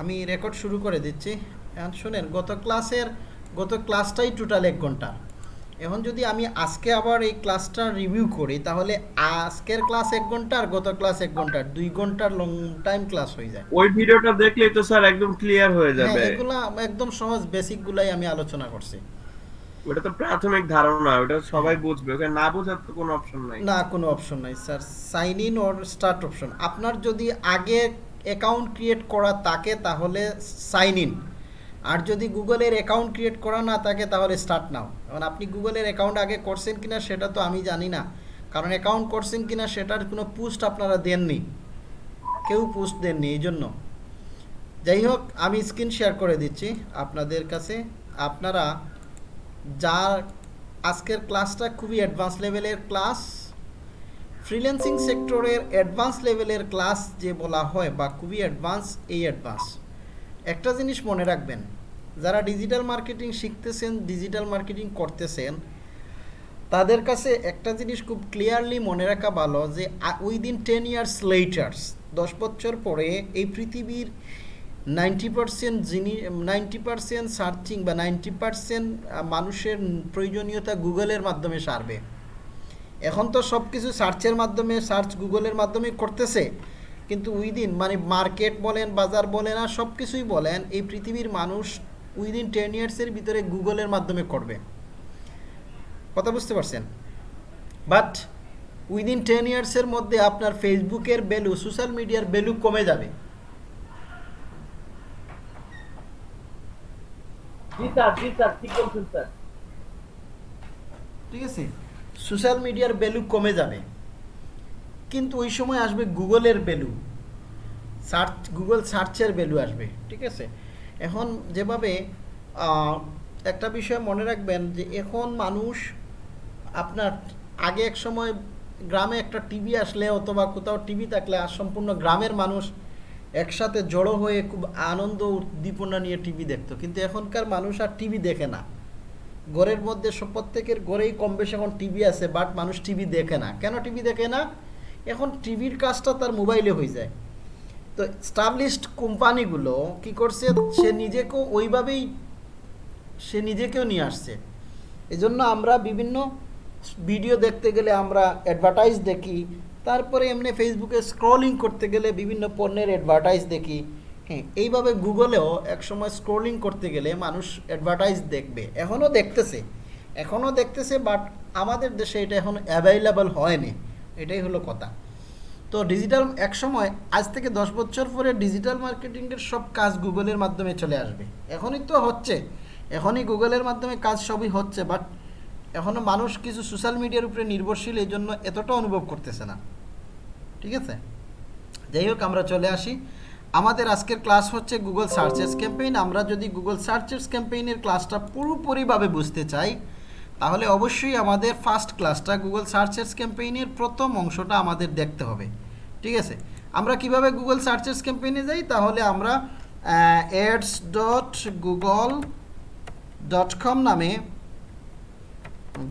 আমি রেকর্ড শুরু করে দিচ্ছি। এখন শুনেন গত ক্লাসের গত ক্লাসটাই টোটাল এক ঘণ্টা। এখন যদি আমি আজকে আবার এই ক্লাসটা রিভিউ করি তাহলে আজকের ক্লাস এক ঘণ্টা আর গত ক্লাস এক ঘণ্টা দুই ঘণ্টার লং টাইম ক্লাস হয়ে যায়। ওই ভিডিওটা দেখলেই তো স্যার একদম ক্লিয়ার হয়ে হ্যাঁ যাবে। এগুলা একদম সহজ বেসিক গুলাই আমি আলোচনা করছি। ওটা তো প্রাথমিক ধারণা ওটা সবাই বুঝবে। ওকে না বোঝার তো কোনো অপশন নাই। না কোনো অপশন নাই sir sign in or start option আপনার যদি আগে অ্যাকাউন্ট ক্রিয়েট করা তাকে তাহলে সাইন ইন আর যদি গুগলের অ্যাকাউন্ট ক্রিয়েট করা না থাকে, তাহলে স্টার্ট নাও। এখন আপনি গুগলের অ্যাকাউন্ট আগে করছেন কিনা, সেটা তো আমি জানি না। কারণ অ্যাকাউন্ট করছেন কিনা, সেটার কোনো পোস্ট আপনারা দেননি। কেউ পোস্ট দেননি, এই জন্য। যাই হোক, আমি স্ক্রিন শেয়ার করে দিচ্ছি আপনাদের কাছে। আপনারা যার আজকের ক্লাসটা খুবই অ্যাডভান্স লেভেলের ক্লাস ফ্রিল্যান্সিং সেক্টরের অ্যাডভান্স লেভেলের ক্লাস যে বলা হয় বা খুবই অ্যাডভান্স, এই অ্যাডভান্স। একটা জিনিস মনে রাখবেন, যারা ডিজিটাল মার্কেটিং শিখতেছেন, ডিজিটাল মার্কেটিং করতেছেন, তাদের কাছে একটা জিনিস খুব ক্লিয়ারলি মনে রাখা ভালো যে উইদিন টেন ইয়ার্স লেটার্স দশ বছর পরে এই পৃথিবীর নাইনটি পার্সেন্ট জিনিস নাইনটি পার্সেন্ট সার্চিং বা নাইনটি পার্সেন্ট মানুষের প্রয়োজনীয়তা গুগলের মাধ্যমে সারবে। এখন তো সব কিছু সার্চের মাধ্যমে সার্চ গুগলের মাধ্যমে করতেছে। কিন্তু উইদিন মানে মার্কেট বলেন বাজার বলেন আর সব কিছুই বলেন এই পৃথিবীর মানুষ উইদিন টেন ইয়ার্সের ভিতরে গুগলের মাধ্যমে করবে। কথা বুঝতে পারছেন? বাট উইদিন টেন ইয়ার্সের মধ্যে আপনার ফেসবুকের ভ্যালু সোশ্যাল মিডিয়ার ভ্যালু কমে যাবে। জি স্যার জি স্যার ঠিক বলছেন স্যার। ঠিক আছে? সোশ্যাল মিডিয়ার ভ্যালু কমে যাবে। কিন্তু ওই সময় আসবে গুগলের ভ্যালু। সার্চ, গুগল সার্চের ভ্যালু আসবে, ঠিক আছে? এখন যেভাবে একটা বিষয় মনে রাখবেন যে এখন মানুষ আপনার আগে এক সময় গ্রামে একটা টিভি আসলে অথবা কোথাও টিভি থাকলে আর সম্পূর্ণ গ্রামের মানুষ একসাথে জড়ো হয়ে খুব আনন্দ উদ্দীপনা নিয়ে টিভি দেখতো। কিন্তু এখনকার মানুষ আর টিভি দেখে না। ঘরের মধ্যে সব প্রত্যেকের ঘরেই কম বেশি এখন টিভি আছে বাট মানুষ টিভি দেখে না। কেন টিভি দেখে না? এখন টিভির কাজটা তার মোবাইলে হয়ে যায়। তো স্টাবলিশড কোম্পানিগুলো কি করছে? সে নিজেকেও ওইভাবেই, সে নিজেকেও নিয়ে আসছে। এজন্য আমরা বিভিন্ন ভিডিও দেখতে গেলে আমরা অ্যাডভার্টাইজ দেখি। তারপরে এমনি ফেসবুকে স্ক্রলিং করতে গেলে বিভিন্ন পণ্যের অ্যাডভার্টাইজ দেখি। হ্যাঁ এইভাবে গুগলেও একসময় স্ক্রোলিং করতে গেলে মানুষ অ্যাডভার্টাইজ দেখবে। এখনও দেখতেছে এখনও দেখতেছে বাট আমাদের দেশে এটা এখন অ্যাভেলেবল হয়নি। এটাই হলো কথা। তো ডিজিটাল একসময়, আজ থেকে দশ বছর পরে ডিজিটাল মার্কেটিংয়ের সব কাজ গুগলের মাধ্যমে চলে আসবে। এখনই তো হচ্ছে, এখনই গুগলের মাধ্যমে কাজ সবই হচ্ছে বাট এখনও মানুষ কিছু সোশ্যাল মিডিয়ার উপরে নির্ভরশীল এই জন্য এতটা অনুভব করতেছে না। ঠিক আছে? যাই হোক, আমরা চলে আসি। আমাদের আজকের ক্লাস হচ্ছে গুগল সার্চেস ক্যাম্পেইন আমরা যদি গুগল সার্চেস ক্যাম্পেইনের ক্লাসটা পুরোপুরিভাবে বুঝতে চাই, তাহলে অবশ্যই আমাদের ফার্স্ট ক্লাসটা গুগল সার্চেস ক্যাম্পেইনের প্রথম অংশটা আমাদের দেখতে হবে। ঠিক আছে? আমরা কীভাবে গুগল সার্চেস ক্যাম্পেইনে যাই? তাহলে আমরা ads dot Google dot com নামে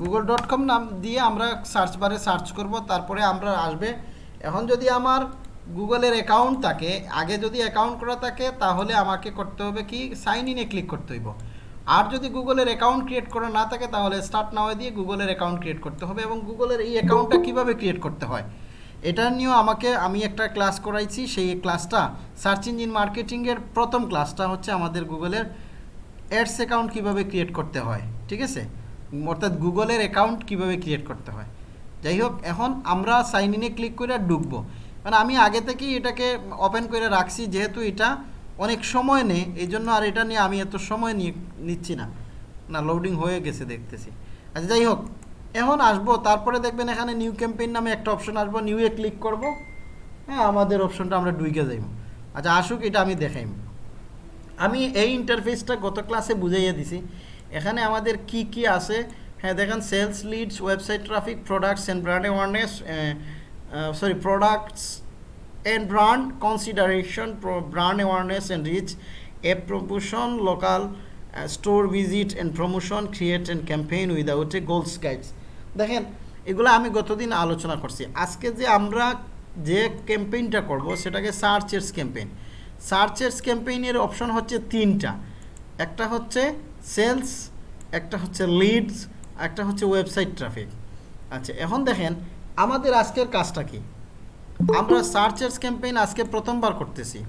গুগল ডট কম নাম দিয়ে আমরা সার্চ বারে সার্চ করব, তারপরে আমরা আসবে। এখন যদি আমার গুগলের অ্যাকাউন্ট থাকে, আগে যদি অ্যাকাউন্ট করা থাকে, তাহলে আমাকে করতে হবে কি? সাইন ইনে ক্লিক করতে হইব। আর যদি গুগলের অ্যাকাউন্ট ক্রিয়েট করা না থাকে, তাহলে স্টার্ট নাওয়ে দিয়ে গুগলের অ্যাকাউন্ট ক্রিয়েট করতে হবে এবং গুগলের এই অ্যাকাউন্টটা কীভাবে ক্রিয়েট করতে হয়? এটা নিয়েও আমাকে, আমি একটা ক্লাস করাইছি, সেই ক্লাসটা সার্চ ইঞ্জিন মার্কেটিংয়ের প্রথম ক্লাসটা হচ্ছে আমাদের গুগলের অ্যাডস অ্যাকাউন্ট কীভাবে ক্রিয়েট করতে হয়, ঠিক আছে? অর্থাৎ গুগলের অ্যাকাউন্ট কীভাবে ক্রিয়েট করতে হয়। যাই হোক, এখন আমরা সাইন ইনে ক্লিক করে ঢুকবো। মানে আমি আগে থেকেই এটাকে ওপেন করে রাখছি, যেহেতু এটা অনেক সময় নেই, এই জন্য আর এটা নিয়ে আমি এত সময় নিয়ে নিচ্ছি না। না লোডিং হয়ে গেছে দেখতেছি। আচ্ছা যাই হোক, এখন আসব, তারপরে দেখবেন এখানে নিউ ক্যাম্পেইন নামে একটা অপশন আসব নিউয়ে ক্লিক করব। হ্যাঁ আমাদের অপশনটা আমরা ডুইকে যাইব। আচ্ছা আসুক, এটা আমি দেখাইম। আমি এই ইন্টারফেসটা গত ক্লাসে বুঝাইয়া দিছি। এখানে আমাদের কি কি আছে? হ্যাঁ দেখেন sales leads website traffic products and brand awareness sorry products and brand consideration brand awareness and reach app promotion local store visit and promotion create and campaign without a goals guides দেখেন, এগুলো আমি গতদিন আলোচনা করছি। আজকে যে আমরা যে ক্যাম্পেইনটা করব, সেটাকে সার্চেস ক্যাম্পেইন সার্চেস ক্যাম্পেইনের অপশন হচ্ছে তিনটা। একটা হচ্ছে সেলস একটা হচ্ছে লিডস একটা হচ্ছে ওয়েবসাইট ট্রাফিক আচ্ছা এখন দেখেন আমাদের আজকের কাজটা কি? আমরা সার্চেস ক্যাম্পেইন আজকে প্রথমবার করতেছি।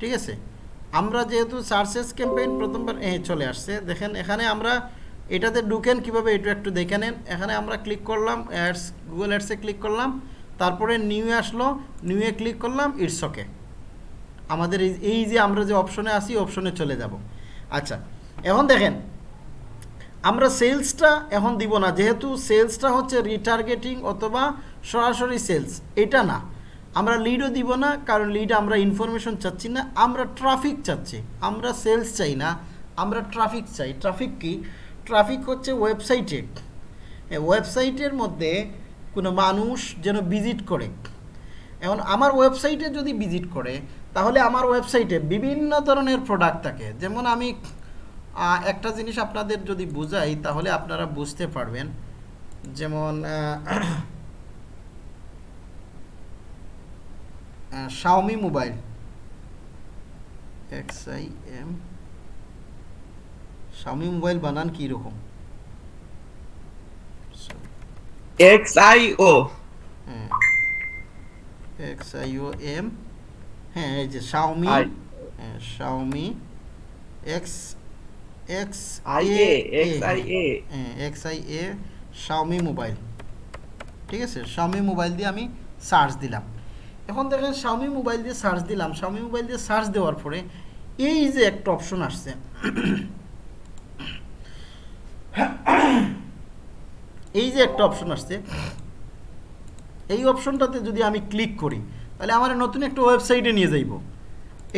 ঠিক আছে? আমরা যেহেতু সার্চেস ক্যাম্পেইন প্রথমবার চলে আসছে। দেখেন, এখানে আমরা এটাতে ঢুকেন কীভাবে এটা একটু দেখে নেন। এখানে আমরা ক্লিক করলাম, অ্যাডস, গুগল অ্যাডসে ক্লিক করলাম। তারপরে নিউ আসলো নিউয়ে ক্লিক করলাম, ইটস ওকে। আমাদের এই যে আমরা যে অপশনে আসি অপশনে চলে যাব। আচ্ছা এখন দেখেন আমরা সেলসটা এখন দিব না, যেহেতু সেলসটা হচ্ছে রিটার্গেটিং অথবা সরাসরি সেলস এটা না। আমরা লিডও দিব না, কারণ লিড আমরা ইনফরমেশন চাচ্ছি না, আমরা ট্রাফিক চাচ্ছি। আমরা সেলস চাই না, আমরা ট্রাফিক চাই। ট্রাফিক কি? ট্রাফিক হচ্ছে ওয়েবসাইটে ওয়েবসাইটের মধ্যে কোনো মানুষ যেন ভিজিট করে। এখন আমার ওয়েবসাইটে যদি ভিজিট করে, তাহলে আমার ওয়েবসাইটে বিভিন্ন ধরনের প্রোডাক্ট থাকে। যেমন আমি একটা জিনিস আপনাদের যদি বুঝাই তাহলে আপনারা বুঝতে পারবেন যেমন Xiaomi mobile X I M Xiaomi mobile বানান কীরকম X I O X I O M হ্যাঁ এই যে Xiaomi. Xiaomi X X I A X I A X I A Xiaomi mobile ঠিক আছে? শাওমি মোবাইল দিয়ে আমি সার্চ দিলাম। এখন দেখেন শাওমি মোবাইল দিয়ে সার্চ দিলাম। শাওমি মোবাইল দিয়ে সার্চ দেওয়ার পরে এই যে একটা অপশন আসছে। এই যে একটা অপশন আসছে। এই অপশনটাতে যদি আমি ক্লিক করি তাহলে আমার নতুন একটা ওয়েবসাইটে নিয়ে যাইব।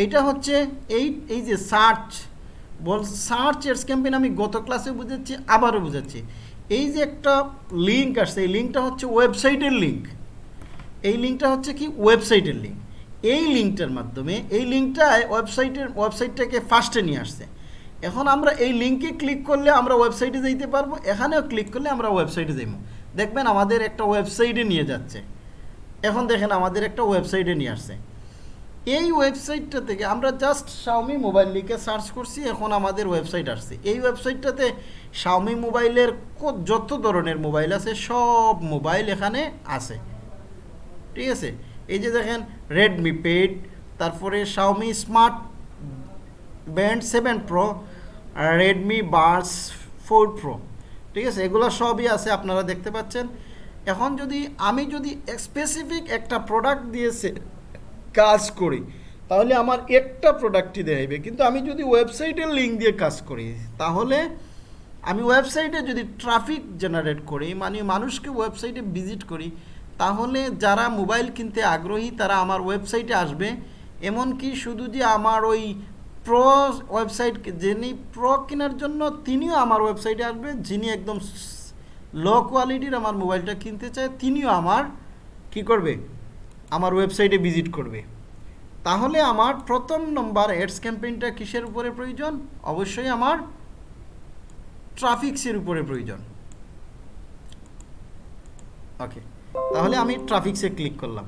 এইটা হচ্ছে এই এই যে সার্চ বল সার্চ এডস ক্যাম্পেইন আমি গত ক্লাসে বুঝাচ্ছি আবারও বুঝাচ্ছি এই যে একটা লিঙ্ক আসছে, এই লিঙ্কটা হচ্ছে ওয়েবসাইটের লিঙ্ক এই লিঙ্কটা হচ্ছে কি? ওয়েবসাইটের লিঙ্ক এই লিঙ্কটার মাধ্যমে, এই লিঙ্কটায় ওয়েবসাইটের ওয়েবসাইটটাকে ফার্স্টে নিয়ে আসছে। এখন আমরা এই লিঙ্কে ক্লিক করলে আমরা ওয়েবসাইটে যাইতে পারব, এখানেও ক্লিক করলে আমরা ওয়েবসাইটে যাইব দেখবেন আমাদের একটা ওয়েবসাইটে নিয়ে যাচ্ছে। এখন দেখেন আমাদের একটা ওয়েবসাইটে নিয়ে আসছে। এই ওয়েবসাইটটা থেকে আমরা জাস্ট শাওমি মোবাইল লিখে সার্চ করছি, এখন আমাদের ওয়েবসাইট আসছে। এই ওয়েবসাইটটাতে শাওমি মোবাইলের যত ধরনের মোবাইল আছে, সব মোবাইল এখানে আছে। ঠিক আছে? এই যে দেখেন রেডমি পেড তারপরে Xiaomi smart band seven pro Redmi buds four pro ঠিক আছে? এগুলো সবই আছে, আপনারা দেখতে পাচ্ছেন। এখন যদি আমি যদি স্পেসিফিক একটা প্রোডাক্ট দিয়েছে কাজ করি, তাহলে আমার একটা প্রোডাক্টই দেখাইবে। কিন্তু আমি যদি ওয়েবসাইটের লিঙ্ক দিয়ে কাজ করি, তাহলে আমি ওয়েবসাইটে যদি ট্রাফিক জেনারেট করি মানে মানুষকে ওয়েবসাইটে ভিজিট করি, তাহলে যারা মোবাইল কিনতে আগ্রহী, তারা আমার ওয়েবসাইটে আসবে। এমনকি শুধু যে আমার ওই প্রো ওয়েবসাইট যিনি প্রো কেনার জন্য, তিনিও আমার ওয়েবসাইটে আসবে, যিনি একদম লো কোয়ালিটির আমার মোবাইলটা কিনতে চায়, তিনিও আমার কি করবে? আমার ওয়েবসাইটে ভিজিট করবে। তাহলে আমার প্রথম নম্বর এডস ক্যাম্পেইনটা কিসের উপরে প্রয়োজন? অবশ্যই আমার ট্রাফিক্সের উপরে প্রয়োজন। ওকে তাহলে আমি ট্রাফিক্সে ক্লিক করলাম।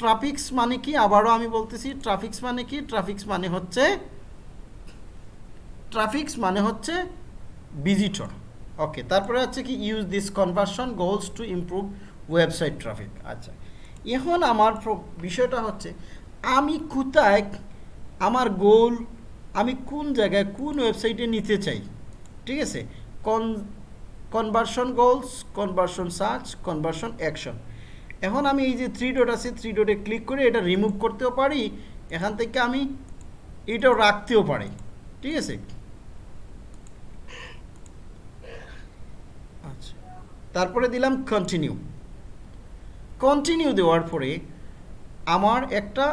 ট্রাফিক্স মানে কি? আবারও আমি বলতেছি ট্রাফিক্স মানে কি? ট্রাফিক্স মানে হচ্ছে ট্রাফিক্স মানে হচ্ছে ভিজিটর ওকে তারপরে হচ্ছে কি? Use this conversion goals to improve website traffic আচ্ছা এখন আমার বিষয়টা হচ্ছে, আমি কোথায় আমার গোল আমি কোন জায়গায় কোন ওয়েবসাইটে নিতে চাই? ঠিক আছে? কন conversion goals conversion search conversion action এখন আমি এই যে থ্রি ডট আছে থ্রি ডটে ক্লিক করে এটা রিমুভ করতেও পারি, এখান থেকে আমি এটাও রাখতেও পারি। ঠিক আছে? আচ্ছা। তারপরে দিলাম কন্টিনিউ কন্টিনিউ দেওয়ার পরে আমার একটা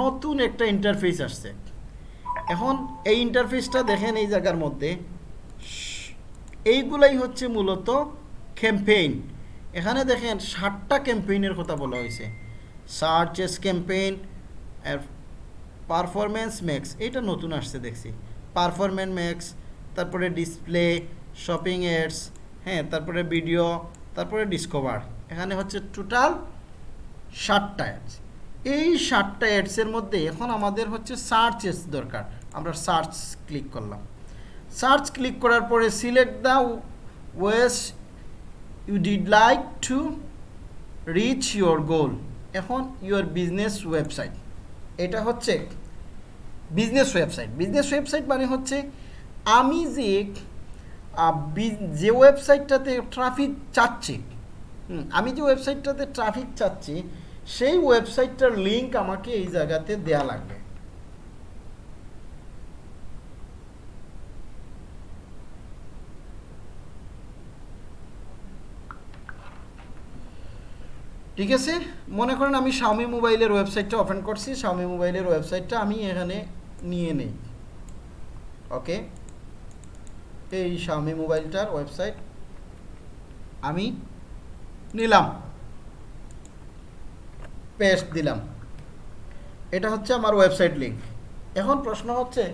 নতুন একটা ইন্টারফেস আসছে। এখন এই ইন্টারফেসটা দেখেন এই জায়গার মধ্যে। এইগুলাই হচ্ছে মূলত ক্যাম্পেইন এখানে দেখেন ষাটটা ক্যাম্পেইনের কথা বলা হয়েছে। সার্চেস ক্যাম্পেইন পারফরমেন্স ম্যাক্স এটা নতুন আসছে দেখছি। পারফরমেন্স ম্যাক্স তারপরে ডিসপ্লে শপিং এডস হ্যাঁ তারপরে ভিডিও তারপরে ডিসকভার এখানে হচ্ছে টোটাল ষাটটা অ্যাডস এই সাতটা অ্যাডসের মধ্যে এখন আমাদের হচ্ছে সার্চ এস দরকার। আমরা সার্চ ক্লিক করলাম। সার্চ ক্লিক করার পরে select the ways you did like to reach your goal এখন ইউর বিজনেস ওয়েবসাইট এটা হচ্ছে বিজনেস ওয়েবসাইট বিজনেস ওয়েবসাইট মানে হচ্ছে আমি যে যে ওয়েবসাইটটাতে ট্রাফিক চাচ্ছি আমি যে ওয়েবসাইটটাতে ট্রাফিক চাচ্ছি, সেই ওয়েবসাইটটার লিঙ্ক আমাকে এই জায়গাতে দেয়া লাগবে। ঠিক আছে? মনে করেন আমি শাওমি মোবাইলের ওয়েবসাইটটা ওপেন করছি শাওমি মোবাইলের ওয়েবসাইটটা আমি এখানে নিয়ে নেই। ওকে? এই শাওমি মোবাইলটার ওয়েবসাইট আমি নিলাম। পেস্ট দিলাম। এটা হচ্ছে আমার ওয়েবসাইট লিঙ্ক এখন প্রশ্ন হচ্ছে,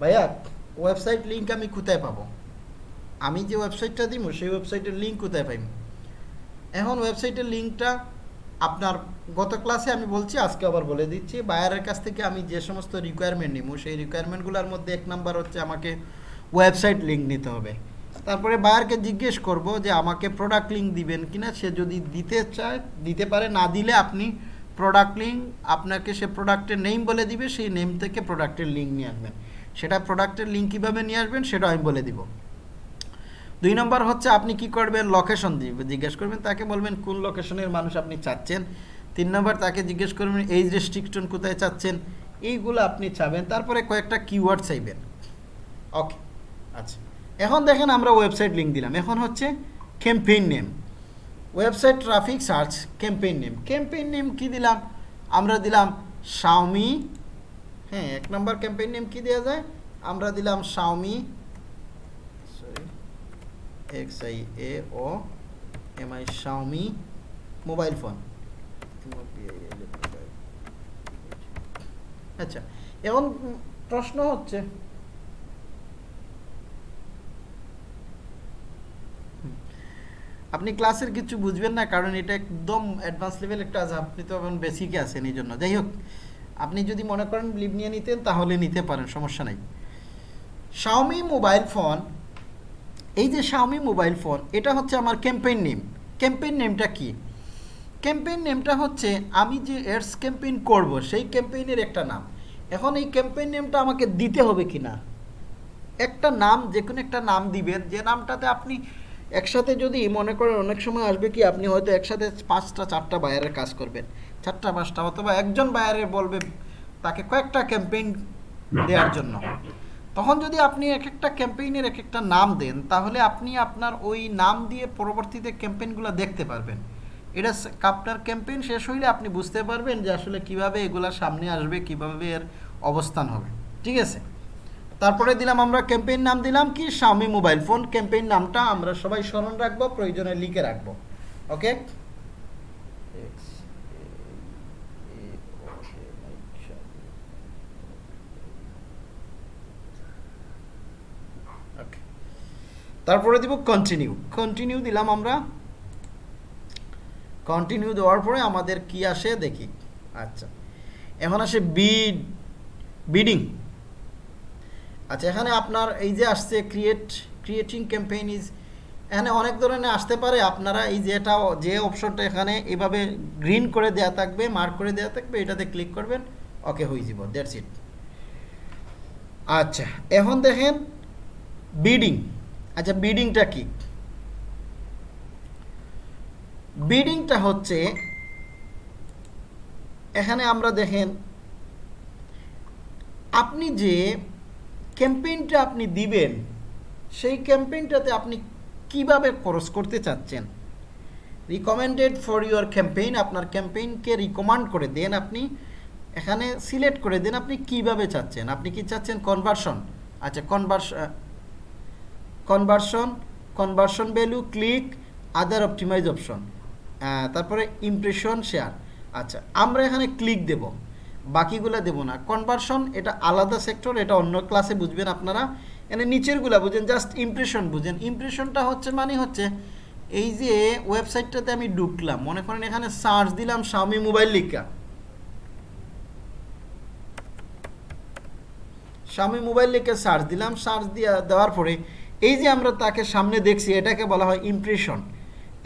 ভাইয়া ওয়েবসাইট লিঙ্ক আমি কোথায় পাবো? আমি যে ওয়েবসাইটটা দিব, সেই ওয়েবসাইটের লিঙ্ক কোথায় পাইব? এখন ওয়েবসাইটের লিঙ্কটা আপনার, গত ক্লাসে আমি বলছি, আজকে আবার বলে দিচ্ছি বায়ারের কাছ থেকে আমি যে সমস্ত রিকোয়ারমেন্ট নিব, সেই রিকোয়ারমেন্টগুলোর মধ্যে এক নাম্বার হচ্ছে আমাকে ওয়েবসাইট লিঙ্ক নিতে হবে। তারপরে বায়ারকে জিজ্ঞেস করব যে আমাকে প্রোডাক্ট লিঙ্ক দিবেন কিনা, সে যদি দিতে চায়, দিতে পারে, না দিলে আপনি প্রোডাক্ট লিঙ্ক আপনাকে সে প্রোডাক্টের নেম বলে দিবে, সেই নেম থেকে প্রোডাক্টের লিঙ্ক নিয়ে আসবেন। সেটা প্রোডাক্টের লিঙ্ক কীভাবে নিয়ে আসবেন, সেটা আমি বলে দিব। দুই নম্বর হচ্ছে আপনি কি করবেন লোকেশন দিবে জিজ্ঞেস করবেন, তাকে বলবেন কোন লোকেশনের মানুষ আপনি চাচ্ছেন। তিন নম্বর তাকে জিজ্ঞেস করবেন এইজ রেস্ট্রিকশন কোথায় চাচ্ছেন, এইগুলো আপনি চাবেন। তারপরে কয়েকটা কিওয়ার্ড চাইবেন। ওকে আচ্ছা। এখন দেখেন আমরা ওয়েবসাইট লিঙ্ক দিলাম। এখন হচ্ছে campaign name website traffic search campaign name campaign name কি দিলাম? আমরা দিলাম শাওমি হ্যাঁ এক নম্বর ক্যাম্পেইন নেম কি দেওয়া যায়? আমরা দিলাম Xiaomi sorry X I A O M I Xiaomi mobile phone আচ্ছা এখন প্রশ্ন হচ্ছে আপনি ক্লাসের কিছু বুঝবেন না, কারণ এটা একদম অ্যাডভান্স লেভেল একটা আছে, আপনি তো এখন বেসিকে আছেন এই জন্য। যাই হোক, আপনি যদি মনে করেন লিভ নিয়ে নিতেন, তাহলে নিতে পারেন, সমস্যা নাই। শাওমি মোবাইল ফোন এই যে শাওমি মোবাইল ফোন এটা হচ্ছে আমার ক্যাম্পেইন নেম ক্যাম্পেইন নেমটা কি? ক্যাম্পেইন নেমটা হচ্ছে, আমি যে এডস ক্যাম্পেইন করব, সেই ক্যাম্পেইনের একটা নাম। এখন এই ক্যাম্পেইন নেমটা আমাকে দিতে হবে কি না একটা নাম যে কোনো একটা নাম দিবেন, যে নামটাতে আপনি একসাথে যদি মনে করেন অনেক সময় আসবে কি আপনি হয়তো একসাথে পাঁচটা, চারটা বায়ারের কাজ করবেন। চারটা, পাঁচটা অথবা একজন বায়ারে বলবে তাকে কয়েকটা ক্যাম্পেইন দেওয়ার জন্য। তখন যদি আপনি এক একটা ক্যাম্পেইনের এক একটা নাম দেন, তাহলে আপনি আপনার ওই নাম দিয়ে পরবর্তীতে ক্যাম্পেইনগুলো দেখতে পারবেন। এটা আপনার ক্যাম্পেইন শেষ হইলে আপনি বুঝতে পারবেন যে আসলে কীভাবে এগুলা সামনে আসবে, কীভাবে এর অবস্থান হবে। ঠিক আছে? তারপরে দিলাম আমরা ক্যাম্পেইন নাম দিলাম কি? শাওমি মোবাইল ফোন ক্যাম্পেইন নামটা আমরা সবাই স্মরণ রাখব, প্রয়োজনে লিখে রাখব। ওকে তারপরে দিব কন্টিনিউ কন্টিনিউ দিলাম আমরা। কন্টিনিউ দেওয়ার পরে আমাদের কি আসে দেখি। আচ্ছা। এখন আসে বিড বিডিং আচ্ছা এখানে আপনার এই যে আসছে ক্রিয়েট ক্রিয়েটিং ক্যাম্পেইন ইজ এখানে অনেক ধরনের আসতে পারে। আপনারা এই যেটা, যে অপশনটা এখানে এভাবে গ্রিন করে দেয়া থাকবে মার্ক করে দেয়া থাকবে, এটাতে ক্লিক করবেন ওকে হয়ে যাব দ্যাটস ইট আচ্ছা এখন দেখেন বিডিং আচ্ছা বিডিংটা কি? বিডিংটা হচ্ছে, এখানে আমরা দেখেন, আপনি যে ক্যাম্পেইনটা আপনি দিবেন, সেই ক্যাম্পেইনটাতে আপনি কীভাবে খরচ করতে চাচ্ছেন? রিকমেন্ডেড ফর ইউর ক্যাম্পেইন আপনার ক্যাম্পেইনকে রিকমান্ড করে দেন আপনি, এখানে সিলেক্ট করে দেন আপনি কীভাবে চাচ্ছেন। আপনি কি চাচ্ছেন কনভার্সন আচ্ছা conversion conversion conversion value click other optimise option তারপরে ইমপ্রেশন শেয়ার আচ্ছা আমরা এখানে ক্লিক দেব। বাকিগুলো দেব না। কনভারশন এটা আলাদা সেক্টর এটা অন্য ক্লাসে বুঝবেন আপনারা। এনে নিচেরগুলা বুঝেন জাস্ট ইমপ্রেশন বুঝেন। ইমপ্রেশনটা হচ্ছে মানে হচ্ছে, এই যে ওয়েবসাইটটাতে আমি ঢুকলাম, মনে করেন এখানে সার্চ দিলাম স্বামী মোবাইল লিখা। স্বামী মোবাইল লিখে সার্চ দিলাম সার্চ দিয়া দেওয়ার পরে, এই যে আমরা তাকে সামনে দেখছি, এটাকে বলা হয় ইমপ্রেশন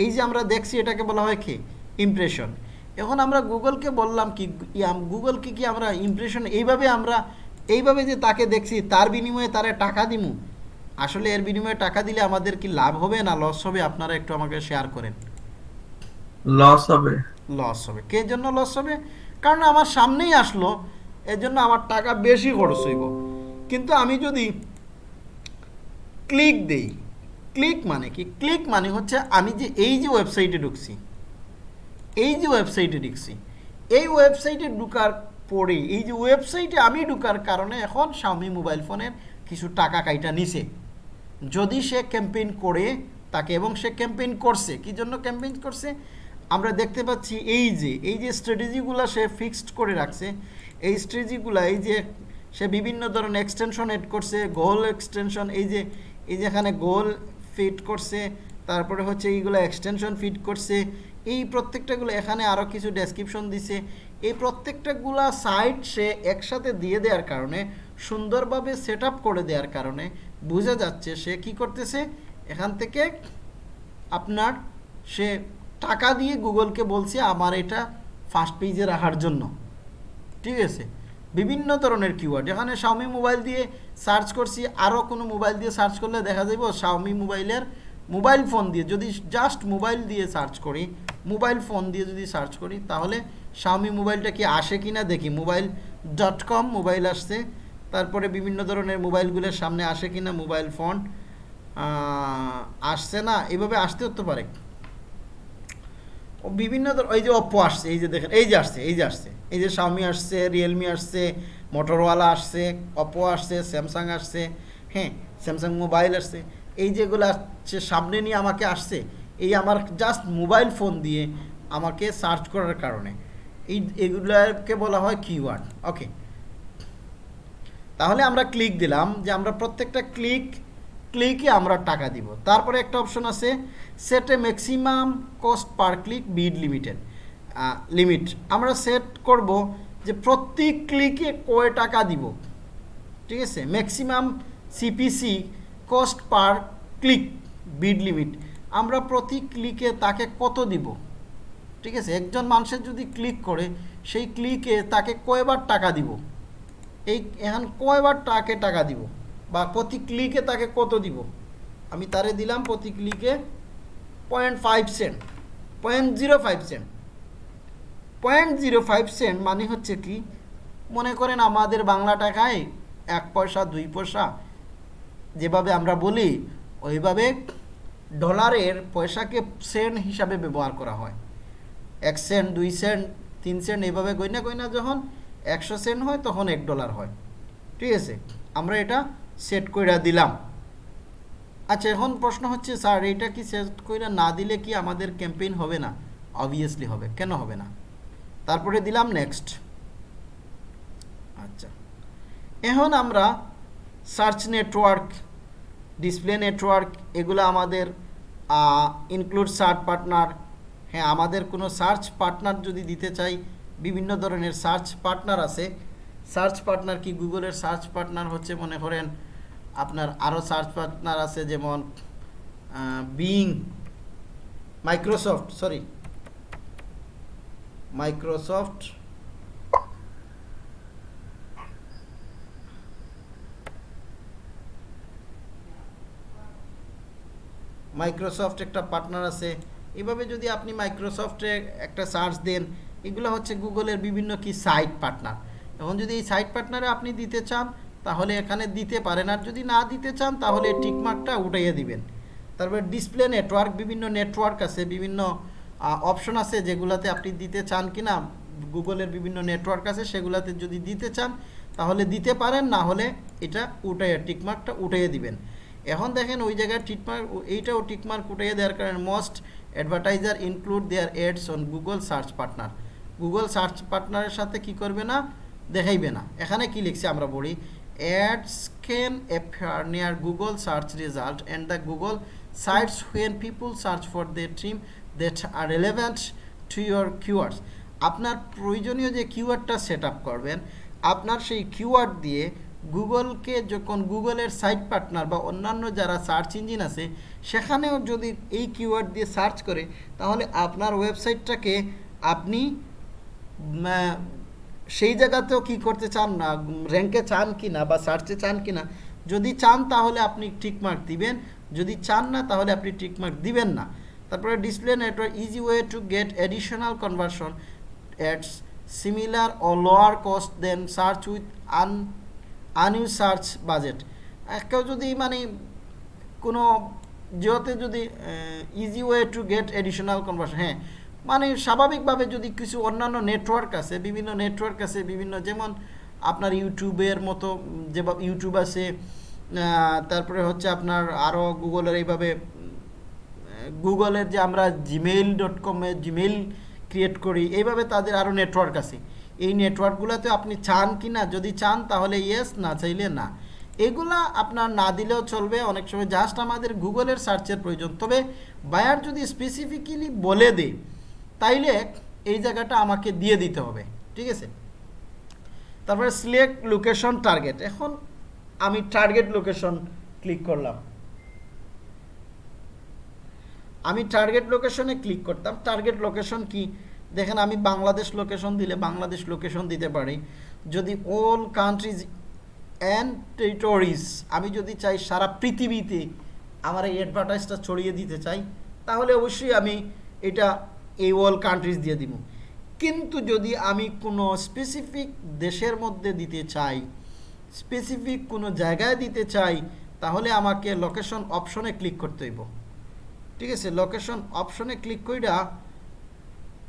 এই যে আমরা দেখছি, এটাকে বলা হয় কি? ইমপ্রেশন এখন আমরা গুগলকে বললাম কি গুগলকে কি আমরা ইমপ্রেশন এইভাবে আমরা এইভাবে যে তাকে দেখছি তার বিনিময়ে তারা টাকা দিমু? আসলে এর বিনিময়ে টাকা দিলে আমাদের কি লাভ হবে না লস হবে? আপনারা একটু আমাকে শেয়ার করেন। লস হবে। লস হবে। কে জন্য লস হবে? কারণ আমার সামনেই আসলো এর জন্য আমার টাকা বেশি খরচ হইব। কিন্তু আমি যদি ক্লিক দেই ক্লিক মানে কি? ক্লিক মানে হচ্ছে আমি যে এই যে ওয়েবসাইটে ঢুকছি এই যে ওয়েবসাইটে ঢুকছি এই ওয়েবসাইটে ঢুকার পরে, এই যে ওয়েবসাইটে আমি ঢুকার কারণে এখন স্বামী মোবাইল ফোনের কিছু টাকা কাইটা নিছে। যদি সে ক্যাম্পেইন করে, তাকে এবং সে ক্যাম্পেইন করছে, কি জন্য ক্যাম্পেইন করছে? আমরা দেখতে পাচ্ছি এই যে এই যে স্ট্র্যাটেজিগুলো সে ফিক্সড করে রাখছে, এই স্ট্র্যাটেজিগুলো এই যে সে বিভিন্ন ধরনের এক্সটেনশন এড করছে গোল এক্সটেনশন এই যে, এই যেখানে গোল ফিট করছে, তারপরে হচ্ছে এইগুলো এক্সটেনশন ফিট করছে এই প্রত্যেকটাগুলো এখানে আরও কিছু ডেসক্রিপশন দিছে। এই প্রত্যেকটাগুলা সাইট সে একসাথে দিয়ে দেওয়ার কারণে, সুন্দরভাবে সেট করে দেওয়ার কারণে বোঝা যাচ্ছে সে কি করতেছে। এখান থেকে আপনার সে টাকা দিয়ে গুগলকে বলছে, আমার এটা ফার্স্ট পেজে রাখার জন্য। ঠিক আছে? বিভিন্ন ধরনের কিওয়ার্ড এখানে Xiaomi মোবাইল দিয়ে সার্চ করছি। আরও কোনো মোবাইল দিয়ে সার্চ করলে দেখা যাবে Xiaomi মোবাইলের মোবাইল ফোন দিয়ে, যদি জাস্ট মোবাইল দিয়ে সার্চ করি, মোবাইল ফোন দিয়ে যদি সার্চ করি, তাহলে Xiaomi মোবাইলটা কি আসে কি না দেখি। মোবাইল ডট কম মোবাইল আসছে, তারপরে বিভিন্ন ধরনের মোবাইলগুলোর সামনে আসে কি না মোবাইল ফোন আসছে না, এভাবে আসতে হতে পারে। বিভিন্ন ওই যে অপো আসছে, এই যে দেখেন, এই যে আসছে, এই যে আসছে, এই যে শাওমি আসছে রিয়েলমি আসছে মোটরওয়ালা আসছে অপো আসছে স্যামসাং আসছে হ্যাঁ স্যামসাং মোবাইল আসছে। এই যেগুলো আসছে, সামনে নিয়ে আমাকে আসছে, এই আমার জাস্ট মোবাইল ফোন দিয়ে আমাকে সার্চ করার কারণে। এই এগুলোকে বলা হয় কিওয়ার্ড ওকে তাহলে আমরা ক্লিক দিলাম যে আমরা প্রত্যেকটা ক্লিক ক্লিকে আমরা টাকা দিব। তারপরে একটা অপশন আছে set maximum cost per click bid limited limit আমরা সেট করব যে প্রতি ক্লিকে কয় টাকা দিব? ঠিক আছে? Maximum CPC cost per click, bid limit. আমরা প্রতি ক্লিকে তাকে কত দিব? ঠিক আছে, একজন মানুষের যদি ক্লিক করে, সেই ক্লিকে তাকে কয়বার টাকা দিব? এই, এখন কয়বার তাকে টাকা দিব? বা প্রতি ক্লিকে তাকে কত দিব? আমি তারে দিলাম প্রতি ক্লিকে point five cent, point zero five cent. Point zero five cent মানে হচ্ছে কি, মনে করেন আমাদের বাংলা টাকায় এক পয়সা, দুই পয়সা যেভাবে আমরা বলি, ওইভাবে ডলারের পয়সাকে সেন্ট হিসাবে ব্যবহার করা হয়। এক সেন্ট, দুই সেন্ট, তিন সেন্ট এইভাবে গইনা গইনা যখন একশো সেন্ট হয় তখন এক ডলার হয়। ঠিক আছে? আমরা এটা সেট করে দিলাম। আচ্ছা এখন প্রশ্ন হচ্ছে, স্যার, এইটা কি সেট করে না দিলে কি আমাদের ক্যাম্পেইন হবে না? অবভিয়াসলি হবে। কেন হবে না? তারপরে দিলাম নেক্সট। আচ্ছা। এখন আমরা সার্চ নেটওয়ার্ক ডিসপ্লে নেটওয়ার্ক এগুলো আমাদের ইনক্লুড সার্চ পার্টনার হ্যাঁ আমাদের কোনো সার্চ পার্টনার যদি দিতে চাই, বিভিন্ন ধরনের সার্চ পার্টনার আছে। সার্চ পার্টনার কি? গুগলের সার্চ পার্টনার হচ্ছে, মনে করেন, আপনার আরও সার্চ পার্টনার আছে, যেমন Bing Microsoft sorry Microsoft Microsoft একটা পার্টনার আছে। এভাবে যদি আপনি মাইক্রোসফটে একটা সার্চ দেন, এগুলো হচ্ছে গুগলের বিভিন্ন কি সাইট পার্টনার এখন যদি এই সাইট পার্টনারে আপনি দিতে চান, তাহলে এখানে দিতে পারেন। আর যদি না দিতে চান, তাহলে টিকমার্কটা উঠাইয়ে দিবেন। তারপরে ডিসপ্লে নেটওয়ার্ক বিভিন্ন নেটওয়ার্ক আছে, বিভিন্ন অপশন আছে যেগুলাতে আপনি দিতে চান কি না গুগলের বিভিন্ন নেটওয়ার্ক আছে, সেগুলাতে যদি দিতে চান, তাহলে দিতে পারেন, না হলে এটা উঠাইয়ে টিকমার্কটা উঠাইয়ে দিবেন। এখন দেখেন ওই জায়গায় টিকমার্ক, এইটাও টিকমার্ক উঠাইয়ে দেওয়ার কারণে most advertiser include their ads on Google search partner Google search পার্টনারের সাথে কি করবে না? দেখাইবে না। এখানে কি লিখছে আমরা বলি ads can appear near Google search result and the Google sites when people search for the term that are relevant to your keywords আপনার প্রয়োজনীয় যে কিওয়ার্ডটা সেট করবেন, আপনার সেই কিওয়ার্ড দিয়ে গুগলকে যখন গুগলের সাইট পার্টনার বা অন্যান্য যারা সার্চ ইঞ্জিন আছে, সেখানেও যদি এই কিওয়ার্ড দিয়ে সার্চ করে, তাহলে আপনার ওয়েবসাইটটাকে আপনি সেই জায়গাতেও কি করতে চান না, র্যাঙ্কে চান কি না বা সার্চে চান কি না, যদি চান তাহলে আপনি টিক মার্ক দিবেন, যদি চান না তাহলে আপনি টিক মার্ক দিবেন না। তারপরে display network, easy way to get additional conversion at similar or lower cost than search with আন আনইউ সার্চ বাজেট কেউ যদি মানে কোনো জিওতে যদি easy way to get additional conversion হ্যাঁ মানে স্বাভাবিকভাবে যদি কিছু অন্যান্য নেটওয়ার্ক আছে, বিভিন্ন নেটওয়ার্ক আছে, বিভিন্ন যেমন আপনার ইউটিউবের মতো যেভাবে ইউটিউব আছে তারপরে হচ্ছে আপনার আরও গুগলের এইভাবে, গুগলের যে আমরা জিমেইল ডট কমে জিমেইল ক্রিয়েট করি, এইভাবে তাদের আরও নেটওয়ার্ক আছে। এই নেটওয়ার্কগুলোতে আপনি চান কি না? যদি চান তাহলে ইয়েস না চাইলে না। এগুলা আপনার না দিলেও চলবে। অনেক সময় জাস্ট আমাদের গুগলের সার্চের প্রয়োজন। তবে বায়ার যদি স্পেসিফিক্যালি বলে দেয়, তাইলে এই জায়গাটা আমাকে দিয়ে দিতে হবে। ঠিক আছে? তারপরে সিলেক্ট লোকেশন টার্গেট এখন আমি টার্গেট লোকেশন ক্লিক করলাম। আমি টার্গেট লোকেশনে ক্লিক করতাম। টার্গেট লোকেশন কি? দেখেন আমি বাংলাদেশ লোকেশন দিলে বাংলাদেশ লোকেশন দিতে পারি। যদি অল কান্ট্রিজ অ্যান্ড টেরিটরিজ আমি যদি চাই সারা পৃথিবীতে আমার এই অ্যাডভার্টাইজটা ছড়িয়ে দিতে চাই, তাহলে অবশ্যই আমি এটা এই অল কান্ট্রিজ দিয়ে দিব। কিন্তু যদি আমি কোনো স্পেসিফিক দেশের মধ্যে দিতে চাই স্পেসিফিক কোনো জায়গায় দিতে চাই, তাহলে আমাকে লোকেশন অপশনে ক্লিক করতে হইব। ঠিক আছে লোকেশন অপশনে ক্লিক কইরা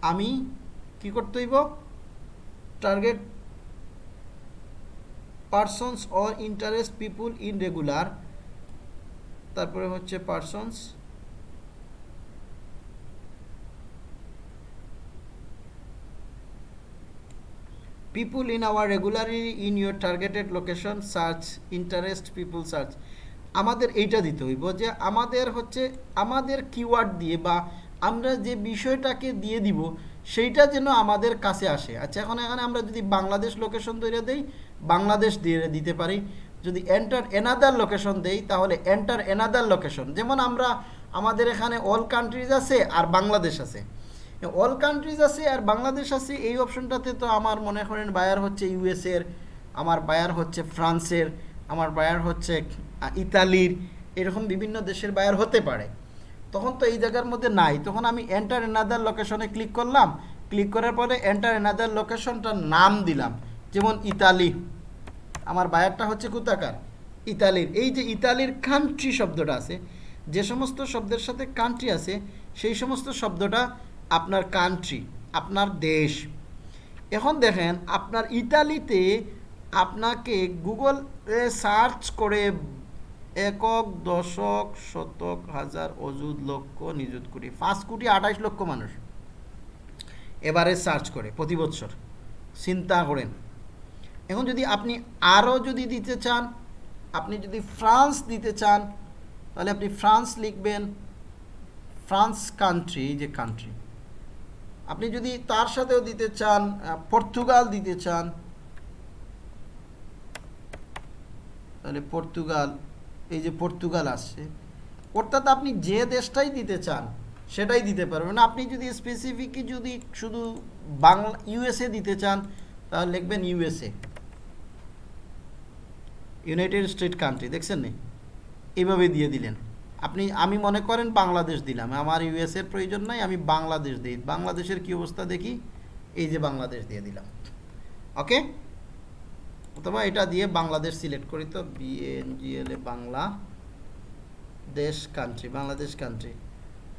আমি কি করতে হইব? Target persons or interest people in regular তারপরে হচ্ছে persons people in our regularly in your targeted location search, interest people search. আমাদের এইটা দিতে হইব যে আমাদের হচ্ছে, আমাদের কিওয়ার্ড দিয়ে বা আমরা যে বিষয়টাকে দিয়ে দিব, সেইটা যেন আমাদের কাছে আসে। আচ্ছা এখন এখানে আমরা যদি বাংলাদেশ লোকেশন তৈরি দেই, বাংলাদেশ দিয়ে দিতে পারি। যদি এন্টার এনাদার লোকেশন দেই, তাহলে এন্টার এনাদার লোকেশন যেমন আমরা, আমাদের এখানে অল কান্ট্রিজ আছে আর বাংলাদেশ আছে। অল কান্ট্রিজ আছে আর বাংলাদেশ আছে, এই অপশনটাতে তো আমার মনে করেন বায়ার হচ্ছে ইউএসের আমার বায়ার হচ্ছে ফ্রান্সের আমার বায়ার হচ্ছে ইতালির, এরকম বিভিন্ন দেশের বায়ার হতে পারে। তখন তো এই জায়গার মধ্যে নাই। তখন আমি এন্টার এনাদার লোকেশনে ক্লিক করলাম। ক্লিক করার পরে এন্টার এনাদার লোকেশনটার নাম দিলাম। যেমন ইতালি। আমার বায়ারটা হচ্ছে কোথাকার? ইতালির। এই যে ইতালির কান্ট্রি শব্দটা আছে, যে সমস্ত শব্দের সাথে কান্ট্রি আছে, সেই সমস্ত শব্দটা আপনার কান্ট্রি আপনার দেশ। এখন দেখেন, আপনার ইতালিতে আপনাকে গুগল সার্চ করে একক দশক, শতক, হাজার, অযুত লক্ষ নিযুত কোটি, পাঁচ কোটি আঠাইশ লক্ষ মানুষ। এবারে সার্চ করে, প্রতি বছর চিন্তা করেন। এখন যদি আপনি আরও যদি দিতে চান, আপনি যদি ফ্রান্স দিতে চান, তাহলে আপনি ফ্রান্স লিখবেন, ফ্রান্স কান্ট্রি যে কান্ট্রি আপনি যদি তার সাথেও দিতে চান পর্তুগাল দিতে চান, তাহলে পর্তুগাল এই যে পর্তুগাল আসছে, অর্থাৎ আপনি যে দেশটাই দিতে চান, সেটাই দিতে পারবেন। আপনি যদি স্পেসিফিকই যদি শুধু বাংলা ইউএসএ দিতে চান, তাহলে লিখবেন ইউএসএ ইউনাইটেড স্টেট কান্ট্রি দেখছেন নি? এইভাবে দিয়ে দিলেন। আপনি, আমি মনে করেন বাংলাদেশ দিলাম। আমার ইউএস এর প্রয়োজন নাই, আমি বাংলাদেশ দিই। বাংলাদেশের কি অবস্থা দেখি? এই যে বাংলাদেশ দিয়ে দিলাম। ওকে অথবা এটা দিয়ে বাংলাদেশ সিলেক্ট করি তো বিএনজিএল এ বাংলা দেশ কান্ট্রি বাংলাদেশ কান্ট্রি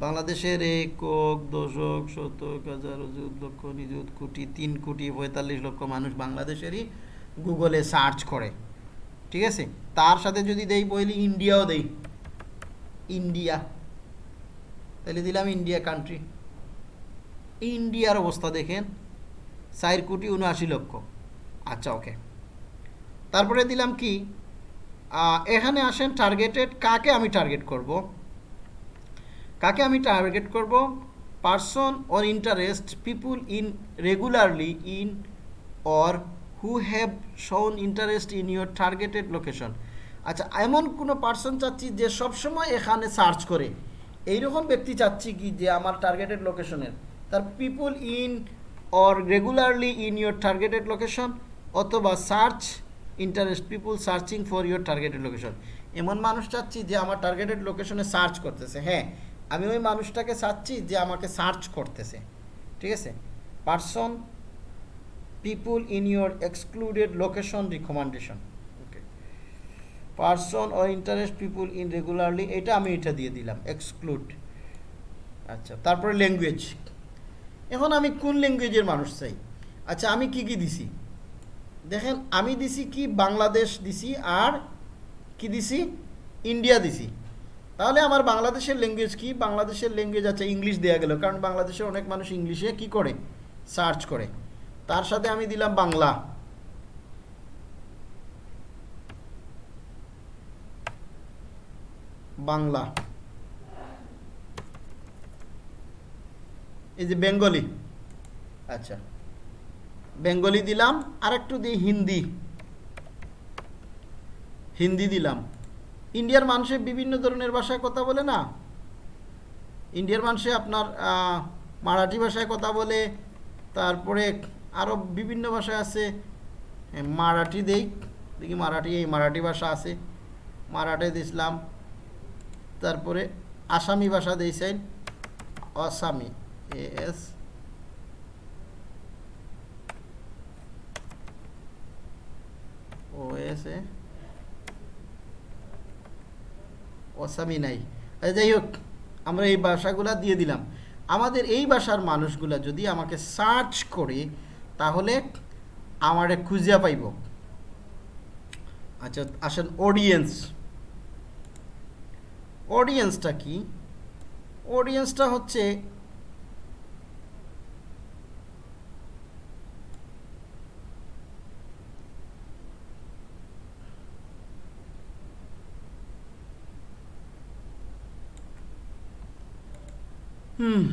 বাংলাদেশের একক, দশক, শতক, হাজার লক্ষ, নিযুত, কোটি, তিন কোটি, পঁয়তাল্লিশ লক্ষ মানুষ বাংলাদেশেরই গুগলে সার্চ করে। ঠিক আছে? তার সাথে যদি দেই, বইলে ইন্ডিয়াও দেই। ইন্ডিয়া। তাহলে দিলাম ইন্ডিয়া কান্ট্রি ইন্ডিয়ার অবস্থা দেখেন, চার কোটি উনআশি লক্ষ। আচ্ছা ওকে তারপরে দিলাম কি? এখানে আসেন টার্গেটেড কাকে আমি টার্গেট করব? কাকে আমি টার্গেট করব? Person or interest people in regularly in or who have shown interest in your targeted location আচ্ছা এমন কোনো পার্সন চাচ্ছি যে সবসময় এখানে সার্চ করে। এইরকম ব্যক্তি চাচ্ছি কি যে আমার টার্গেটেড লোকেশনের তার people in or regularly in your targeted location অথবা search interest people searching for your targeted location এমন মানুষ চাচ্ছি যে আমার টার্গেটেড লোকেশনে সার্চ করতেছে। হ্যাঁ আমি ওই মানুষটাকে চাচ্ছি যে আমাকে সার্চ করতেছে। ঠিক আছে? Person people in your excluded location recommendation okay person or interest people in regularly এটা আমি এটা দিয়ে দিলাম। এক্সক্লুড আচ্ছা তারপরে ল্যাঙ্গুয়েজ এখন আমি কোন ল্যাঙ্গুয়েজের মানুষ চাই? আচ্ছা আমি কি কি দিছি? দেখেন, আমি দিছি কি? বাংলাদেশ দিছি, আর কি দিছি? ইন্ডিয়া দিছি। তাহলে আমার বাংলাদেশের ল্যাঙ্গুয়েজ কি? বাংলাদেশের ল্যাঙ্গুয়েজ আছে, ইংলিশ দেওয়া গেল। কারণ বাংলাদেশের অনেক মানুষ ইংলিশে কি করে? সার্চ করে। তার সাথে আমি দিলাম বাংলা। বাংলা। এই যে বেঙ্গলি। আচ্ছা। বেঙ্গলি দিলাম আর একটু দিই হিন্দি। হিন্দি দিলাম। ইন্ডিয়ার মানুষে বিভিন্ন ধরনের ভাষায় কথা বলে না। ইন্ডিয়ার মানুষে আপনার মারাঠি ভাষায় কথা বলে, তারপরে আরও বিভিন্ন ভাষা আছে। মারাঠি দেই, দেখি মারাঠি, এই মারাঠি ভাষা আছে। মারাঠি দিছিলাম। তারপরে আসামি ভাষা দিয়েছেন অসামি এ, এস। ও এস এ অসামি নাই। আচ্ছা, যাই হোক আমরা এই ভাষাগুলা দিয়ে দিলাম। আমাদের এই ভাষার মানুষগুলা যদি আমাকে সার্চ করে তাহলে আমারে খুঁজে পাইব। আচ্ছা আসেন অডিয়েন্স অডিয়েন্সটা কি? অডিয়েন্সটা হচ্ছে হুম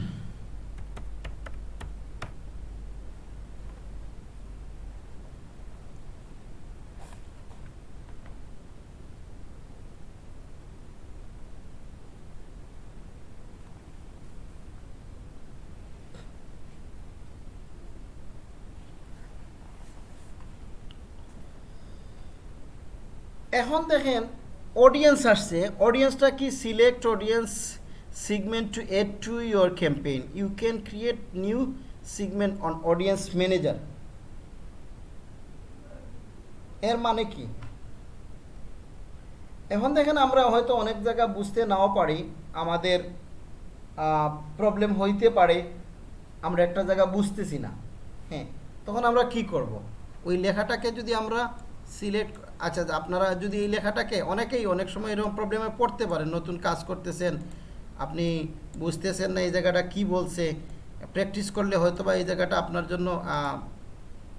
এখন দেখেন অডিয়েন্স আসছে। অডিয়েন্সটা কি? Select audience segment to add to your campaign you can create new segment on audience manager এর মানে কি? এখন দেখেন আমরা হয়তো অনেক জায়গা বুঝতে নাও পারি, আমাদের প্রবলেম হইতে পারে, আমরা একটা জায়গা বুঝতেছি না। হ্যাঁ তখন আমরা কি করব? ওই লেখাটাকে যদি আমরা সিলেক্ট আচ্ছা আপনারা যদি এই লেখাটাকে অনেকেই অনেক সময় এরকম প্রবলেমে পড়তে পারেন, নতুন কাজ করতেছেন আপনি বুঝতেছেন না এই জায়গাটা কি বলছে? প্র্যাকটিস করলে হয়তো বা এই জায়গাটা আপনার জন্য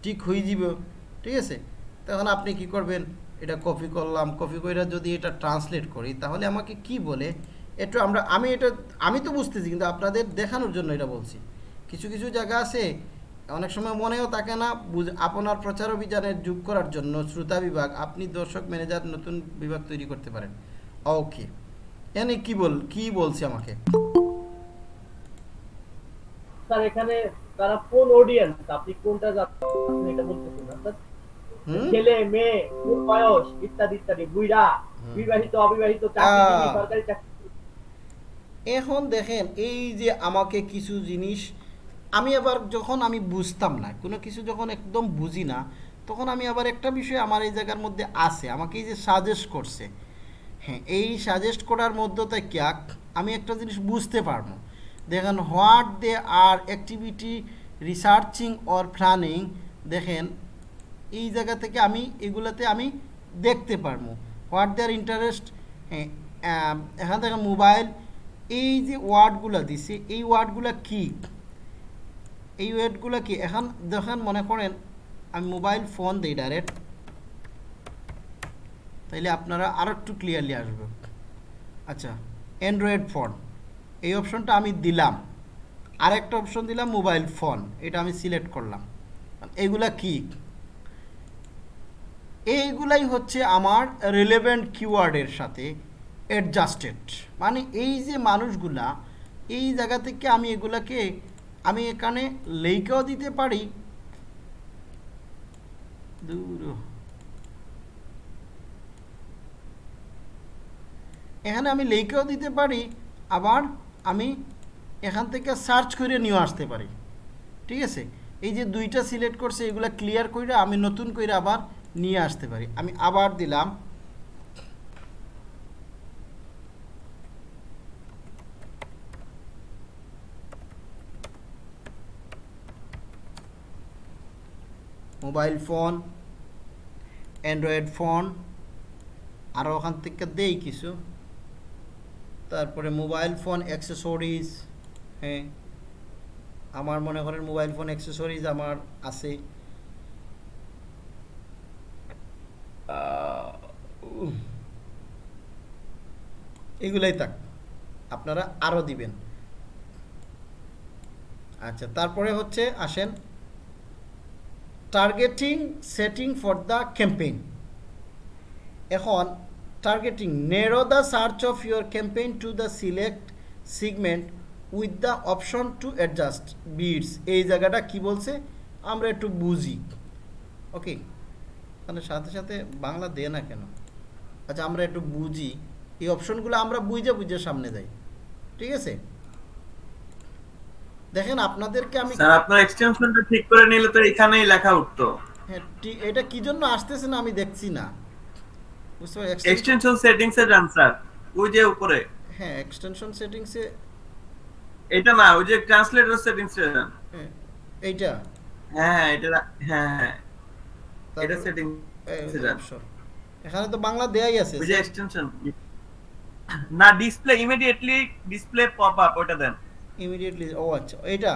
ঠিক হয়ে যাবে। ঠিক আছে? তখন আপনি কি করবেন? এটা কপি করলাম। কপি করে যদি এটা ট্রান্সলেট করি, তাহলে আমাকে কি বলে? একটু আমরা, আমি এটা, আমি তো বুঝতেছি, কিন্তু আপনাদের দেখানোর জন্য এটা বলছি। কিছু কিছু জায়গা আছে, অনেক সময় মনেও থাকে না, বুঝ- আপনার প্রচার অভিযানে যোগ করার জন্য শ্রোতা বিভাগ, আপনি দর্শক, ম্যানেজার, নতুন বিভাগ তৈরি করতে পারেন। ওকে এনে কি বল কি বলছে আমাকে? স্যার এখানে তারা কোন অডিয়েন্স আপনি কোনটা যাচ্ছেন? এটা বলতেছেন না। স্যার ছেলে মেয়ে কোন বয়স? ইত্যাদি ইত্যাদি। বুইড়া বিবাহিত অবিবাহিত আহ। সরকারি চাকরি এখন দেখেন এই যে আমাকে কিছু জিনিস আমি আবার যখন আমি বুঝতাম না কোনো কিছু যখন একদম বুঝি না তখন আমি আবার একটা বিষয় আমার এই জায়গার মধ্যে আছে আমাকে এই যে সাজেস্ট করছে। হ্যাঁ এই সাজেস্ট করার মধ্যতে ক্যাক, আমি একটা জিনিস বুঝতে পারব। দেখেন what they are activity researching or planning দেখেন, এই জায়গা থেকে আমি, এগুলাতে আমি দেখতে পারব। হোয়াট দেয়ার ইন্টারেস্ট হ্যাঁ এখান থেকে মোবাইল এই যে ওয়ার্ডগুলো দিছে, এই ওয়ার্ডগুলো কি? এই ওয়ার্ডগুলো কি? এখন দেখেন, মনে করেন, আমি মোবাইল ফোন দিই ডাইরেক্ট তাইলে আপনারা আরও একটু ক্লিয়ারলি আসবে। আচ্ছা অ্যান্ড্রয়েড ফোন এই অপশনটা আমি দিলাম। আরেকটা অপশন দিলাম মোবাইল ফোন এটা আমি সিলেক্ট করলাম। এগুলা কি? এইগুলাই হচ্ছে আমার রিলেভেন্ট কিওয়ার্ডের সাথে অ্যাডজাস্টেড মানে এই যে মানুষগুলা, এই জায়গা থেকে আমি এগুলাকে, আমি এখানে লেইকেও দিতে পারি। দূর এখানে আমি লেইকেও দিতে পারি, আবার আমি এখান থেকে সার্চ করে নিয়ে আসতে পারি। ঠিক আছে? এই যে দুইটা সিলেক্ট করছে, এগুলা ক্লিয়ার করে আমি নতুন করে আবার নিয়ে আসতে পারি। আমি আবার দিলাম। মোবাইল ফোন, অ্যান্ড্রয়েড ফোন আরও ওখান থেকে দেই কিছু। তারপরে মোবাইল ফোন অ্যাক্সেসরিজ হ্যাঁ আমার মনে করেন মোবাইল ফোন অ্যাক্সেসরিজ আমার আছে। এগুলাই থাক, আপনারা আরও দিবেন আচ্ছা তারপরে হচ্ছে আসেন targeting setting for the campaign এখন targeting narrow the search of your campaign to the select segment with the option to adjust bids এই জায়গাটা কি বলছে? আমরা একটু বুঝি। ওকে তাহলে সাথে সাথে বাংলা দে না কেন? আচ্ছা আমরা একটু বুঝি। এই অপশনগুলো আমরা বুঝে বুঝে সামনে যাই। ঠিক আছে? দেখেন আপনাদেরকে আমি স্যার আপনার এক্সটেনশনটা ঠিক করে নিলে তো এখানেই লেখা উঠতো। হ্যাঁ এটা কি জন্য আসতেছে না আমি দেখছি না। বুঝতে এক্সটেনশন সেটিংস এ যান স্যার ওই যে উপরে। হ্যাঁ এক্সটেনশন সেটিংসে এটা না ওই যে ট্রান্সলেটর সেটিংস এ যান হ্যাঁ এইটা? হ্যাঁ হ্যাঁ এটা হ্যাঁ হ্যাঁ। এটা সেটিং এ যান। এখানে তো বাংলা দেয়াই আছে ওই যে এক্সটেনশন না display immediately display pop up ওটা দেন। ইমিডিয়েটলি ও আচ্ছা এইটা?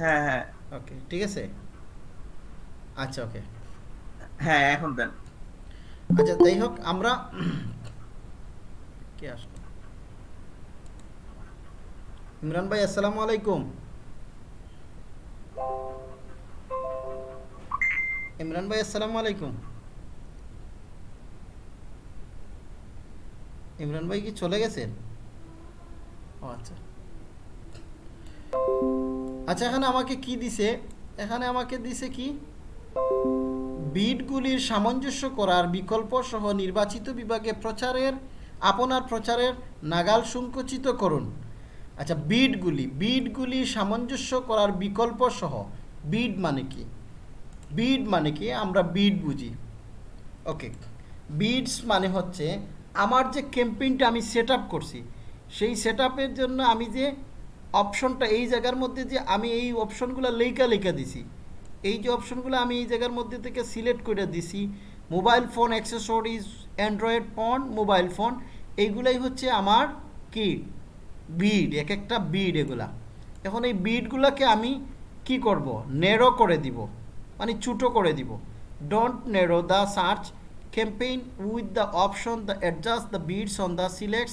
হ্যাঁ হ্যাঁ। ওকে ঠিক আছে? আচ্ছা ওকে হ্যাঁ এখন দেন। আচ্ছা যাই হোক আমরা কে আসলো? ইমরান ভাই আসসালামু আলাইকুম। ইমরান ভাই আসসালামু আলাইকুম। ইমরান ভাই কি চলে গেছেন ও আচ্ছা। আচ্ছা এখানে আমাকে কি দিছে? এখানে আমাকে দিছে কি? বিটগুলির সামঞ্জস্য করার বিকল্প সহ নির্বাচিত বিভাগে প্রচারের, আপনার প্রচারের নাগাল সংকুচিত করুন। আচ্ছা বিডগুলি বিটগুলি সামঞ্জস্য করার বিকল্প সহ বিড মানে কি? বিড মানে কি? আমরা বিড বুঝি। ওকে বিডস মানে হচ্ছে আমার যে ক্যাম্পেইনটা আমি সেট করছি, সেই সেট জন্য আমি যে অপশনটা এই জায়গার মধ্যে যে আমি এই অপশনগুলো লেখা লেখা দিছি এই যে অপশনগুলো আমি এই জায়গার মধ্যে থেকে সিলেক্ট করে দিছি, mobile phone, accessories, Android phone, mobile phone, এইগুলাই হচ্ছে আমার কি? বিড, এক একটা বিড এগুলা। এখন এই বিডগুলোকে আমি কি করব? নেরো করে দিব মানে ছোটো করে দিব। Don't narrow the search campaign with the option the adjust the bids on the select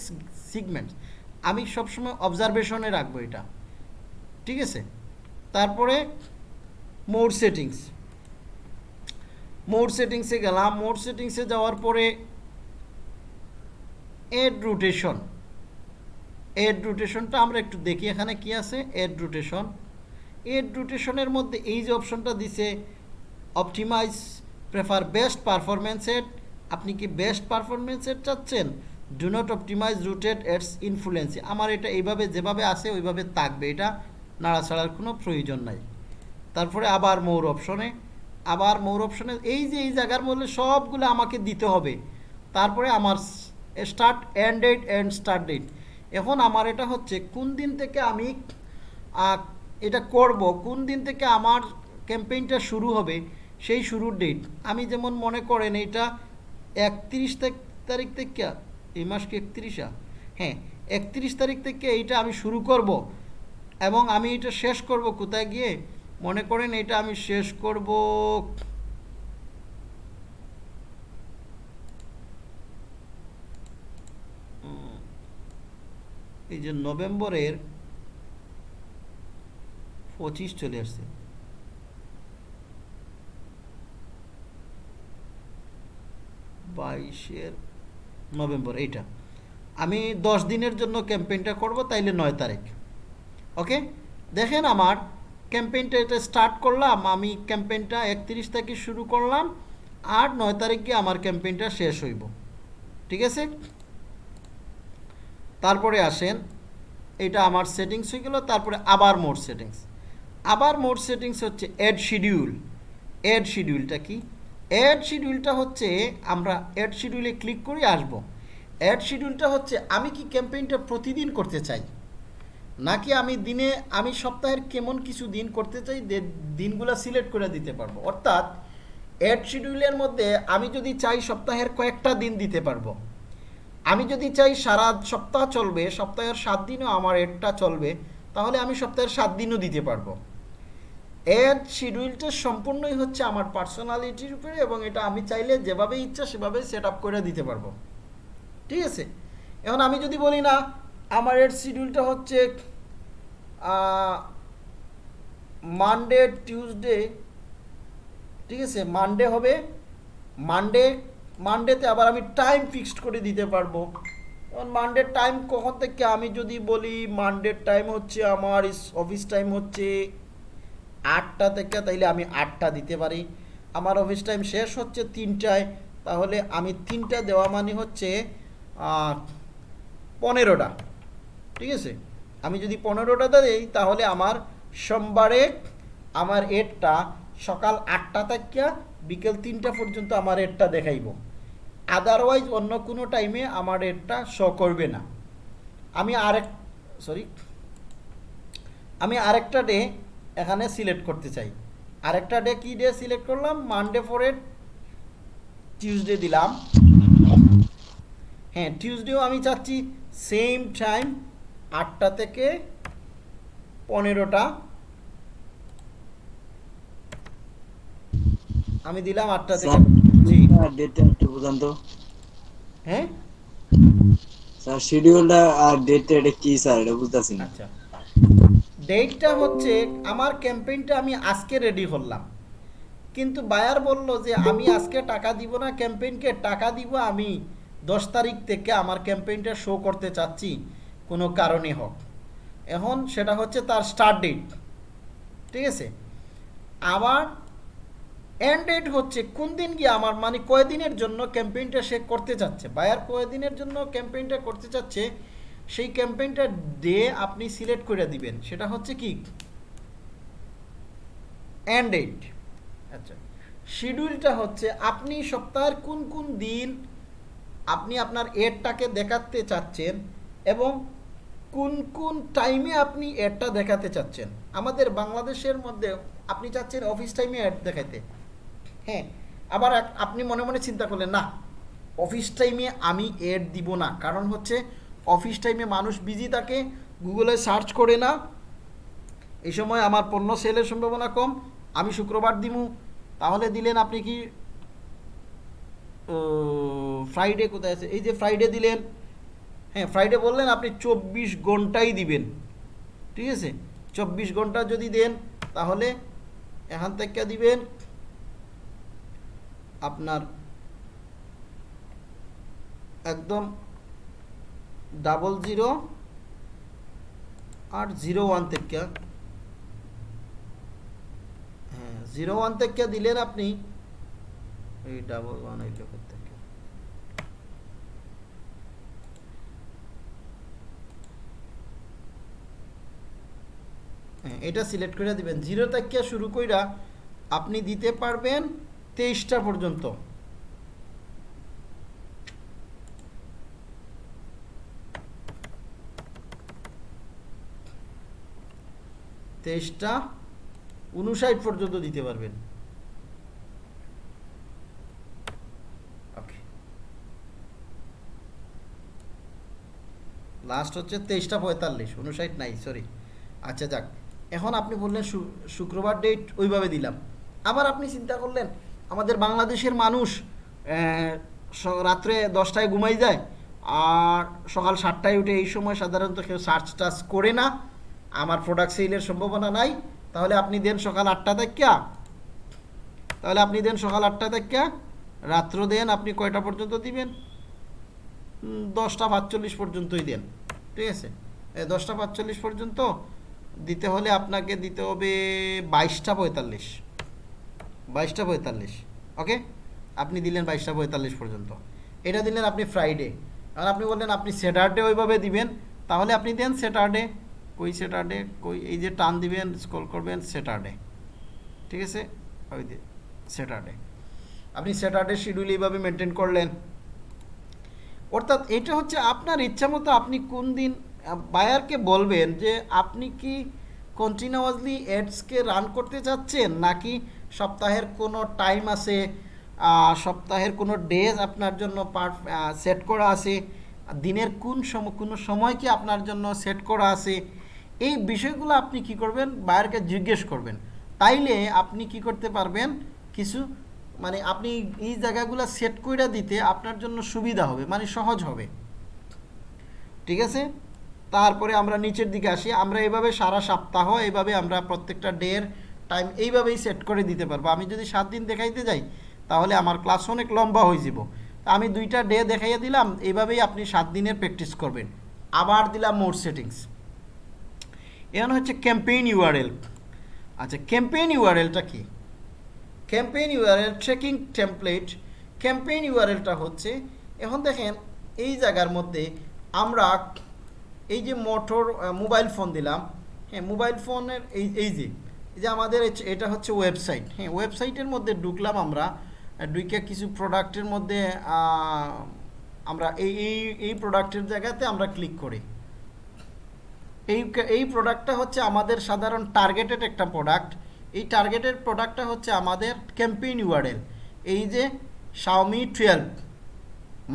segments আমি সবসময় অবজারভেশনে রাখব এটা। ঠিক আছে? তারপরে মোড সেটিংস। মোড সেটিংসে গেলাম মোড সেটিংসে যাওয়ার পরে এড রোটেশন এড রোটেশনটা আমরা একটু দেখি এখানে কি আছে এড রোটেশন এড রোটেশনের মধ্যে এই যে অপশনটা দিছে optimise prefer best performance ad আপনি কি বেস্ট পারফরমেন্স এড চাচ্ছেন? Do not optimise rotate ads ইনফ্লুয়েন্সি আমার এটা এইভাবে যেভাবে আছে, ওইভাবে থাকবে। এটা নাড়াছাড়ার কোনো প্রয়োজন নাই। তারপরে আবার মৌর অপশনে আবার মৌর অপশনে এই যে, এই জায়গার মধ্যে সবগুলো আমাকে দিতে হবে। তারপরে আমার start end date end start date এখন আমার এটা হচ্ছে, কোন দিন থেকে আমি এটা করব, কোন দিন থেকে আমার ক্যাম্পেইনটা শুরু হবে, সেই শুরুর ডেট আমি যেমন মনে করেন এটা একত্রিশ তারিখ থেকে, এই মাস কি একত্রিশা হ্যাঁ একত্রিশ তারিখ থেকে এইটা আমি শুরু করব এবং আমি এটা শেষ করব কোথায় গিয়ে? মনে করেন এটা আমি শেষ করব। এই যে নভেম্বরের পঁচিশ চলে আসছে। বাইশের নভেম্বর, এইটা। আমি দশ দিনের জন্য ক্যাম্পেইনটা করব, তাইলে নয় তারিখ। ওকে দেখেন আমার ক্যাম্পেইনটা এটা স্টার্ট করলাম, আমি ক্যাম্পেইনটা একত্রিশ তারিখে শুরু করলাম, আর নয় তারিখে আমার ক্যাম্পেইনটা শেষ হইব। ঠিক আছে? তারপরে আসেন, এটা আমার সেটিংস হয়ে গেল, তারপরে আবার মোড সেটিংস আবার মোড সেটিংস হচ্ছে অ্যাড শিডিউল অ্যাড শিডিউলটা কি? অ্যাড শিডিউলটা হচ্ছে, আমরা অ্যাড শিডিউলে ক্লিক করে আসব। অ্যাড শিডিউলটা হচ্ছে, আমি কি ক্যাম্পেইনটা প্রতিদিন করতে চাই? নাকি আমি দিনে, আমি সপ্তাহের কেমন কিছু দিন করতে চাই দিনগুলো সিলেক্ট করে দিতে পারব? অর্থাৎ অ্যাড শিডিউলের মধ্যে আমি যদি চাই সপ্তাহের কয়েকটা দিন দিতে পারব। আমি যদি চাই সারা সপ্তাহ চলবে, সপ্তাহের সাত দিনও আমার এডটা চলবে, তাহলে আমি সপ্তাহের সাত দিনও দিতে পারব। এর শিডিউলটা সম্পূর্ণই হচ্ছে আমার পার্সোনালিটির উপরে এবং এটা আমি চাইলে যেভাবে ইচ্ছা সেভাবে সেট আপ করে দিতে পারব। ঠিক আছে? এখন আমি যদি বলি না আমার এর শিডিউলটা হচ্ছে মানডে টিউসডে ঠিক আছে? মানডে হবে মানডে মানডেতে আবার আমি টাইম ফিক্সড করে দিতে পারব। এখন মানডের টাইম কখন থেকে আমি যদি বলি মানডের টাইম হচ্ছে আমার অফিস টাইম হচ্ছে আটটা থেকে, তাইলে আমি আটটা দিতে পারি। আমার অফিস টাইম শেষ হচ্ছে তিনটায়, তাহলে আমি তিনটা দেওয়া মানে হচ্ছে পনেরোটা। ঠিক আছে? আমি যদি পনেরোটা দিই, তাহলে আমার সোমবারে আমার এডটা সকাল আটটা থেকে বিকেল তিনটা পর্যন্ত আমার এডটা দেখাইব। আদারওয়াইজ অন্য কোনো টাইমে আমার এডটা শো করবে না। আমি আরেক সরি আমি আরেকটা ডে এখানে সিলেক্ট করতে চাই। আরেকটা ডে কি ডে সিলেক্ট করলাম? মানডে ফরে টিউসডে দিলাম। হ্যাঁ টিউসডেও আমি চাচ্ছি সেম টাইম আটটা থেকে পনেরোটা। আমি দিলাম আটটা থেকে জি। ডেটটা একটু বুঝান তো। হ্যাঁ? স্যার শিডিউলটা আর ডেটটা এটা কি স্যার? এটা বুঝতেছি না। আচ্ছা। ডেটটা হচ্ছে আমার ক্যাম্পেইনটা আমি আজকে রেডি করলাম। কিন্তু বায়ার বলল যে আমি আজকে টাকা দিব না ক্যাম্পেইনকে টাকা দিব আমি। দশ তারিখ থেকে আমার ক্যাম্পেইনটা শো করতে চাচ্ছি। কোনো কারণে হোক। এখন সেটা হচ্ছে তার স্টার্ট ডেট ঠিক আছে? আবার এন্ড ডেট হচ্ছে কোন দিন গিয়ে আমার মানে কয়দিনের জন্য ক্যাম্পেইনটা সে করতে চাচ্ছে? বায়ার কয়দিনের জন্য ক্যাম্পেইনটা করতে চাচ্ছে, সেই ক্যাম্পেইনটা ডে আপনি সিলেক্ট করে দিবেন। সেটা হচ্ছে কি? এন্ড ডেট আচ্ছা শিডিউলটা হচ্ছে আপনি সপ্তাহের কোন কোন দিন আপনি আপনার এডটাকে দেখাতে চাচ্ছেন এবং কোন কোন টাইমে আপনি এডটা দেখাতে চাচ্ছেন? আমাদের বাংলাদেশের মধ্যে আপনি চাচ্ছেন অফিস টাইমে অ্যাড দেখাইতে। হ্যাঁ আবার আপনি মনে মনে চিন্তা করলেন, না অফিস টাইমে আমি এড দিব না। কারণ হচ্ছে অফিস টাইমে মানুষ বিজি থাকে গুগলে সার্চ করে না। এই সময় আমার পণ্য সেলের সম্ভাবনা কম, আমি শুক্রবার দিমু। তাহলে দিলেন আপনি কি ফ্রাইডে কোথায় আছে? এই যে ফ্রাইডে দিলেন। হ্যাঁ ফ্রাইডে বললেন আপনি চব্বিশ ঘন্টাই দিবেন। ঠিক আছে? চব্বিশ ঘণ্টা যদি দেন, তাহলে এখান থেকে দিবেন আপনার একদম ডাবল জিরো আর জিরো ওয়ান থেকে। হ্যাঁ জিরো ওয়ান থেকে দিলেন আপনি, এই ডাবল ওয়ান এই লোকের থেকে হ্যাঁ এটা সিলেক্ট করে দিবেন। জিরো থেকে শুরু কইরা আপনি দিতে পারবেন তেইশটা পর্যন্ত। তেইশটা উনষাট পর্যন্ত দিতে পারবেন। লাস্ট হচ্ছে তেইশটা পঁয়তাল্লিশ উনষাট নাই সরি আচ্ছা যাক। এখন আপনি বললেন শুক্রবার ডেট ওইভাবে দিলাম। আবার আপনি চিন্তা করলেন, আমাদের বাংলাদেশের মানুষ রাত্রে দশটায় ঘুমাই যায়, আর সকাল সাতটায় উঠে এই সময় সাধারণত কেউ সার্চ টাচ করে না। আমার প্রোডাক্ট সেলের সম্ভাবনা নাই। তাহলে আপনি দেন সকাল আটটা থেকে তাহলে আপনি দেন সকাল আটটা থেকে রাত্র দেন, আপনি কয়টা পর্যন্ত দিবেন? দশটা পাঁচচল্লিশ পর্যন্তই দেন। ঠিক আছে? দশটা পাঁচচল্লিশ পর্যন্ত দিতে হলে আপনাকে দিতে হবে বাইশটা পঁয়তাল্লিশ। বাইশটা পঁয়তাল্লিশ ওকে আপনি দিলেন বাইশটা পঁয়তাল্লিশ পর্যন্ত। এটা দিলেন আপনি ফ্রাইডে আর আপনি বললেন, আপনি স্যাটারডে ওইভাবে দিবেন। তাহলে আপনি দেন স্যাটারডে কই স্যাটারডে কই এই যে টান দিবেন স্ক্রল করবেন স্যাটারডে ঠিক আছে? ওই যে স্যাটারডে আপনি স্যাটারডে শিডিউল এইভাবে মেনটেন করলেন। অর্থাৎ এটা হচ্ছে আপনার ইচ্ছা মতো আপনি কোন দিন বায়ারকে বলবেন যে, আপনি কি কন্টিনিউয়াসলি অ্যাডসকে রান করতে চাচ্ছেন? নাকি সপ্তাহের কোনো টাইম আছে সপ্তাহের কোনো ডেজ আপনার জন্য সেট করা আছে? দিনের কোন সময় কোনো সময় কি আপনার জন্য সেট করা আছে? এই বিষয়গুলো আপনি কি করবেন? বায়ারকে জিজ্ঞেস করবেন। তাইলে আপনি কি করতে পারবেন? কিছু মানে আপনি এই জায়গাগুলো সেট করে দিতে আপনার জন্য সুবিধা হবে মানে সহজ হবে। ঠিক আছে? তারপরে আমরা নিচের দিকে আসি, আমরা এইভাবে সারা সপ্তাহ এইভাবে আমরা প্রত্যেকটা ডের টাইম এইভাবেই সেট করে দিতে পারব। আমি যদি সাত দিন দেখাইতে যাই, তাহলে আমার ক্লাস অনেক লম্বা হয়ে যাব। আমি দুইটা ডে দেখাইয়া দিলাম, এইভাবেই আপনি সাত দিনের প্র্যাকটিস করবেন। আবার দিলাম মোড সেটিংস এখন হচ্ছে ক্যাম্পেইন ইউআরএল আচ্ছা ক্যাম্পেইন ইউআরএলটা কি? Campaign URL tracking template campaign ইউআরএলটা হচ্ছে, এখন দেখেন, এই জায়গার মধ্যে আমরা এই যে মোটর মোবাইল ফোন দিলাম হ্যাঁ মোবাইল ফোনের এই এই যে এই যে আমাদের এটা হচ্ছে ওয়েবসাইট হ্যাঁ ওয়েবসাইটের মধ্যে ঢুকলাম আমরা ঢুকে কিছু প্রোডাক্টের মধ্যে আমরা এই এই এই প্রোডাক্টের জায়গাতে আমরা ক্লিক করি। এই এই প্রোডাক্টটা হচ্ছে আমাদের সাধারণ টার্গেটেড একটা প্রোডাক্ট। এই টার্গেটেড প্রোডাক্টটা হচ্ছে আমাদের ক্যাম্পেইন ইউআরএল। এই যে Xiaomi twelve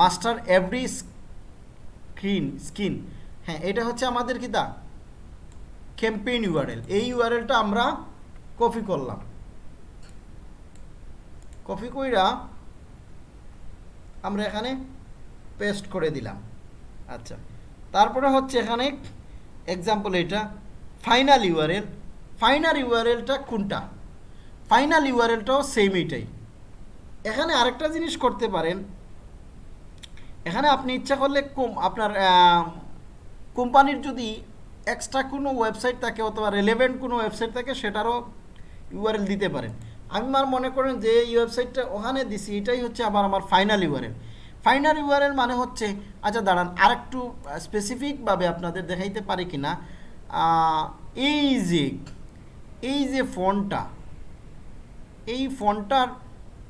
master every screen skin হ্যাঁ এটা হচ্ছে আমাদের কি দা ক্যাম্পেইন ইউআরএল এই ইউআরএলটা আমরা কপি করলাম। কপি কইরা আমরা এখানে পেস্ট করে দিলাম। আচ্ছা তারপরে হচ্ছে এখানে এক্সাম্পল এটা ফাইনাল ইউআরএল ফাইনাল ইউআরএলটা কোনটা? ফাইনাল ইউআরএলটাও সেম এটাই এখানে আরেকটা জিনিস করতে পারেন। এখানে আপনি ইচ্ছা করলে কম আপনার কোম্পানির যদি এক্সট্রা কোনো ওয়েবসাইট থাকে অথবা রেলেভেন্ট কোনো ওয়েবসাইট থাকে, সেটারও ইউআরএল দিতে পারেন। আমি আমার মনে করেন যে এই ওয়েবসাইটটা ওখানে দিছি, এটাই হচ্ছে আবার আমার ফাইনাল ইউআরএল ফাইনাল ইউআরএল মানে হচ্ছে আচ্ছা দাঁড়ান, আরেকটু স্পেসিফিকভাবে আপনাদের দেখাইতে পারি কি না এই যে এই যে ফোনটা, এই ফোনটার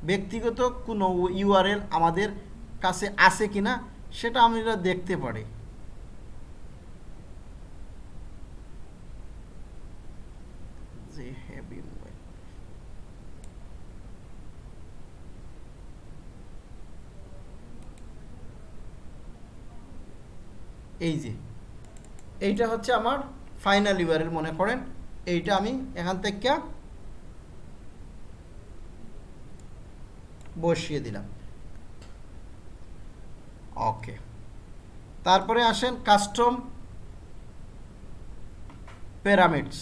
ব্যক্তিগত কোনো ইউআরএল আমাদের কাছে আছে কিনা, সেটা আমরা দেখতে পারি। এই যে, এইটা হচ্ছে আমার ফাইনাল ইয়ারের মনে করেন, এইটা আমি এখান থেকে বসিয়ে দিলাম। ওকে তারপরে আসেন কাস্টম প্যারামিডস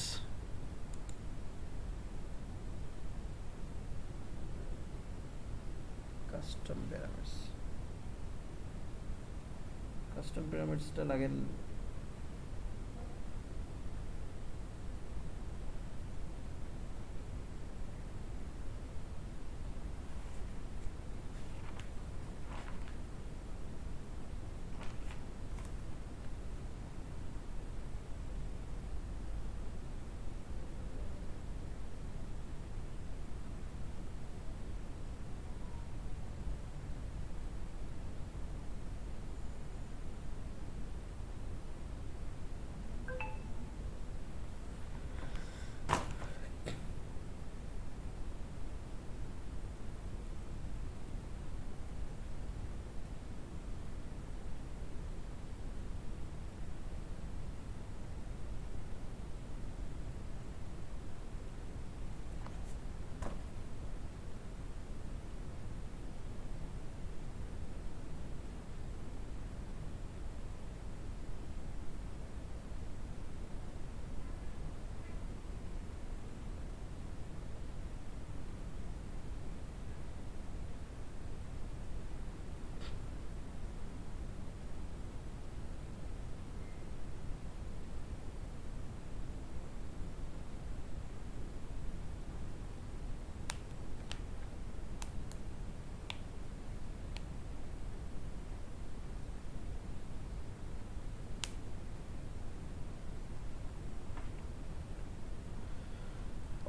কাস্টম প্যারামিডসটা লাগে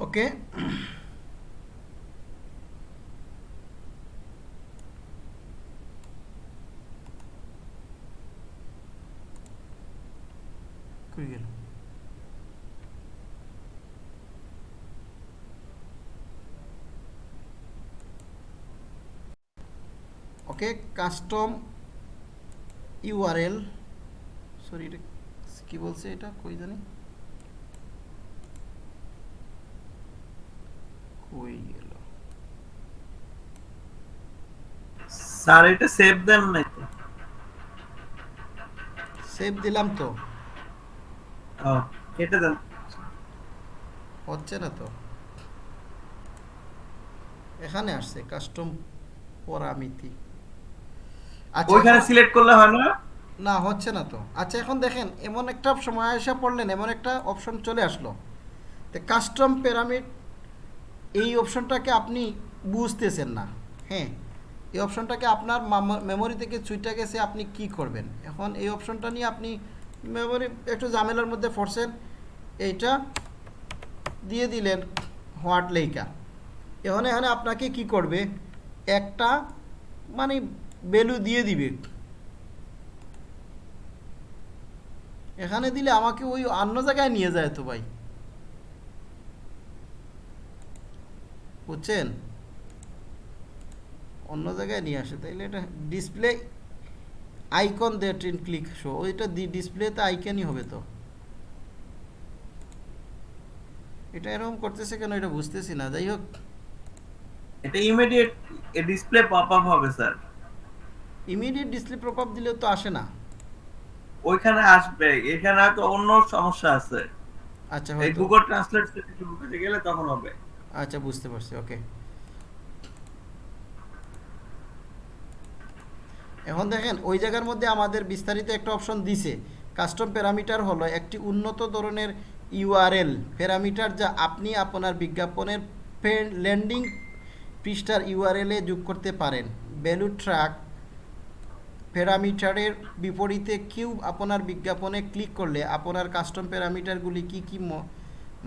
ওকে? কই গেল? ওকে কাস্টম ইউআরএল সরি এটা কি বলছে এটা? কই জানি কই গেল স্যার এটা সেভ দেন নাই তো সেভ দিলাম তো। ও, কেটে দেন। হচ্ছে না তো। এখানে আসছে কাস্টম পরামিতি। আচ্ছা ওইখানে সিলেক্ট করলে হয় না? না হচ্ছে না তো। আচ্ছা এখন দেখেন এমন একটা সময় এসে পড়লেন এমন একটা অপশন চলে আসলো। তো কাস্টম প্যারামিড এই অপশনটাকে আপনি বুঝতেছেন না। হ্যাঁ এই অপশনটাকে আপনার মেমোরি থেকে ছুইটা গেছে, আপনি কি করবেন? এখন এই অপশনটা নিয়ে আপনি মেমোরি একটু ঝামেলার মধ্যে পড়ছেন, এইটা দিয়ে দিলেন হোয়াট লেইকা এখন এখানে আপনাকে কি করবে? একটা মানে ভ্যালু দিয়ে দিবে। এখানে দিলে আমাকে ওই অন্য জায়গায় নিয়ে যায় তো ভাই। বুঝছেন? অন্য জায়গায় নিয়ে আসে তাইলে এটা display icon they train click show ওইটা দি ডিসপ্লেতে আইকনই হবে তো। এটা এরকম করতেছে কেন এটা বুঝতেছি না যাই হোক। এটা immediate a display pop up হবে স্যার ইমিডিয়েট ডিসপ্লে প্রপাপ দিলেও তো আসে না। ওইখানে আসবে এখানে তো অন্য সমস্যা আছে। আচ্ছা গুগল ট্রান্সলেট শুরু করতে গেলে তখন হবে। আচ্ছা বুঝতে পারছি ওকে এখন দেখেন, ওই জায়গার মধ্যে আমাদের বিস্তারিত একটা অপশন দিছে। কাস্টম প্যারামিটার হলো একটি উন্নত ধরনের ইউআরএল প্যারামিটার যা আপনি আপনার বিজ্ঞাপনের ল্যান্ডিং পৃষ্ঠার ইউআরএলে যোগ করতে পারেন। ভ্যালু ট্র্যাক প্যারামিটারের বিপরীতে কিউ আপনার বিজ্ঞাপনে ক্লিক করলে আপনার কাস্টম প্যারামিটারগুলি কি কি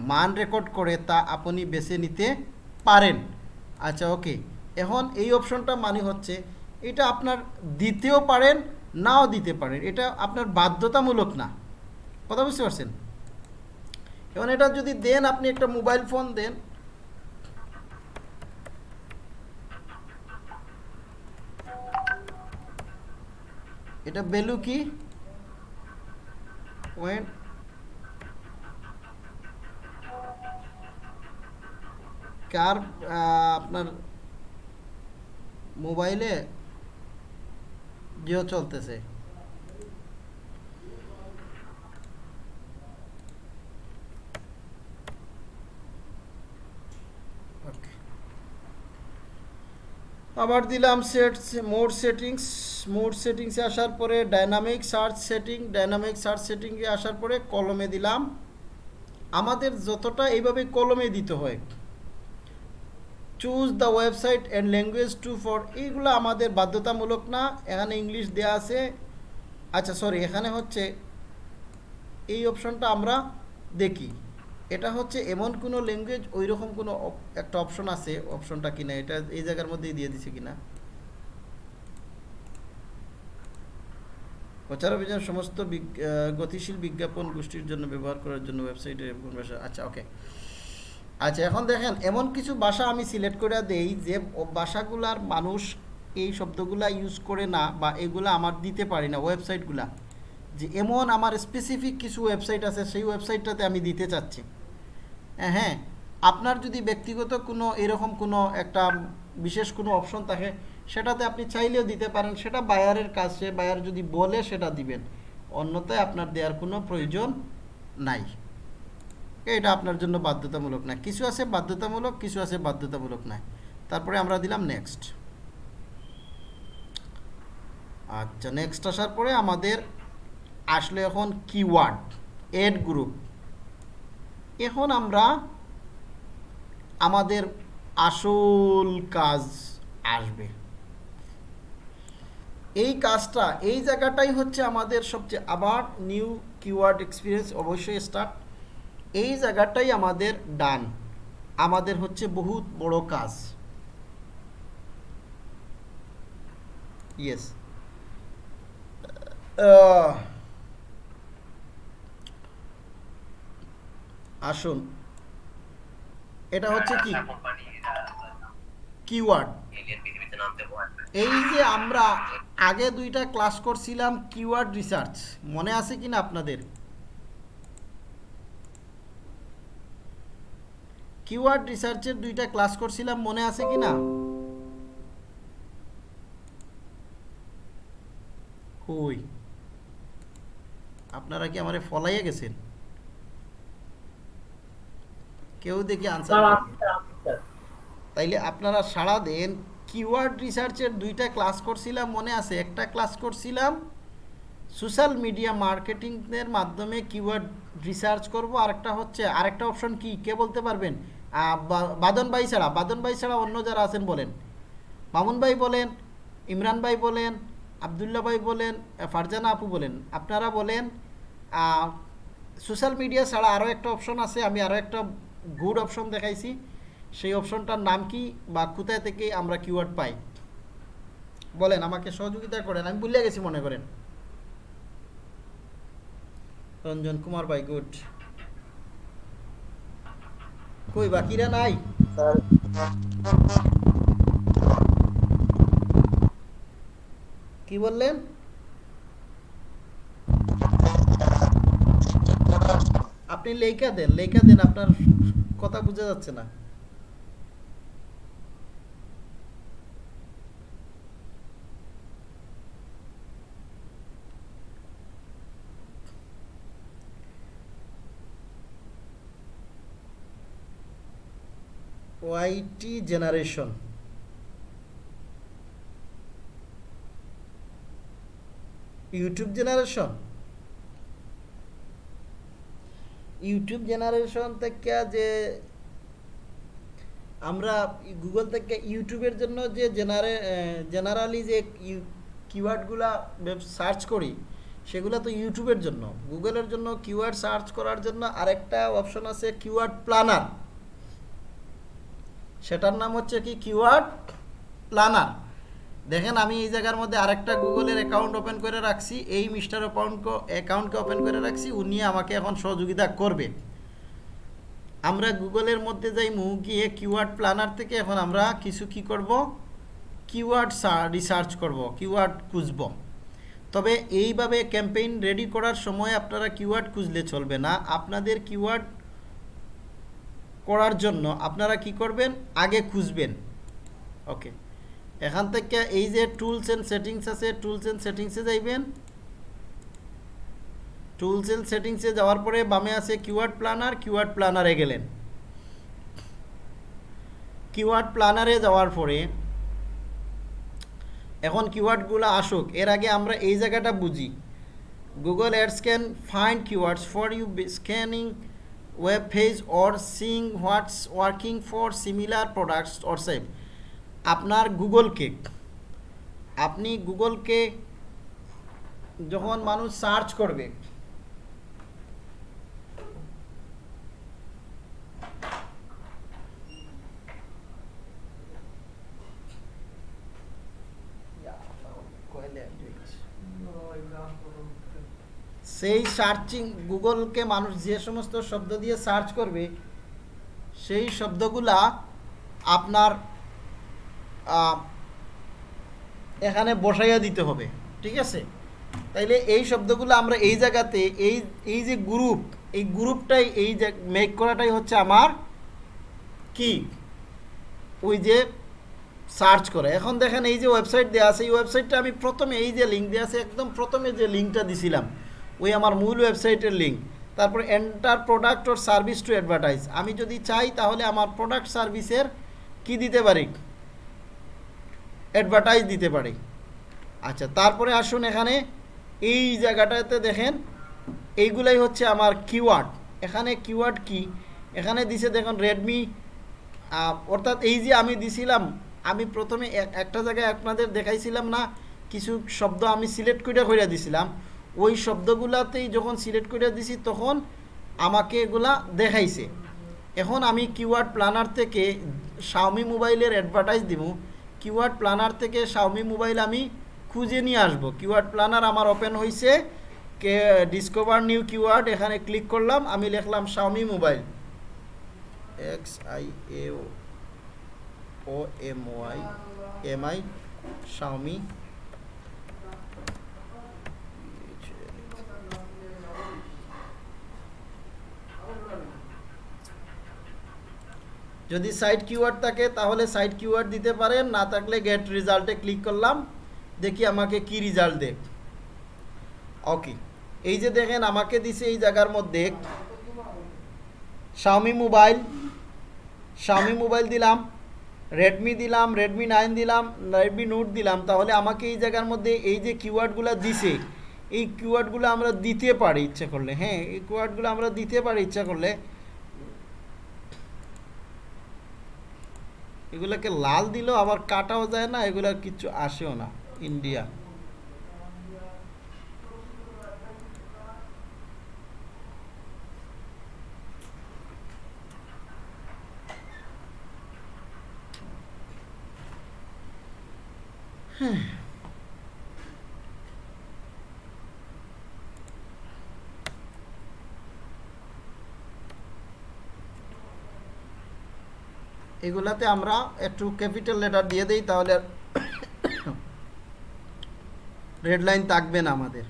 মান রেকর্ড করে তা আপনি বেছে নিতে পারেন। আচ্ছা ওকে এখন এই অপশনটা মানে হচ্ছে এটা আপনার দিতেও পারেন, নাও দিতে পারেন। এটা আপনার বাধ্যতামূলক না। কথা বুঝতে পারছেন? এখন এটা যদি দেন, আপনি একটা মোবাইল ফোন দেন। এটা ভ্যালু কি? কার আপনার মোবাইলে চলতেছে। আবার দিলাম সেট মোড সেটিংস মোড সেটিংসে আসার পরে dynamic search setting dynamic search সেটিংয়ে আসার পরে কলমে দিলাম। আমাদের যতটা এইভাবে কলমে দিতে হয় choose the website and language to for এইগুলো আমাদের বাধ্যতামূলক না, এখানে ইংলিশ দেয়া আছে। আচ্ছা সরি এখানে হচ্ছে এই অপশনটা আমরা দেখি। এটা হচ্ছে এমন কোনো ল্যাঙ্গুয়েজ ওই রকম কোনো একটা অপশন আছে অপশনটা কিনা, এটা এই জায়গার মধ্যেই দিয়ে দিছে কিনা। প্রচার অভিযান সমস্ত গতিশীল বিজ্ঞাপন গোষ্ঠীর জন্য ব্যবহার করার জন্য ওয়েবসাইটে কোন ভাষা আচ্ছা ওকে আচ্ছা এখন দেখেন এমন কিছু ভাষা আমি সিলেক্ট করে দেই যে ভাষাগুলার মানুষ এই শব্দগুলা ইউজ করে না বা এগুলা আমার দিতে পারি না ওয়েবসাইটগুলা যে এমন আমার স্পেসিফিক কিছু ওয়েবসাইট আছে সেই ওয়েবসাইটটাতে আমি দিতে চাচ্ছি। হ্যাঁ, আপনার যদি ব্যক্তিগত কোনো এরকম কোনো একটা বিশেষ কোনো অপশন থাকে সেটাতে আপনি চাইলেও দিতে পারেন সেটা বায়ারের কাছে বায়ার যদি বলে সেটা দিবেন। অন্যথায় আপনার দেওয়ার কোনো প্রয়োজন নাই। এটা আপনার জন্য বাধ্যতামূলক না কিছু আছে বাধ্যতামূলক, কিছু আছে বাধ্যতামূলক না তারপরে আমরা দিলাম নেক্সট আচ্ছা নেক্সট আসার পরে আমাদের আসলে এখন কিওয়ার্ড এড গ্রুপ এখন আমরা আমাদের আসল কাজ আসবে। এই কাজটা, এই জায়গাটাই হচ্ছে আমাদের সবচেয়ে আবার নিউ কিওয়ার্ড এক্সপিরিয়েন্স অবশ্যই স্টার্ট এই জায়গাটাই আমাদের ডান। আমাদের হচ্ছে বহুত বড় কাজ। ইয়েস আসুন। এটা হচ্ছে কি? কিওয়ার্ড এই যে আমরা আগে দুইটা ক্লাস করছিলাম কিওয়ার্ড রিসার্চ মনে আছে কিনা আপনাদের? কিওয়ার্ড রিসার্চের দুইটা ক্লাস করছিলাম মনে আছে কিনা কই? আপনারা কি আমারে ফলাইয়া গেছেন? কেউ দেখি আনসার আছে স্যার। তাইলে আপনারা সাড়া দেন কিওয়ার্ড রিসার্চের দুইটা ক্লাস করছিলাম মনে আছে? একটা ক্লাস করছিলাম সোশ্যাল মিডিয়া মার্কেটিংয়ের মাধ্যমে কিওয়ার্ড রিসার্চ করব আরেকটা হচ্ছে আরেকটা অপশন কি? কে বলতে পারবেন? বাদন ভাই ছাড়া, বাদন ভাই ছাড়া অন্য যারা আছেন বলেন। মামুন ভাই বলেন, ইমরান ভাই বলেন, আবদুল্লাহ ভাই বলেন ফারজানা আপু বলেন। আপনারা বলেন সোশ্যাল মিডিয়া ছাড়া আরও একটা অপশন আছে, আমি আরও একটা গুড অপশন দেখাইছি। সেই অপশনটার নাম কি বা কোথায় থেকে আমরা কিওয়ার্ড পাই? বলেন, আমাকে সহযোগিতা করেন, আমি ভুলে গেছি মনে করেন। রঞ্জন কুমার ভাই গুড কই, বাকিরা নাই? কি বললেন? আপনি লেখা দেন লেখা দেন, আপনার কথা বুঝা যাচ্ছে না। YT generation YouTube generation YouTube generation থেকে যে আমরা গুগল থেকে ইউটিউবের জন্য যে জেনারে জেনারেলি যে কিওয়ার্ডগুলা সার্চ করি, সেগুলো তো ইউটিউবের জন্য। গুগলের জন্য কিওয়ার্ড সার্চ করার জন্য আরেকটা অপশন আছে কিওয়ার্ড প্ল্যানার সেটার নাম হচ্ছে কি কিওয়ার্ড প্ল্যানার দেখেন, আমি এই জায়গার মধ্যে আরেকটা গুগলের অ্যাকাউন্ট ওপেন করে রাখছি। এই মিস্টার অ্যাকাউন্ট অ্যাকাউন্টকে ওপেন করে রাখছি। উনি আমাকে এখন সহযোগিতা করবে। আমরা গুগলের মধ্যে যাই মু গিয়ে কিওয়ার্ড প্ল্যানার থেকে এখন আমরা কিছু কি করব? কিওয়ার্ড রিসার্চ করব, কিওয়ার্ড খুঁজব। তবে এইভাবে ক্যাম্পেইন রেডি করার সময় আপনারা কিওয়ার্ড খুঁজলে চলবে না। আপনাদের কিওয়ার্ড করার জন্য আপনারা কি করবেন? আগে খুঁজবেন। ওকে। এখান থেকে এই যে টুলস এন্ড সেটিংস আছে টুলস এন্ড সেটিংসে যাইবেন। টুলস এন্ড সেটিংসে যাওয়ার পরে বামে আছে কিওয়ার্ড প্ল্যানার কিওয়ার্ড প্ল্যানারে গেলেন। কিওয়ার্ড প্ল্যানারে যাওয়ার পরে এখন কিওয়ার্ডগুলো আসুক। এর আগে আমরা এই জায়গাটা বুঝি। Google ads can find keywords for you scanning web page or seeing what's working for similar products or save আপনার গুগলকে আপনি গুগলকে যখন মানুষ সার্চ করবে সেই সার্চিং গুগলকে মানুষ যে সমস্ত শব্দ দিয়ে সার্চ করবে, সেই শব্দগুলা আপনার এখানে বসাইয়া দিতে হবে, ঠিক আছে? তাইলে এই শব্দগুলো আমরা এই জায়গাতে, এই এই যে গ্রুপ এই গ্রুপটাই এই মেক করাটাই হচ্ছে আমার কি? ওই যে সার্চ করে। এখন দেখেন এই যে ওয়েবসাইট দেওয়া আছে, এই ওয়েবসাইটটা আমি প্রথমে এই যে লিঙ্ক দেওয়া আছে, একদম প্রথমে যে লিঙ্কটা দিছিলাম ওই আমার মূল ওয়েবসাইটের লিঙ্ক তারপরে enter product or service to advertise আমি যদি চাই তাহলে আমার প্রোডাক্ট সার্ভিসের কি দিতে পারি? অ্যাডভার্টাইজ দিতে পারি। আচ্ছা তারপরে আসুন এখানে। এই জায়গাটাতে দেখেন, এইগুলাই হচ্ছে আমার কিওয়ার্ড এখানে কিওয়ার্ড কি? এখানে দিছে দেখুন রেডমি অর্থাৎ এই যে আমি দিছিলাম, আমি প্রথমে এক- একটা জায়গায় আপনাদের দেখাইছিলাম না, কিছু শব্দ আমি সিলেক্ট করে করে দিছিলাম। ওই শব্দগুলাতেই যখন সিলেক্ট করে দিছি, তখন আমাকে এগুলা দেখাইছে। এখন আমি কিওয়ার্ড প্ল্যানার থেকে শাওমি মোবাইলের অ্যাডভার্টাইজ দিব কিওয়ার্ড প্ল্যানার থেকে শাওমি মোবাইল আমি খুঁজে নিয়ে আসব। কিওয়ার্ড প্ল্যানার আমার ওপেন হয়েছে কে ডিসকভার নিউ কিওয়ার্ড এখানে ক্লিক করলাম, আমি লিখলাম Xiaomi mobile. X I A O M Y M I Xiaomi যদি সাইট কিওয়ার্ড থাকে, তাহলে সাইট কিওয়ার্ড দিতে পারেন, না থাকলে গেট রেজাল্টে ক্লিক করলাম, দেখি আমাকে কি রেজাল্ট দেখ ওকে এই যে দেখেন আমাকে দিছে এই জায়গার মধ্যে শাওমি মোবাইল শাওমি মোবাইল দিলাম রেডমি দিলাম রেডমি নাইন দিলাম রেডমি নোট দিলাম, তাহলে আমাকে এই জায়গার মধ্যে এই যে কিওয়ার্ডগুলো দিছে, এই কিওয়ার্ডগুলো আমরা দিতে পারি ইচ্ছা করলে হ্যাঁ এই কিওয়ার্ডগুলো আমরা দিতে পারি ইচ্ছা করলে এগুলোকে লাল দিলেও আবার কাটাও যায় না এগুলা কিছু আসেও না ইন্ডিয়া। এগুলাতে আমরা একটু ক্যাপিটাল লেটার দিয়ে দেই, তাহলে রেড লাইন থাকবে না আমাদের।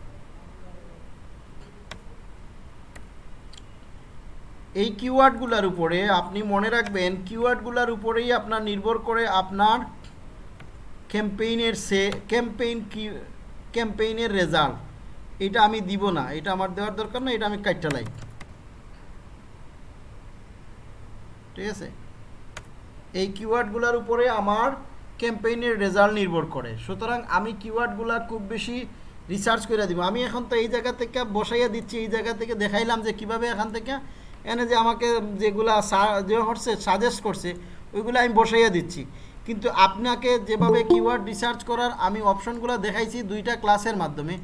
এই কিওয়ার্ডগুলোর উপরে আপনি মনে রাখবেন কিওয়ার্ডগুলোর উপরেই আপনার নির্ভর করে আপনার ক্যাম্পেইনের সে ক্যাম্পেইন কি ক্যাম্পেইনের রেজাল্ট এটা আমি দিব না, এটা আমার দেওয়ার দরকার না, এটা আমি কাটটালাই ঠিক আছে? এই কিওয়ার্ডগুলোর উপরে আমার ক্যাম্পেইনের রেজাল্ট নির্ভর করে। সুতরাং আমি কিওয়ার্ডগুলো খুব বেশি রিসার্চ করে দিব। আমি এখন তো এই জায়গা থেকে বসাইয়া দিচ্ছি, এই জায়গা থেকে দেখাইলাম যে কীভাবে এখান থেকে এনে যে আমাকে যেগুলা যে হচ্ছে সাজেস্ট করছে, ওইগুলো আমি বসাইয়া দিচ্ছি। কিন্তু আপনাকে যেভাবে কিওয়ার্ড রিসার্চ করার আমি অপশনগুলো দেখাইছি দুইটা ক্লাসের মাধ্যমে,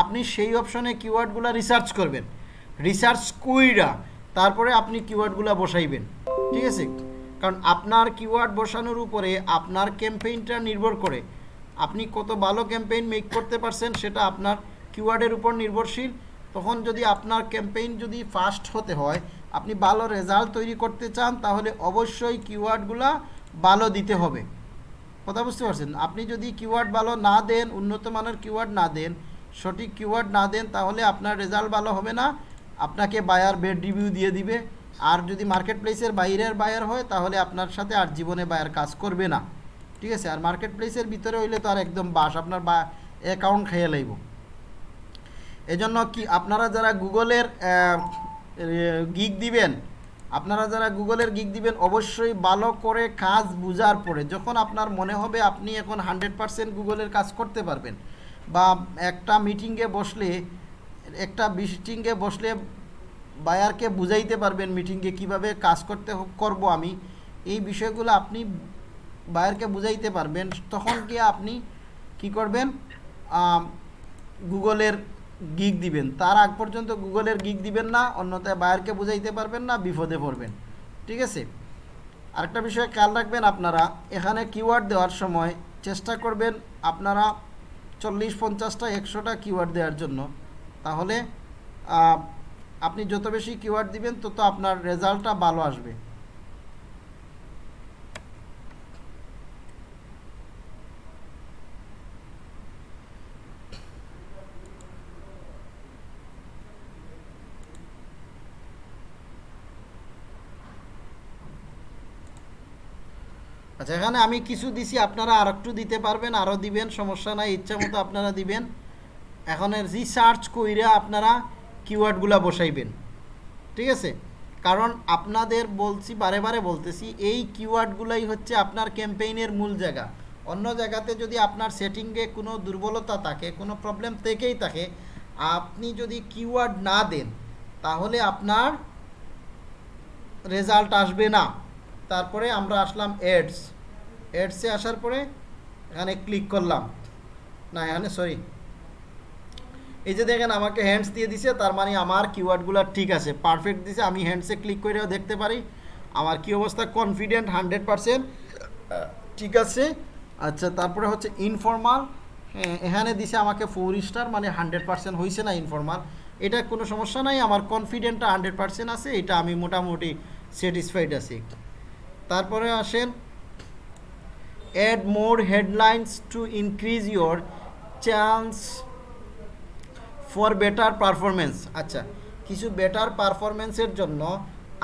আপনি সেই অপশনে কিওয়ার্ডগুলো রিসার্চ করবেন। রিসার্চ কুইরা তারপরে আপনি কিওয়ার্ডগুলো বসাইবেন। ঠিক আছে? কারণ আপনার কিওয়ার্ড বসানোর উপরে আপনার ক্যাম্পেইনটা নির্ভর করে। আপনি কত ভালো ক্যাম্পেইন মেক করতে পারছেন সেটা আপনার কিওয়ার্ডের উপর নির্ভরশীল। তখন যদি আপনার ক্যাম্পেইন যদি ফাস্ট হতে হয়, আপনি ভালো রেজাল্ট তৈরি করতে চান, তাহলে অবশ্যই কিওয়ার্ডগুলা ভালো দিতে হবে। কথা বুঝতে পারছেন? আপনি যদি কিওয়ার্ড ভালো না দেন, উন্নত মানের কিওয়ার্ড না দেন, সঠিক কিওয়ার্ড না দেন, তাহলে আপনার রেজাল্ট ভালো হবে না। আপনাকে বায়ার বেড রিভিউ দিয়ে দিবে। আর যদি মার্কেট প্লেসের বাইরের বায়ার হয়, তাহলে আপনার সাথে আর জীবনে বায়ার কাজ করবে না। ঠিক আছে? আর মার্কেট প্লেসের ভিতরে হইলে তো আর একদম বাস, আপনার বা অ্যাকাউন্ট খেয়ে লাইব। এজন্য কি আপনারা যারা গুগলের গিগ দিবেন, আপনারা যারা গুগলের গিগ দিবেন, অবশ্যই ভালো করে কাজ বুঝার পরে, যখন আপনার মনে হবে আপনি এখন হান্ড্রেড পারসেন্ট গুগলের কাজ করতে পারবেন, বা একটা মিটিংয়ে বসলে, একটা মিটিংয়ে বসলে বায়ারকে বুঝাইতে পারবেন মিটিংয়ে কীভাবে কাজ করতে করব আমি, এই বিষয়গুলো আপনি বায়ারকে বুঝাইতে পারবেন। তখন কি আপনি কি করবেন? গুগলের গিগ দিবেন। তার আগ পর্যন্ত গুগলের গিগ দিবেন না, অন্যথায় বায়ারকে বুঝাইতে পারবেন না, বিপদে পড়বেন। ঠিক আছে? আরেকটা বিষয় খেয়াল রাখবেন আপনারা, এখানে কিওয়ার্ড দেওয়ার সময় চেষ্টা করবেন আপনারা চল্লিশ, পঞ্চাশটা, একশোটা কিওয়ার্ড দেওয়ার জন্য। তাহলে আপনি যত বেশি কিওয়ার্ড দিবেন, তত আপনার রেজাল্টটা ভালো আসবে। আচ্ছা এখানে আমি কিছু দিছি, আপনারা আর একটু দিতে পারবেন আরও দিবেন, সমস্যা নাই, ইচ্ছা মতো আপনারা দিবেন। এখন রিসার্চ কইরা আপনারা কিওয়ার্ডগুলো বসাইবেন। ঠিক আছে? কারণ আপনাদের বলছি, বারে বারে বলতেছি, এই কিওয়ার্ডগুলাই হচ্ছে আপনার ক্যাম্পেইনের মূল জায়গা। অন্য জায়গাতে যদি আপনার সেটিংয়ে কোনো দুর্বলতা থাকে, কোনো প্রবলেম থেকেই থাকে, আপনি যদি কিওয়ার্ড না দেন, তাহলে আপনার রেজাল্ট আসবে না। তারপরে আমরা আসলাম এডস এডসে আসার পরে এখানে ক্লিক করলাম। না, এখানে সরি এই যে দেখেন আমাকে হ্যান্ডস দিয়ে দিছে, তার মানে আমার কিওয়ার্ডগুলো ঠিক আছে পারফেক্ট দিছে, আমি হ্যান্ডসে ক্লিক করেও দেখতে পারি। আমার কি অবস্থা? কনফিডেন্ট হান্ড্রেড পারসেন্ট ঠিক আছে। আচ্ছা তারপরে হচ্ছে ইনফর্মাল এখানে দিছে আমাকে ফোর স্টার মানে হান্ড্রেড পারসেন্ট হয়েছে না ইনফর্মাল এটা কোনো সমস্যা নাই, আমার কনফিডেন্টটা হান্ড্রেড পারসেন্ট আছে, এটা আমি মোটামুটি স্যাটিসফাইড আছি। তারপরে আসেন add more headlines to increase your chance for better performance আচ্ছা কিছু বেটার পারফরমেন্সের জন্য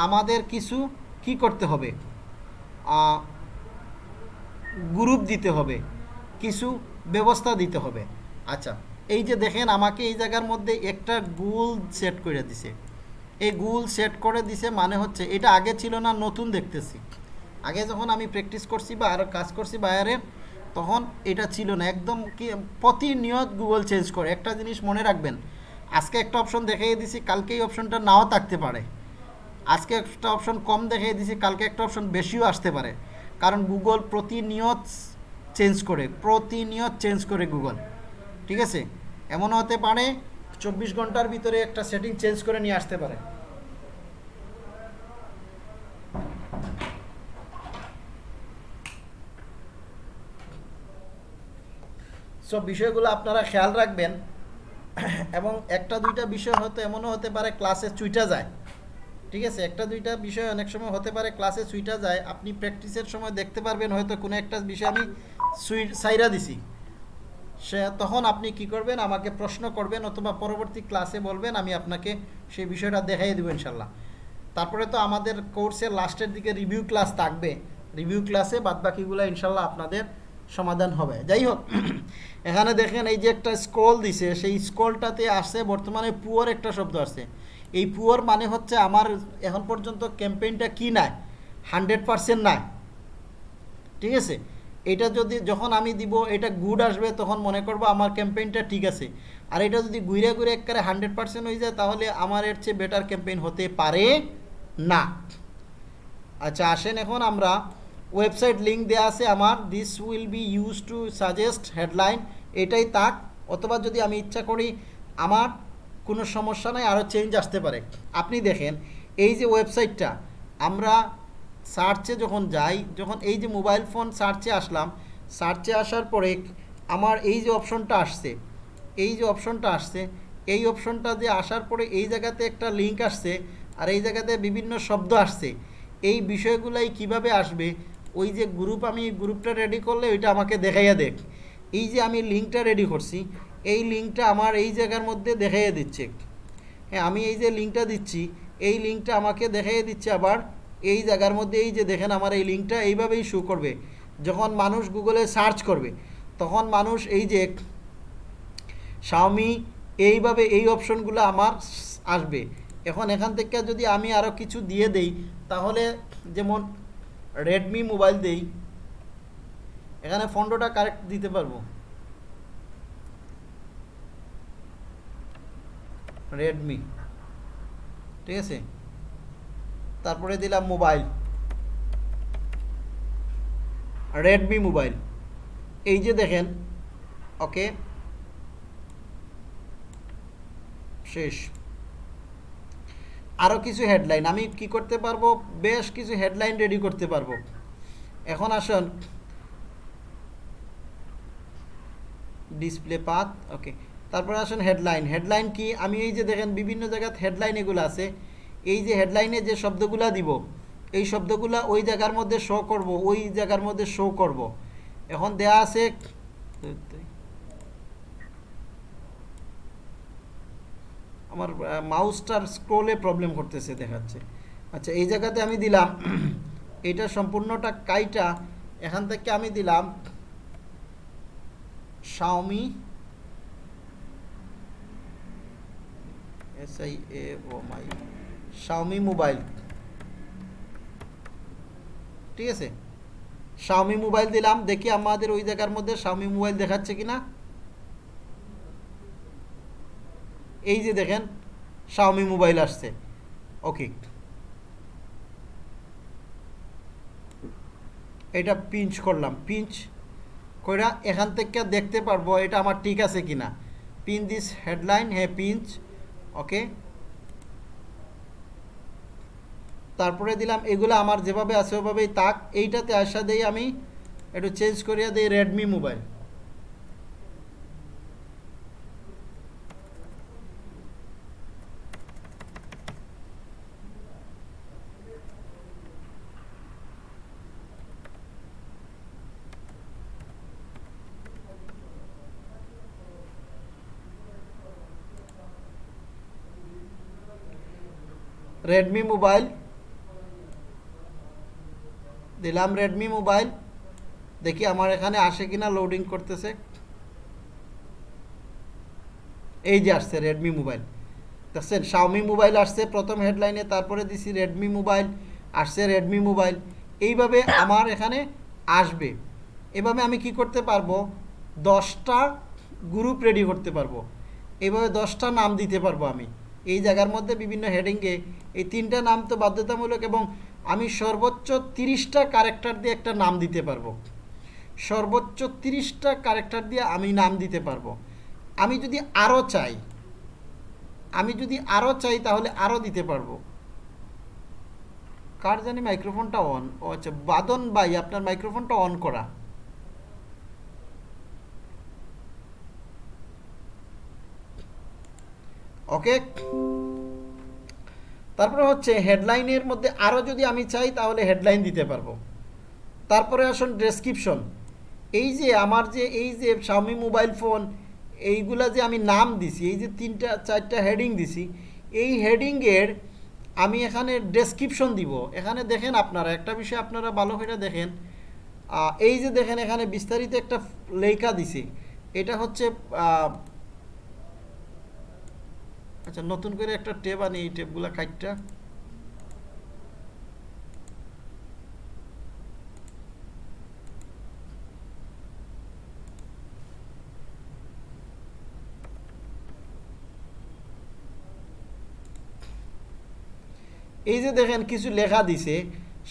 আমাদের কিছু কি করতে হবে? গ্রুপ দিতে হবে, কিছু ব্যবস্থা দিতে হবে। আচ্ছা এই যে দেখেন আমাকে এই জায়গার মধ্যে একটা গুল সেট করে দিছে। এই গুল সেট করে দিছে মানে হচ্ছে, এটা আগে ছিল না, নতুন দেখতেছি। আগে যখন আমি প্র্যাকটিস করছি বা আরও কাজ করছি বাইরের তখন এটা ছিল না। একদম কি প্রতিনিয়ত গুগল চেঞ্জ করে। একটা জিনিস মনে রাখবেন, আজকে একটা অপশন দেখিয়ে দিছি কালকে এই অপশনটা নাও থাকতে পারে। আজকে একটা অপশন কম দেখিয়ে দিছি, কালকে একটা অপশন বেশিও আসতে পারে। কারণ গুগল প্রতিনিয়ত চেঞ্জ করে, প্রতিনিয়ত চেঞ্জ করে গুগল ঠিক আছে? এমনও হতে পারে, চব্বিশ ঘণ্টার ভিতরে একটা সেটিং চেঞ্জ করে নিয়ে আসতে পারে। সব বিষয়গুলো আপনারা খেয়াল রাখবেন। এবং একটা দুইটা বিষয় হয়তো এমনও হতে পারে ক্লাসে চুইটা যায়। ঠিক আছে? একটা দুইটা বিষয় অনেক সময় হতে পারে ক্লাসে সুইটা যায়। আপনি প্র্যাকটিসের সময় দেখতে পারবেন, হয়তো কোনো একটা বিষয় আমি সুই, সাইরা দিছি। সে, তখন আপনি কি করবেন? আমাকে প্রশ্ন করবেন অথবা পরবর্তী ক্লাসে বলবেন, আমি আপনাকে সেই বিষয়টা দেখাই দেবো ইনশাল্লাহ। তারপরে তো আমাদের কোর্সের লাস্টের দিকে রিভিউ ক্লাস থাকবে। রিভিউ ক্লাসে বাদবাকিগুলো ইনশাল্লাহ আপনাদের সমাধান হবে। যাই হোক এখানে দেখেন এই যে একটা স্ক্রল দিছে, সেই স্ক্রলটাতে আসছে বর্তমানে পুয়ার একটা শব্দ আসছে। এই পুয়ার মানে হচ্ছে আমার এখন পর্যন্ত ক্যাম্পেইনটা কি নাই? হান্ড্রেড পারসেন্ট নাই। ঠিক আছে? এটা যদি যখন আমি দিব, এটা গুড আসবে, তখন মনে করব আমার ক্যাম্পেইনটা ঠিক আছে। আর এটা যদি ঘুরে ঘুরে একবারে হান্ড্রেড পারসেন্ট হয়ে যায়, তাহলে আমার এর চেয়ে বেটার ক্যাম্পেইন হতে পারে না। আচ্ছা আসেন এখন আমরা ওয়েবসাইট লিঙ্ক দেওয়া আছে আমার। This will be use to suggest headline এটাই তাক। অথবা যদি আমি ইচ্ছা করি, আমার কোনো সমস্যা নাই, আরও চেঞ্জ আসতে পারে। আপনি দেখেন, এই যে ওয়েবসাইটটা আমরা সার্চে যখন যাই, যখন এই যে মোবাইল ফোন সার্চে আসলাম সার্চে আসার পরে আমার এই যে অপশনটা আসছে, এই যে অপশনটা আসছে, এই অপশনটা দিয়ে আসার পরে এই জায়গাতে একটা লিঙ্ক আসছে, আর এই জায়গাতে বিভিন্ন শব্দ আসছে। এই বিষয়গুলাই কীভাবে আসবে? ওই যে গ্রুপ আমি গ্রুপটা রেডি করলে ওইটা আমাকে দেখাইয়া দেখ। এই যে আমি লিঙ্কটা রেডি করছি, এই লিঙ্কটা আমার এই জায়গার মধ্যে দেখাইয়া দিচ্ছে। হ্যাঁ আমি এই যে লিঙ্কটা দিচ্ছি, এই লিঙ্কটা আমাকে দেখাইয়া দিচ্ছে আবার এই জায়গার মধ্যে, এই যে দেখেন আমার এই লিঙ্কটা এইভাবেই শো করবে। যখন মানুষ গুগলে সার্চ করবে, তখন মানুষ এই যে শাওমি এইভাবে এই অপশনগুলো আমার আসবে। এখন এখান থেকে যদি আমি আরও কিছু দিয়ে দেই, তাহলে যেমন রেডমি মোবাইল দেই, এখানে ফন্ডোটা কারেক্ট দিতে পারব। রেডমি ঠিক আছে? তারপরে দিলাম মোবাইল রেডমি মোবাইল এই যে দেখেন ওকে শেষ। আরও কিছু হেডলাইন আমি কি করতে পারব? বেশ কিছু হেডলাইন রেডি করতে পারব। এখন আসুন। ডিসপ্লে পাত ওকে তারপরে আসুন হেডলাইন হেডলাইন কি? আমি এই যে দেখেন, বিভিন্ন জায়গায় হেডলাইন এগুলো আছে। এই যে হেডলাইনে যে শব্দগুলা দিব, এই শব্দগুলা ওই জায়গার মধ্যে শো করব, ওই জায়গার মধ্যে শো করব। এখন দেয়া আছে আমার মাউসটার স্ক্রোলে প্রবলেম করতেছে দেখাচ্ছে। আচ্ছা এই জায়গাতে আমি দিলাম, এটা সম্পূর্ণটা কাইটা, এখান থেকে আমি দিলাম Xiaomi S I A O my Xiaomi mobile ঠিক আছে? শাওমি মোবাইল দিলাম, দেখি আমাদের ওই জায়গার মধ্যে শাওমি মোবাইল দেখাচ্ছে কিনা। এই যে দেখেন শাওমি মোবাইল আসছে। ওকে এটা পিঞ্চ করলাম। পিঞ্চ কইরা এখান থেকে দেখতে পারব এটা আমার ঠিক আছে কিনা। পিন দিস হেডলাইন হ্যাঁ পিঞ্চ ওকে তারপরে দিলাম, এগুলো আমার যেভাবে আছে ওভাবেই তাক এইটাতে আসা দেই আমি একটু চেঞ্জ করিয়া দিই রেডমি মোবাইল রেডমি মোবাইল দিলাম রেডমি মোবাইল দেখি আমার এখানে আসে কিনা লোডিং করতেছে। এই যে আসছে রেডমি মোবাইল দেখছেন শাওমি মোবাইল আসছে প্রথম হেডলাইনে তারপরে দিছি রেডমি মোবাইল আসছে রেডমি মোবাইল এইভাবে আমার এখানে আসবে। এভাবে আমি কি করতে পারব? দশটা গ্রুপ রেডি করতে পারব। এভাবে দশটা নাম দিতে পারব আমি। এই জায়গার মধ্যে বিভিন্ন হেডিংয়ে এই তিনটা নাম তো বাধ্যতামূলক এবং আমি সর্বোচ্চ তিরিশটা ক্যারেক্টার দিয়ে একটা নাম দিতে পারব। সর্বোচ্চ তিরিশটা ক্যারেক্টার দিয়ে আমি নাম দিতে পারব। আমি যদি আরও চাই, আমি যদি আরও চাই তাহলে আরও দিতে পারব। কার জানি মাইক্রোফোনটা অন ও আচ্ছা বাদন ভাই, আপনার মাইক্রোফোনটা অন করা। ওকে? তারপরে হচ্ছে হেডলাইনের মধ্যে আরও যদি আমি চাই, তাহলে হেডলাইন দিতে পারব। তারপরে আসুন ডেসক্রিপশন। এই যে আমার যে, এই যে শাওমি মোবাইল ফোন, এইগুলা যে আমি নাম দিছি, এই যে তিনটা, চারটা হেডিং দিছি, এই হেডিংয়ের আমি এখানে ডেসক্রিপশন দিব। এখানে দেখেন আপনারা, একটা বিষয় আপনারা ভালো করে দেখেন। এই যে দেখেন এখানে বিস্তারিত একটা লেখা দিছি। এটা হচ্ছে আচ্ছা নতুন করে একটা টেপ আনি, এই টেপগুলা কাইটটা। এই যে দেখেন, কিছু লেখা দিছে,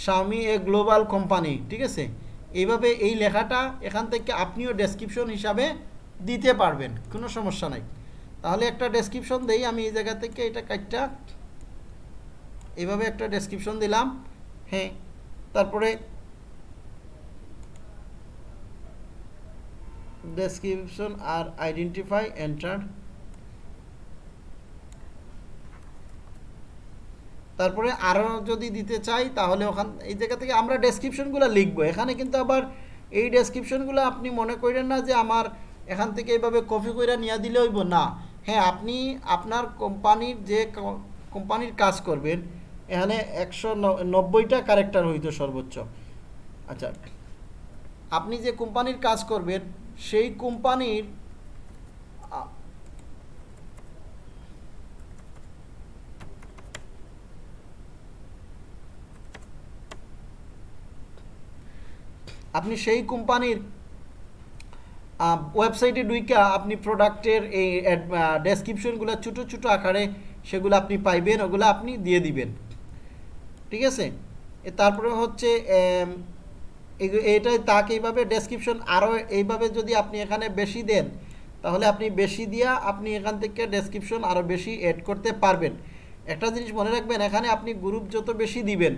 স্বামী এ গ্লোবাল কোম্পানি, ঠিক আছে? এইভাবে এই লেখাটা এখান থেকে আপনিও ডেসক্রিপশন হিসাবে দিতে পারবেন, কোনো সমস্যা নাই। তাহলে একটা ডেসক্রিপশন দেই, আমি এই জায়গা থেকে এটা কাটটা। এভাবে একটা ডেসক্রিপশন দিলাম। হ্যাঁ তারপরে ডেসক্রিপশন আর আইডেন্টিফাই এন্টার তারপরে আরও যদি দিতে চাই, তাহলে ওখান, এই জায়গা থেকে আমরা ডেসক্রিপশনগুলো লিখব। এখানে কিন্তু আবার এই ডেসক্রিপশনগুলো আপনি মনে করেন না যে আমার এখান থেকে এইভাবে কপি করে নিয়ে দিলে হইব। না হ্যাঁ আপনি আপনার কোম্পানির যে কোম্পানির কাজ করবেন, এখানে একশো নব্বইটা ক্যারেক্টার হইতো সর্বোচ্চ। আচ্ছা আপনি যে কোম্পানির কাজ করবেন, সেই কোম্পানির আপনি সেই কোম্পানির ওয়েবসাইটে ঢুইকা আপনি প্রোডাক্টের এই ডেসক্রিপশনগুলো ছোটো ছোটো আকারে সেগুলো আপনি পাইবেন, ওগুলো আপনি দিয়ে দিবেন। ঠিক আছে? তারপরে হচ্ছে এইটাই তাকে এইভাবে ডেসক্রিপশন আরও এইভাবে যদি আপনি এখানে বেশি দেন, তাহলে আপনি বেশি দিয়া আপনি এখান থেকে ডেসক্রিপশন আরও বেশি অ্যাড করতে পারবেন। একটা জিনিস মনে রাখবেন, এখানে আপনি গ্রুপ যত বেশি দিবেন,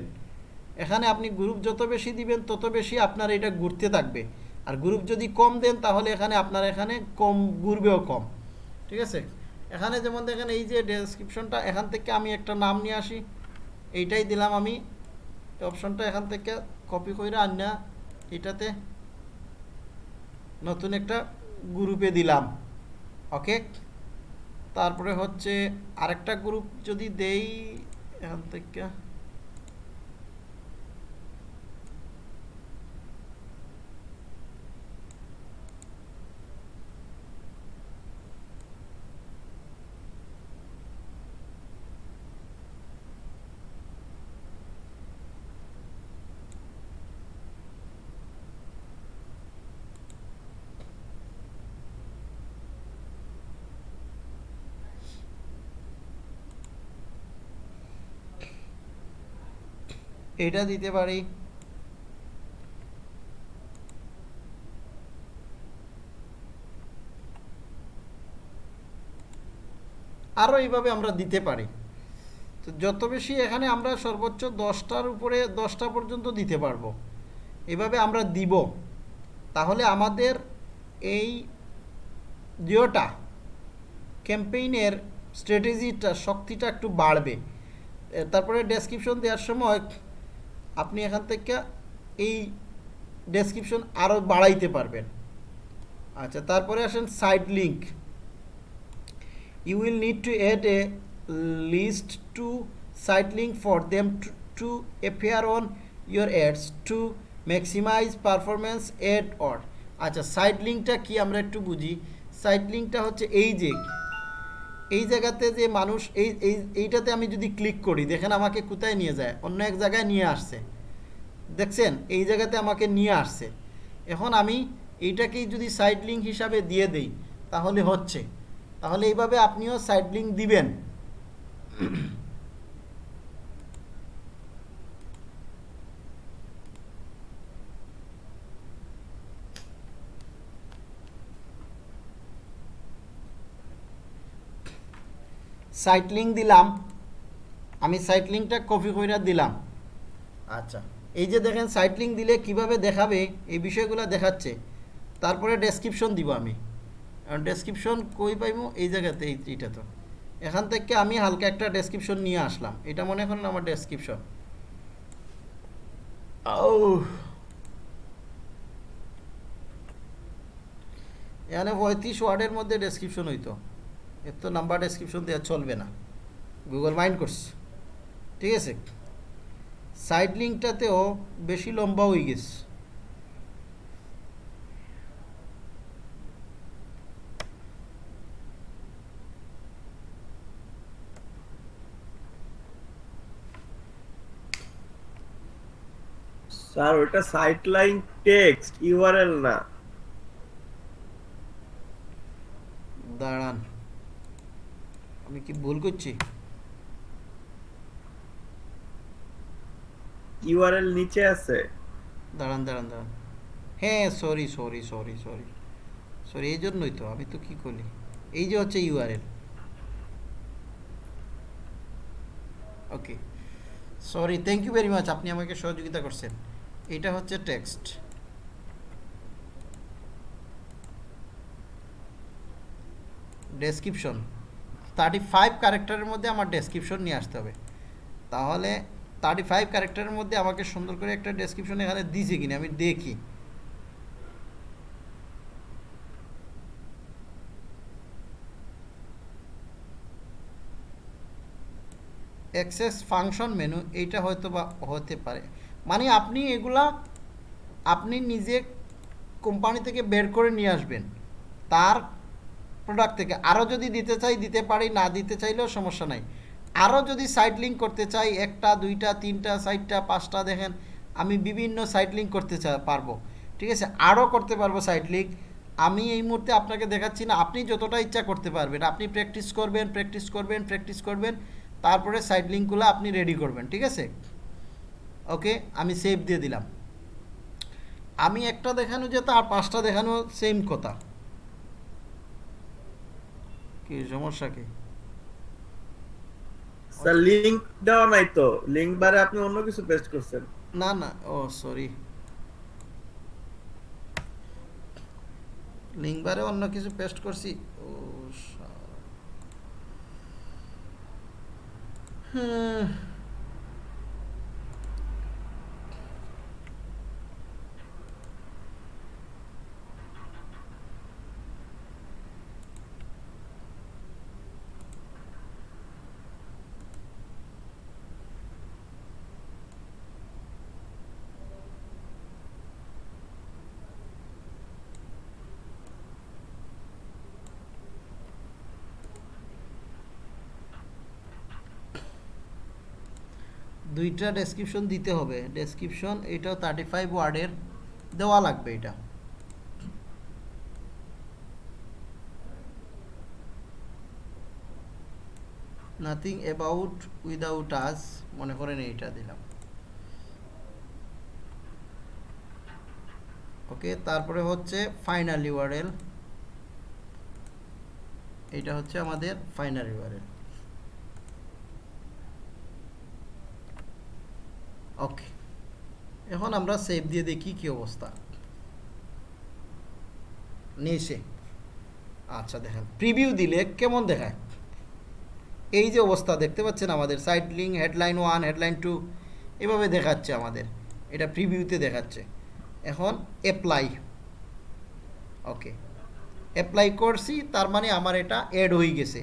এখানে আপনি গ্রুপ যত বেশি দিবেন, তত বেশি আপনার এটা ঘুরতে থাকবে। আর গ্রুপ যদি কম দেন, তাহলে এখানে আপনার এখানে কম ঘুরবেও কম। ঠিক আছে? এখানে যেমন দেখেন, এই যে ডেসক্রিপশনটা এখান থেকে আমি একটা নাম নিয়ে আসি। এইটাই দিলাম আমি। অপশনটা এখান থেকে কপি করে আন্না এটাতে নতুন একটা গ্রুপে দিলাম। ওকে তারপরে হচ্ছে আরেকটা গ্রুপ যদি দেই, এখান থেকে এটা দিতে পারি। আরও এইভাবে আমরা দিতে পারি। তো যত বেশি এখানে আমরা সর্বোচ্চ দশটার উপরে দশটা পর্যন্ত দিতে পারব। এভাবে আমরা দিব। তাহলে আমাদের এই জিওটা ক্যাম্পেইনের স্ট্র্যাটেজিটা, শক্তিটা একটু বাড়বে। তারপরে ডেসক্রিপশন দেওয়ার সময় আপনি এখান থেকে এই ডেসক্রিপশন আরও বাড়াইতে পারবেন। আচ্ছা তারপরে আসেন site link you will need to add a list to site link for them to appear on your ads to maximize performance add or আচ্ছা সাইড লিঙ্কটা কি আমরা একটু বুঝি? সাইড লিঙ্কটা হচ্ছে এই যে এই জায়গাতে যে মানুষ, এই এই, এইটাতে আমি যদি ক্লিক করি, দেখেন আমাকে কোথায় নিয়ে যায়? অন্য এক জায়গায় নিয়ে আসছে। দেখছেন? এই জায়গাতে আমাকে নিয়ে আসছে। এখন আমি এইটাকেই যদি সাইড লিঙ্ক হিসাবে দিয়ে দেই, তাহলে হচ্ছে। তাহলে এইভাবে আপনিও সাইড লিঙ্ক দিবেন। সাইট লিঙ্ক দিলাম আমি সাইট লিঙ্কটা কপি করে দিলাম। আচ্ছা। এই যে দেখেন সাইট লিঙ্ক দিলে কীভাবে দেখাবে এই বিষয়গুলো দেখাচ্ছে। তারপরে ডেসক্রিপশন দিব আমি। ডেসক্রিপশন কই পাইমু? এই জায়গাতে এই এইটা তো এখান থেকে আমি হালকা একটা ডেসক্রিপশন নিয়ে আসলাম। এটা মনে করেন আমার ডেসক্রিপশন এখানে পঁয়ত্রিশ ওয়ার্ডের মধ্যে ডেসক্রিপশন হইতো। এর তো নাম্বার ডেসক্রিপশন দেওয়া চলবে না। গুগল মাইন্ড করছে। ঠিক আছে? সাইড লিঙ্কটাতেও বেশি লম্বা হয়ে গেছে। স্যার ওটা সাইট লাইন টেক্সট ইউআরএল না। দাঁড়ান। আমি কি ভুল করছি? ইউআরএল নিচে আছে। দাঁড়ান দাঁড়ান দাঁড়ান। হ্যাঁ sorry sorry sorry sorry sorry এই জন্যই তো আমি তো কি করি? এই যে হচ্ছে URL okay sorry thank you very much আপনি আমাকে সহযোগিতা করছেন। এটা হচ্ছে টেক্সট ডেসক্রিপশন থার্টি ফাইভ ক্যারেক্টারের মধ্যে আমার ডেসক্রিপশন নিয়ে আসতে হবে। তাহলে থার্টি ফাইভ ক্যারেক্টারের মধ্যে আমাকে সুন্দর করে একটা ডেসক্রিপশন এখানে দিয়েছে কিনা, আমি দেখি। অ্যাক্সেস ফাংশন মেনু এইটা হয়তো বা হতে পারে। মানে আপনি এগুলা আপনি নিজে কোম্পানি থেকে বের করে নিয়ে আসবেন। তার প্রোডাক্ট থেকে। আরও যদি দিতে চাই, দিতে পারি, না দিতে চাইলেও সমস্যা নাই। আরও যদি সাইট লিঙ্ক করতে চাই, একটা, দুইটা, তিনটা সাইটটা পাঁচটা দেখেন, আমি বিভিন্ন সাইট লিঙ্ক করতে পারব। ঠিক আছে? আরও করতে পারব সাইট লিঙ্ক আমি এই মুহূর্তে আপনাকে দেখাচ্ছি না, আপনি যতটা ইচ্ছা করতে পারবেন। আপনি প্র্যাকটিস করবেন প্র্যাকটিস করবেন প্র্যাকটিস করবেন, তারপরে সাইট লিঙ্কগুলো আপনি রেডি করবেন, ঠিক আছে? ওকে আমি সেভ দিয়ে দিলাম। আমি একটা দেখানো যেত আর পাঁচটা দেখানো সেম কথা। কি সমস্যা কি? স্যার লিংক দেওয়া নাই তো। লিংক বারে আপনি অন্য কিছু পেস্ট করছেন। না না। ও সরি লিংক বারে অন্য কিছু পেস্ট করছি। ও। হ্যাঁ। দুইটা ডেসক্রিপশন দিতে হবে। ডেসক্রিপশন এটাও থার্টি ফাইভ ওয়ার্ডের দেওয়া লাগবে এটা। নাথিং অ্যাবাউট উইদাউট আস মনে করেন এইটা দিলাম। ওকে তারপরে হচ্ছে ফাইনাল ইউআরএল এটা হচ্ছে আমাদের ফাইনাল ইউআরএল এখন আমরা সেভ দিয়ে দেখি কি অবস্থা। নিয়েছে আচ্ছা দেখেন। প্রিভিউ দিলে কেমন দেখায়? এই যে অবস্থা, দেখতে পাচ্ছেন আমাদের site link headline one headline two এভাবে দেখাচ্ছে আমাদের। এটা প্রিভিউতে দেখাচ্ছে। এখন অ্যাপ্লাই ওকে অ্যাপ্লাই করছি, তার মানে আমার এটা অ্যাড হয়ে গেছে।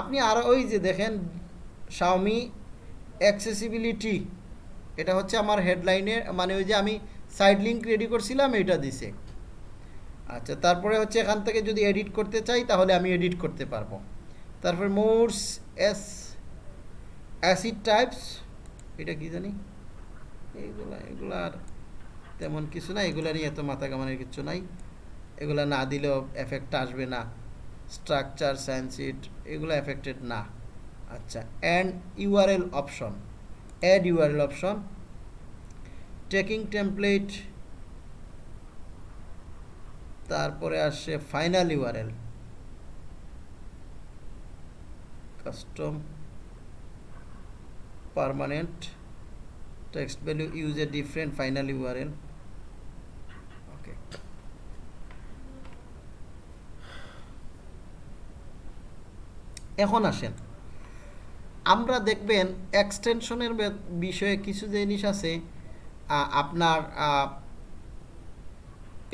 আপনি আর ওই যে দেখেন শাওমি অ্যাক্সেসিবিলিটি এটা হচ্ছে আমার হেডলাইনে মানে ওই যে আমি সাইড লিঙ্ক রেডি করছিলাম এটা দিছে। আচ্ছা তারপরে হচ্ছে এখান থেকে যদি এডিট করতে চাই, তাহলে আমি এডিট করতে পারব। তারপরে মোর্স এস অ্যাসিড টাইপস এটা কি জানি? এইগুলা এগুলা আর তেমন কিছু না এগুলা নিয়ে এত মাথা কামানোর কিছু নাই। এগুলা না দিলেও এফেক্ট আসবে না। স্ট্রাকচার সায়েন্সিট এগুলো এফেক্টেড না। আচ্ছা and URL option add URL option tracking template তারপরে আসছে final URL custom permanent text value use a different final URL okay এখন আসেন। আমরা দেখবেন এক্সটেনশনের বিষয়ে কিছু জিনিস আছে আপনার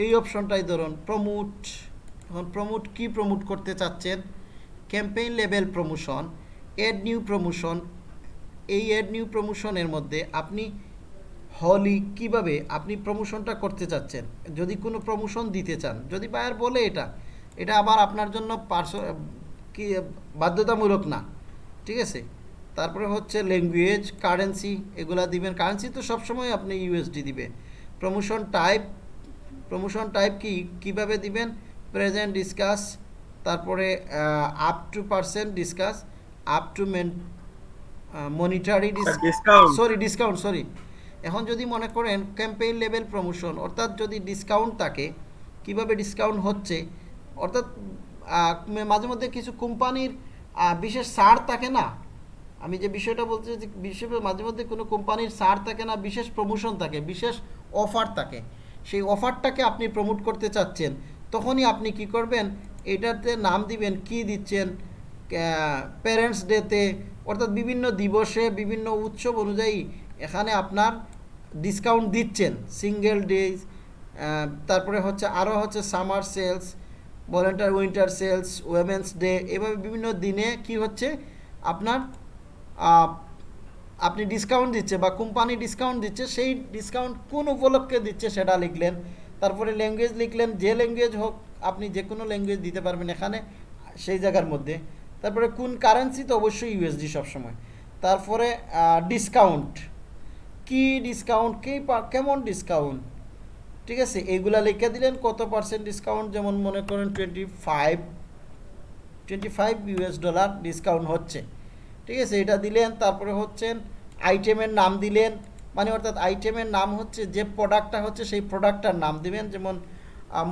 এই অপশনটাই ধরুন প্রমোট এখন প্রমোট কি প্রমোট করতে চাচ্ছেন? Campaign level promotion add new promotion এই এড নিউ প্রমোশনের মধ্যে আপনি হলি কীভাবে আপনি প্রমোশনটা করতে চাচ্ছেন? যদি কোনো প্রমোশন দিতে চান, যদি বায়ার বলে এটা এটা আবার আপনার জন্য পার্স কি, বাধ্যতামূলক না, ঠিক আছে? তারপরে হচ্ছে ল্যাঙ্গুয়েজ কারেন্সি এগুলা দিবেন। কারেন্সি তো সবসময় আপনি ইউএসডি দিবে প্রমোশন টাইপ প্রমোশন টাইপ কি কীভাবে দিবেন? প্রেজেন্ট ডিসকাস তারপরে up to percent discount up to men monetary discount sorry discount sorry এখন যদি মনে করেন ক্যাম্পেইন লেভেল প্রমোশন অর্থাৎ যদি ডিসকাউন্ট থাকে কীভাবে ডিসকাউন্ট হচ্ছে? অর্থাৎ মাঝে মধ্যে কিছু কোম্পানির বিশেষ ছাড় থাকে না আমি যে বিষয়টা বলতে চাইছি বিশেষ মাঝে মধ্যে কোনো কোম্পানির সার থাকে না, বিশেষ প্রমোশন থাকে, বিশেষ অফার থাকে। সেই অফারটাকে আপনি প্রমোট করতে চাচ্ছেন, তখনই আপনি কি করবেন? এটাতে নাম দিবেন, কি দিচ্ছেন প্যারেন্টস ডেতে অর্থাৎ বিভিন্ন দিবসে, বিভিন্ন উৎসব অনুযায়ী এখানে আপনার ডিসকাউন্ট দিচ্ছেন। সিঙ্গেল ডেজ তারপরে হচ্ছে আরও হচ্ছে summer sales Valentine winter sales women's day এভাবে বিভিন্ন দিনে কি হচ্ছে? আপনার আপনি ডিসকাউন্ট দিচ্ছে বা কোম্পানি ডিসকাউন্ট দিচ্ছে, সেই ডিসকাউন্ট কোন উপলক্ষে দিচ্ছে সেটা লিখলেন। তারপরে ল্যাঙ্গুয়েজ লিখলেন, যে ল্যাঙ্গুয়েজ হোক, আপনি যে কোনো ল্যাঙ্গুয়েজ দিতে পারবেন এখানে, সেই জায়গার মধ্যে। তারপরে কোন কারেন্সি তো অবশ্যই ইউএসডি সবসময়। তারপরে ডিসকাউন্ট কি ডিসকাউন্ট কি কেমন ডিসকাউন্ট ঠিক আছে, এইগুলা লিখে দিলেন, কত পার্সেন্ট ডিসকাউন্ট যেমন মনে করেন twenty five twenty five US dollar discount হচ্ছে। ঠিক আছে, এটা দিলেন, তারপরে হচ্ছেন আইটেমের নাম দিলেন মানে অর্থাৎ আইটেমের নাম হচ্ছে, যে প্রোডাক্টটা হচ্ছে সেই প্রোডাক্টটার নাম দিবেন, যেমন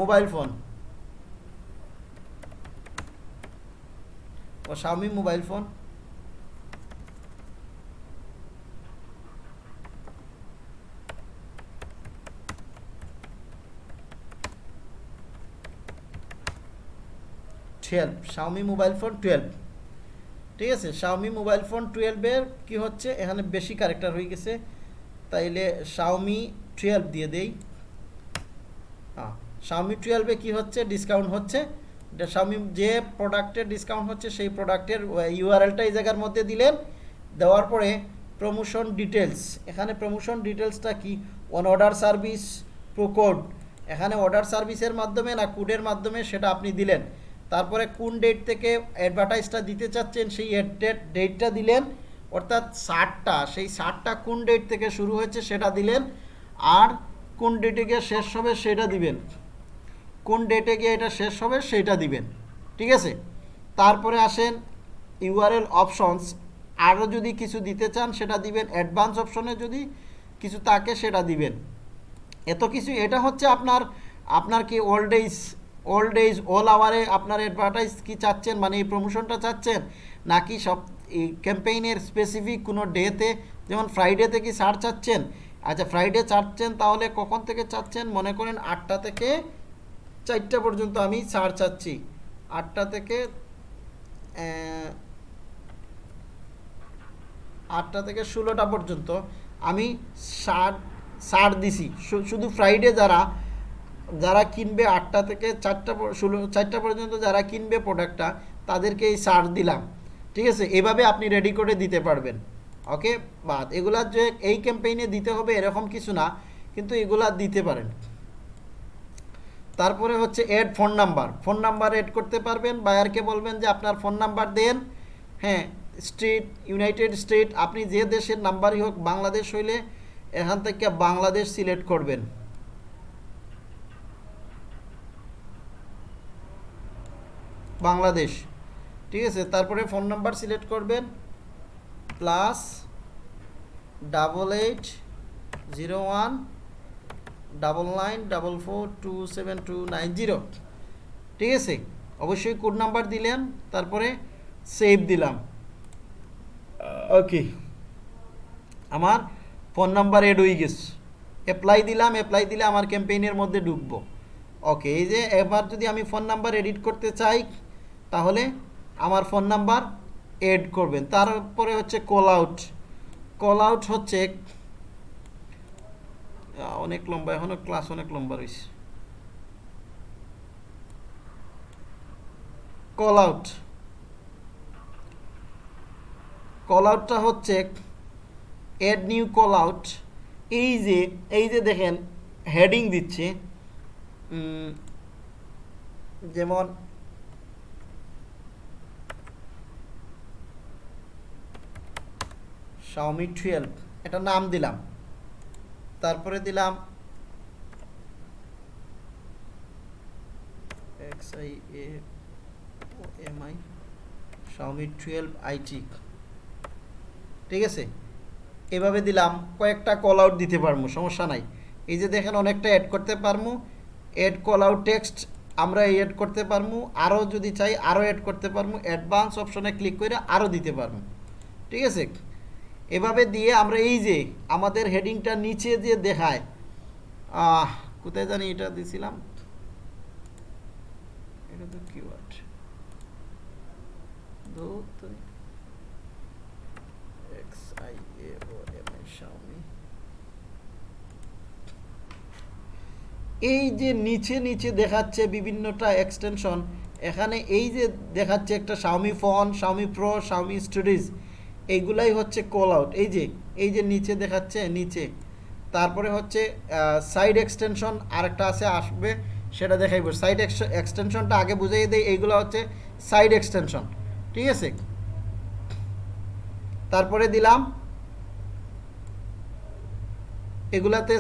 মোবাইল ফোন ও Xiaomi mobile phone twelve Xiaomi mobile phone twelve ঠিক আছে শাওমি মোবাইল ফোন টুয়েলভের কি হচ্ছে? এখানে বেশি ক্যারেক্টার হয়ে গেছে। তাইলে শাওমি টুয়েলভ দিয়ে দেই। হ্যাঁ শাওমি টুয়েলভে কি হচ্ছে? ডিসকাউন্ট হচ্ছে। শাওমি যে প্রোডাক্টের ডিসকাউন্ট হচ্ছে, সেই প্রোডাক্টের ইউআরএলটা এই জায়গার মধ্যে দিলেন। দেওয়ার পরে প্রমোশন ডিটেলস এখানে প্রমোশন ডিটেলসটা কি? অন অর্ডার সার্ভিস প্রোকোড এখানে অর্ডার সার্ভিসের মাধ্যমে না কোডের মাধ্যমে সেটা আপনি দিলেন। তারপরে কোন ডেট থেকে অ্যাডভার্টাইজটা দিতে চাচ্ছেন, সেই ডেট ডেটটা দিলেন, অর্থাৎ ষাটটা, সেই ষাটটা কোন ডেট থেকে শুরু হয়েছে সেটা দিলেন, আর কোন ডেটে গিয়ে শেষ হবে সেটা দিবেন। কোন ডেটে গিয়ে এটা শেষ হবে সেটা দিবেন, ঠিক আছে? তারপরে আসেন ইউআরএল অপশনস আরও যদি কিছু দিতে চান সেটা দিবেন অ্যাডভান্স অপশনে যদি কিছু তাকে সেটা দিবেন। এত কিছু, এটা হচ্ছে আপনার আপনার কি old age old age all আওয়ারে আপনার অ্যাডভার্টাইজ কি চাচ্ছেন? মানে এই প্রমোশনটা চাচ্ছেন? নাকি সব ক্যাম্পেইনের স্পেসিফিক কোনো ডেতে যেমন ফ্রাইডেতে কি ছাড় চাচ্ছেন? আচ্ছা ফ্রাইডে চাচ্ছেন তাহলে কখন থেকে চাচ্ছেন? মনে করেন আটটা থেকে চারটা পর্যন্ত আমি ছাড় চাচ্ছি। আটটা থেকে আটটা থেকে ষোলোটা পর্যন্ত আমি সার সার দিছি। শুধু ফ্রাইডে যারা যারা কিনবে আটটা থেকে চারটা ষোলো চারটা পর্যন্ত যারা কিনবে প্রোডাক্টটা তাদেরকে এই ছাড় দিলাম। ঠিক আছে? এভাবে আপনি রেডি করে দিতে পারবেন। ওকে বাদ। এগুলা যে এই ক্যাম্পেইনে দিতে হবে এরকম কিছু না, কিন্তু এগুলা দিতে পারেন। তারপরে হচ্ছে add phone number phone number add করতে পারবেন। বায়ারকে বলবেন যে, আপনার ফোন নাম্বার দেন। হ্যাঁ স্টেট ইউনাইটেড স্টেট আপনি যে দেশের নাম্বারই হোক, বাংলাদেশ হইলে এখান থেকে বাংলাদেশ সিলেক্ট করবেন। বাংলাদেশ। ঠিক আছে, তারপরে ফোন নাম্বার সিলেক্ট করবেন। Plus double eight zero one double nine double four two seven two nine zero. ঠিক আছে, অবশ্যই কোড নাম্বার দিলেন, তারপরে সেভ দিলাম। ওকে, আমার ফোন নাম্বার এড হয়ে গেছে। অ্যাপ্লাই দিলাম অ্যাপ্লাই দিলে আমার ক্যাম্পেইনের মধ্যে ঢুকবো। ওকে, এই যে এবার যদি আমি ফোন নাম্বার এডিট করতে চাই তাহলে আমার ফোন নাম্বার এড করবেন। তারপরে হচ্ছে কল আউট কল আউট হচ্ছে অনেক লম্বা, এখনও ক্লাস অনেক লম্বা রয়েছে। কল আউট কল আউটটা হচ্ছে এড নিউ কল আউট এই যে এই যে দেখেন হেডিং দিচ্ছে যেমন শাওমি টুয়েলভ এটা নাম দিলাম। তারপরে দিলাম X I M I Xiaomi twelve ঠিক আছে? এভাবে দিলাম, কয়েকটা কল আউট দিতে পারব সমস্যা নাই। এই যে দেখেন, অনেকটা অ্যাড করতে পারব অ্যাড কল আউট টেক্সট আমরা এই অ্যাড করতে পারব আরও যদি চাই, আরও অ্যাড করতে পারব অ্যাডভান্স অপশনে ক্লিক করে আরও দিতে পারব ঠিক আছে? এভাবে দিয়ে আমরা এই যে আমাদের হেডিংটা নিচে যে দেখায় আহ, কোথায় জানি এটা দিছিলাম? এই যে নিচে নিচে দেখাচ্ছে বিভিন্নটা এক্সটেনশন এখানে এই যে দেখাচ্ছে একটা Xiaomi phone Xiaomi pro Xiaomi storage এইগুলাই হচ্ছে কল আউট এই যে এই যে নিচে দেখাচ্ছে, নিচে। তারপরে হচ্ছে সাইড এক্সটেনশন আরেকটা আছে, আসবে, সেটা দেখাইব। সাইড এক্সটেনশনটা আগে বুঝিয়ে দেই, এইগুলো হচ্ছে সাইড এক্সটেনশন ঠিক আছে? তারপরে দিলাম। এগুলাতে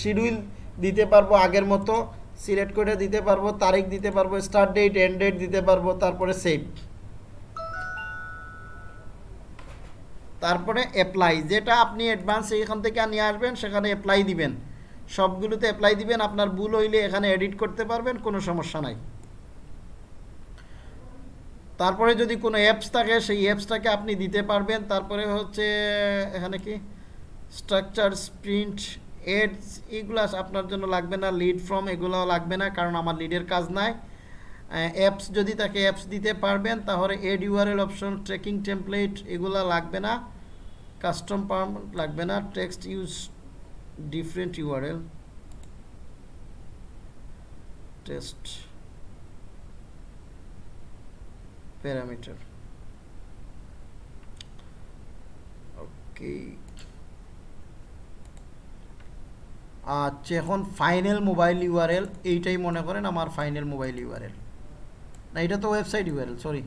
শিডিউল দিতে পারব আগের মতো সিলেক্ট করে দিতে পারব, তারিখ দিতে পারব স্টার্ট ডেট এন্ড ডেট দিতে পারব, তারপরে সেভ তারপরে অ্যাপ্লাই যেটা আপনি অ্যাডভান্স এখান থেকে নিয়ে আসবেন, সেখানে অ্যাপ্লাই দিবেন। সবগুলোতে অ্যাপ্লাই দিবেন, আপনার ভুল হইলে এখানে এডিট করতে পারবেন, কোনো সমস্যা নাই। তারপরে যদি কোনো অ্যাপস থাকে, সেই অ্যাপসটাকে আপনি দিতে পারবেন। তারপরে হচ্ছে, এখানে কি? স্ট্রাকচার স্প্রিন্ট এডস এগুলো আপনার জন্য লাগবে না। লিড ফ্রম এগুলো লাগবে না, কারণ আমার লিডের কাজ নাই। অ্যাপস যদি তাকে অ্যাপস দিতে পারবেন, তাহলে add URL option tracking template এগুলো লাগবে না। কাস্টম পারমানেন্ট লাগবে না। Text use different URL test parameter okay আচ্ছা এখন ফাইনাল মোবাইল ইউআরএল এইটাই মনে করেন আমার ফাইনাল মোবাইল ইউআরএল না, এটা তো ওয়েবসাইট ইউআরএল সরি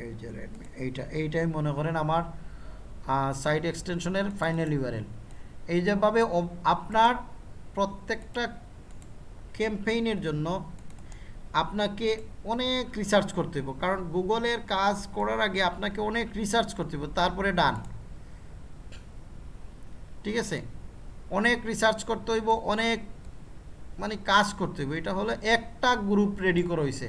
এই যে রেডমি এইটা, এইটাই মনে করেন আমার সাইট এক্সটেনশনের ফাইনাল ইউআরএল এই যেভাবে আপনার প্রত্যেকটা ক্যাম্পেইনের জন্য আপনাকে অনেক রিসার্চ করতে হবে কারণ গুগলের কাজ করার আগে আপনাকে অনেক রিসার্চ করতে হবে তারপরে ডান ঠিক আছে? অনেক রিসার্চ করতে হইব, অনেক মানে কাজ করতে হইব। এটা হলো একটা গ্রুপ রেডি করা হয়েছে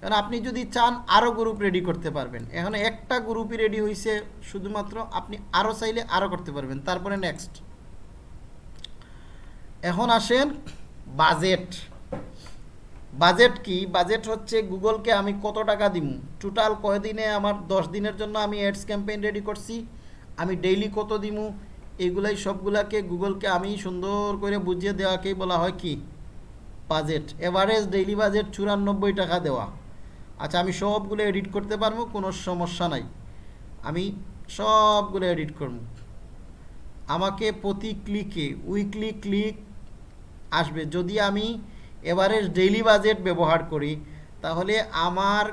কারণ আপনি যদি চান আরও গ্রুপ রেডি করতে পারবেন। এখন একটা গ্রুপই রেডি হয়েছে শুধুমাত্র আপনি আরও চাইলে আরও করতে পারবেন। তারপরে নেক্সট এখন আসেন বাজেট বাজেট কি? বাজেট হচ্ছে গুগলকে আমি কত টাকা দিব টোটাল কয়দিনে আমার দশ দিনের জন্য আমি অ্যাডস ক্যাম্পেইন রেডি করছি? আমি ডেইলি কত দিমু? এইগুলাই সবগুলাকে গুগলকে আমি সুন্দর করে বুঝিয়ে দেওয়াকেই বলা হয় কি? বাজেট। এভারেজ ডেইলি বাজেট চুরানব্বই টাকা দেওয়া। আচ্ছা আমি সবগুলো এডিট করতে পারব, কোনো সমস্যা নাই। আমি সবগুলো এডিট করব। আমাকে প্রতি ক্লিকে, উইকলি ক্লিক আসবে। যদি আমি এভারেজ ডেইলি বাজেট ব্যবহার করি, তাহলে আমার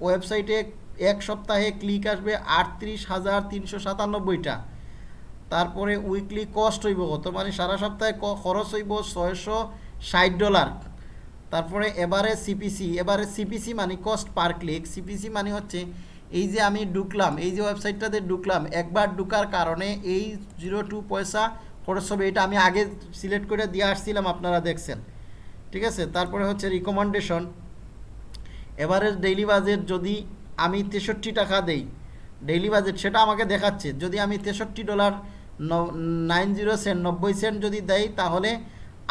ওয়েবসাইটে এক সপ্তাহে ক্লিক আসবে আটত্রিশ হাজার তিনশো সাতানব্বইটা। তারপরে উইকলি কস্ট হইব কত? মানে সারা সপ্তাহে খরচ হইব ছয়শো ষাট ডলার তারপরে এবারে সিপিসি এবারে সিপিসি মানে কস্ট পার ক্লিক সিপিসি মানে হচ্ছে এই যে আমি ঢুকলাম, এই যে ওয়েবসাইটটাতে ঢুকলাম, একবার ঢুকার কারণে এই জিরো টু পয়সা খরচ হবে। এটা আমি আগে সিলেক্ট করে দিয়ে আসছিলাম, আপনারা দেখছেন। ঠিক আছে? তারপরে হচ্ছে রিকমেন্ডেশন এভারেজ ডেইলি বাজেট যদি আমি তেষট্টি টাকা দেই ডেইলি বাজেট সেটা আমাকে দেখাচ্ছে। যদি আমি তেষট্টি ডলার নাইন জিরো সেন্ট, নব্বই সেন্ট যদি দেই তাহলে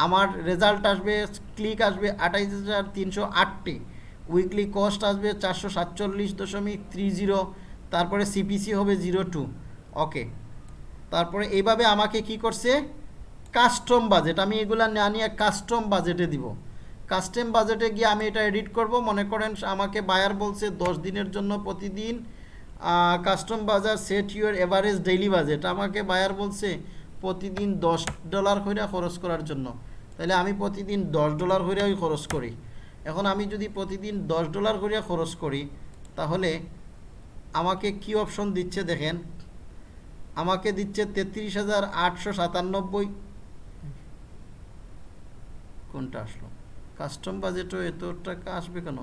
আমার রেজাল্ট আসবে, ক্লিক আসবে আঠাইশ হাজার তিনশো আটটি। উইকলি কস্ট আসবে চারশো সাতচল্লিশ দশমিক থ্রি জিরো, তারপরে সিপিসি হবে জিরো টু। ওকে। তারপরে এইভাবে আমাকে কি করছে? Custom budget. আমি এগুলা না নিয়ে কাস্টম বাজেটে দিব। কাস্টম বাজেটে গিয়ে আমি এটা এডিট করব। মনে করেন আমাকে বায়ার বলছে দশ দিনের জন্য প্রতিদিন কাস্টম বাজার set your average daily budget আমাকে বায়ার বলছে, প্রতিদিন দশ ডলার করে খরচ করার জন্য। তাহলে আমি প্রতিদিন দশ ডলার করে খরচ করি। এখন আমি যদি প্রতিদিন দশ ডলার করে খরচ করি, তাহলে আমাকে কি অপশন দিচ্ছে দেখেন? আমাকে দিচ্ছে তেত্রিশ হাজার আটশো সাতানব্বই। কোনটা আসলো? কাস্টম বাজেটও এত টাকা আসবে কেন?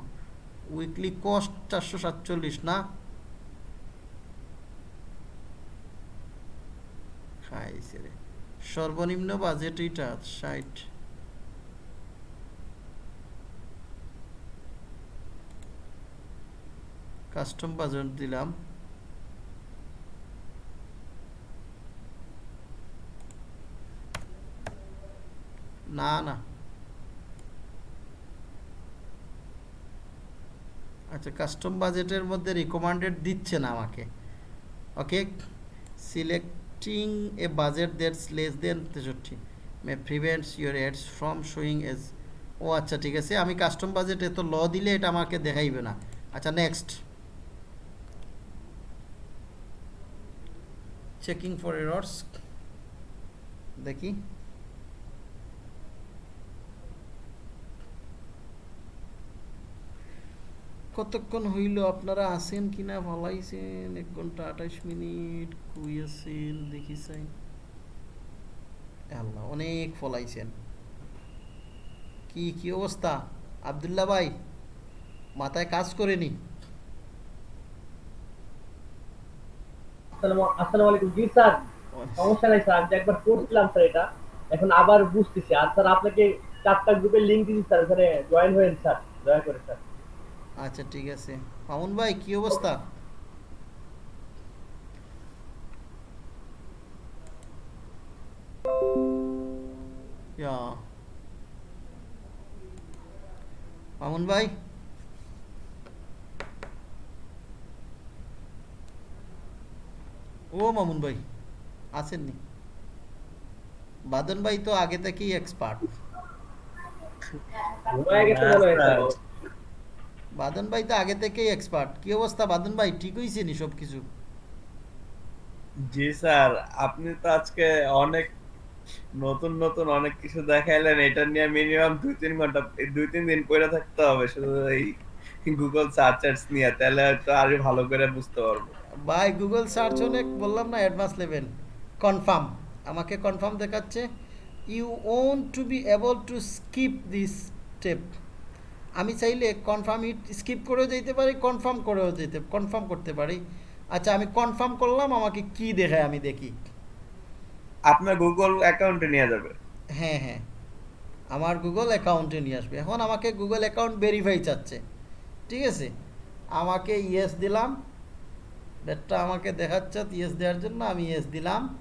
উইকলি কস্ট চারশো সাতচল্লিশ না? খাইছে রে। সর্বনিম্ন বাজেট এইটা ষাট। কাস্টম বাজেট দিলাম। না না। আচ্ছা কাস্টম বাজেটের মধ্যে রিকমান্ডেড দিচ্ছে না আমাকে। Okay selecting a budget that's less than তেষট্টি। May prevents your ads from showing as ও আচ্ছা ঠিক আছে, আমি কাস্টম বাজেট এত ল দিলে এটা আমাকে দেখাইবে না। আচ্ছা নেক্সট চেকিং ফর এরর্স দেখি। কতক্ষণ হইল? আপনারা আছেন কিনা? ভালাইছেন এক ঘণ্টা আঠাইশ মিনিট। দেখি চাই। আল্লাহ অনেক ফলাইছেন কি কি অবস্থা? আবদুল্লাহ ভাই মাথায় কাজ করেনি। আসসালামু আসসালামু আলাইকুম। জি স্যার সমস্যা নাই স্যার আমি একবার করছিলাম স্যার এটা। এখন আবার বুঝতেছি। আর স্যার আপনাকে চারটা গ্রুপের লিংক দিচ্ছি স্যার ওখানে জয়েন হয়েন স্যার। দয়া করে স্যার। আচ্ছা ঠিক আছে। মামুন ভাই কি অবস্থা? ইয়া মামুন ভাই ও মামুন ভাই আছেননি বাদন ভাই তো আগে থেকেই এক্সপার্ট। বাদন ভাই তো আগে থেকেই এক্সপার্ট কি অবস্থা বাদন ভাই ঠিক হয়েছে নি সব কিছু জি স্যার আপনি তো আজকে অনেক নতুন নতুন অনেক কিছু দেখাইলেন, এটা নিয়ে মিনিমাম দুই, তিন ঘণ্টা, দুই, তিন দিন পড়ে থাকতে হবে শুধু এই গুগল সার্চ অ্যাডস নিয়ে, তাহলে হয়তো আরও ভালো করে বুঝতে পারব। ভাই গুগল সার্চ হলে বললাম না অ্যাডভান্স লেভেল কনফার্ম আমাকে কনফার্ম দেখাচ্ছে you won't to be able to skip this step আমি চাইলে কনফার্ম ইট স্কিপ করেও যেতে পারি কনফার্ম করেও যেতে কনফার্ম করতে পারি। আচ্ছা আমি কনফার্ম করলাম, আমাকে কি দেখায় আমি দেখি। আপনার গুগল অ্যাকাউন্টে নিয়ে যাবে। হ্যাঁ হ্যাঁ। আমার গুগল অ্যাকাউন্টে নিয়ে আসবে। এখন আমাকে গুগল অ্যাকাউন্ট ভেরিফাই চাচ্ছে। ঠিক আছে? আমাকে ইয়েস দিলাম। ডেটটা আমাকে দেখাচ্ছে ইয়েস দেওয়ার জন্য আমি ইয়েস দিলাম।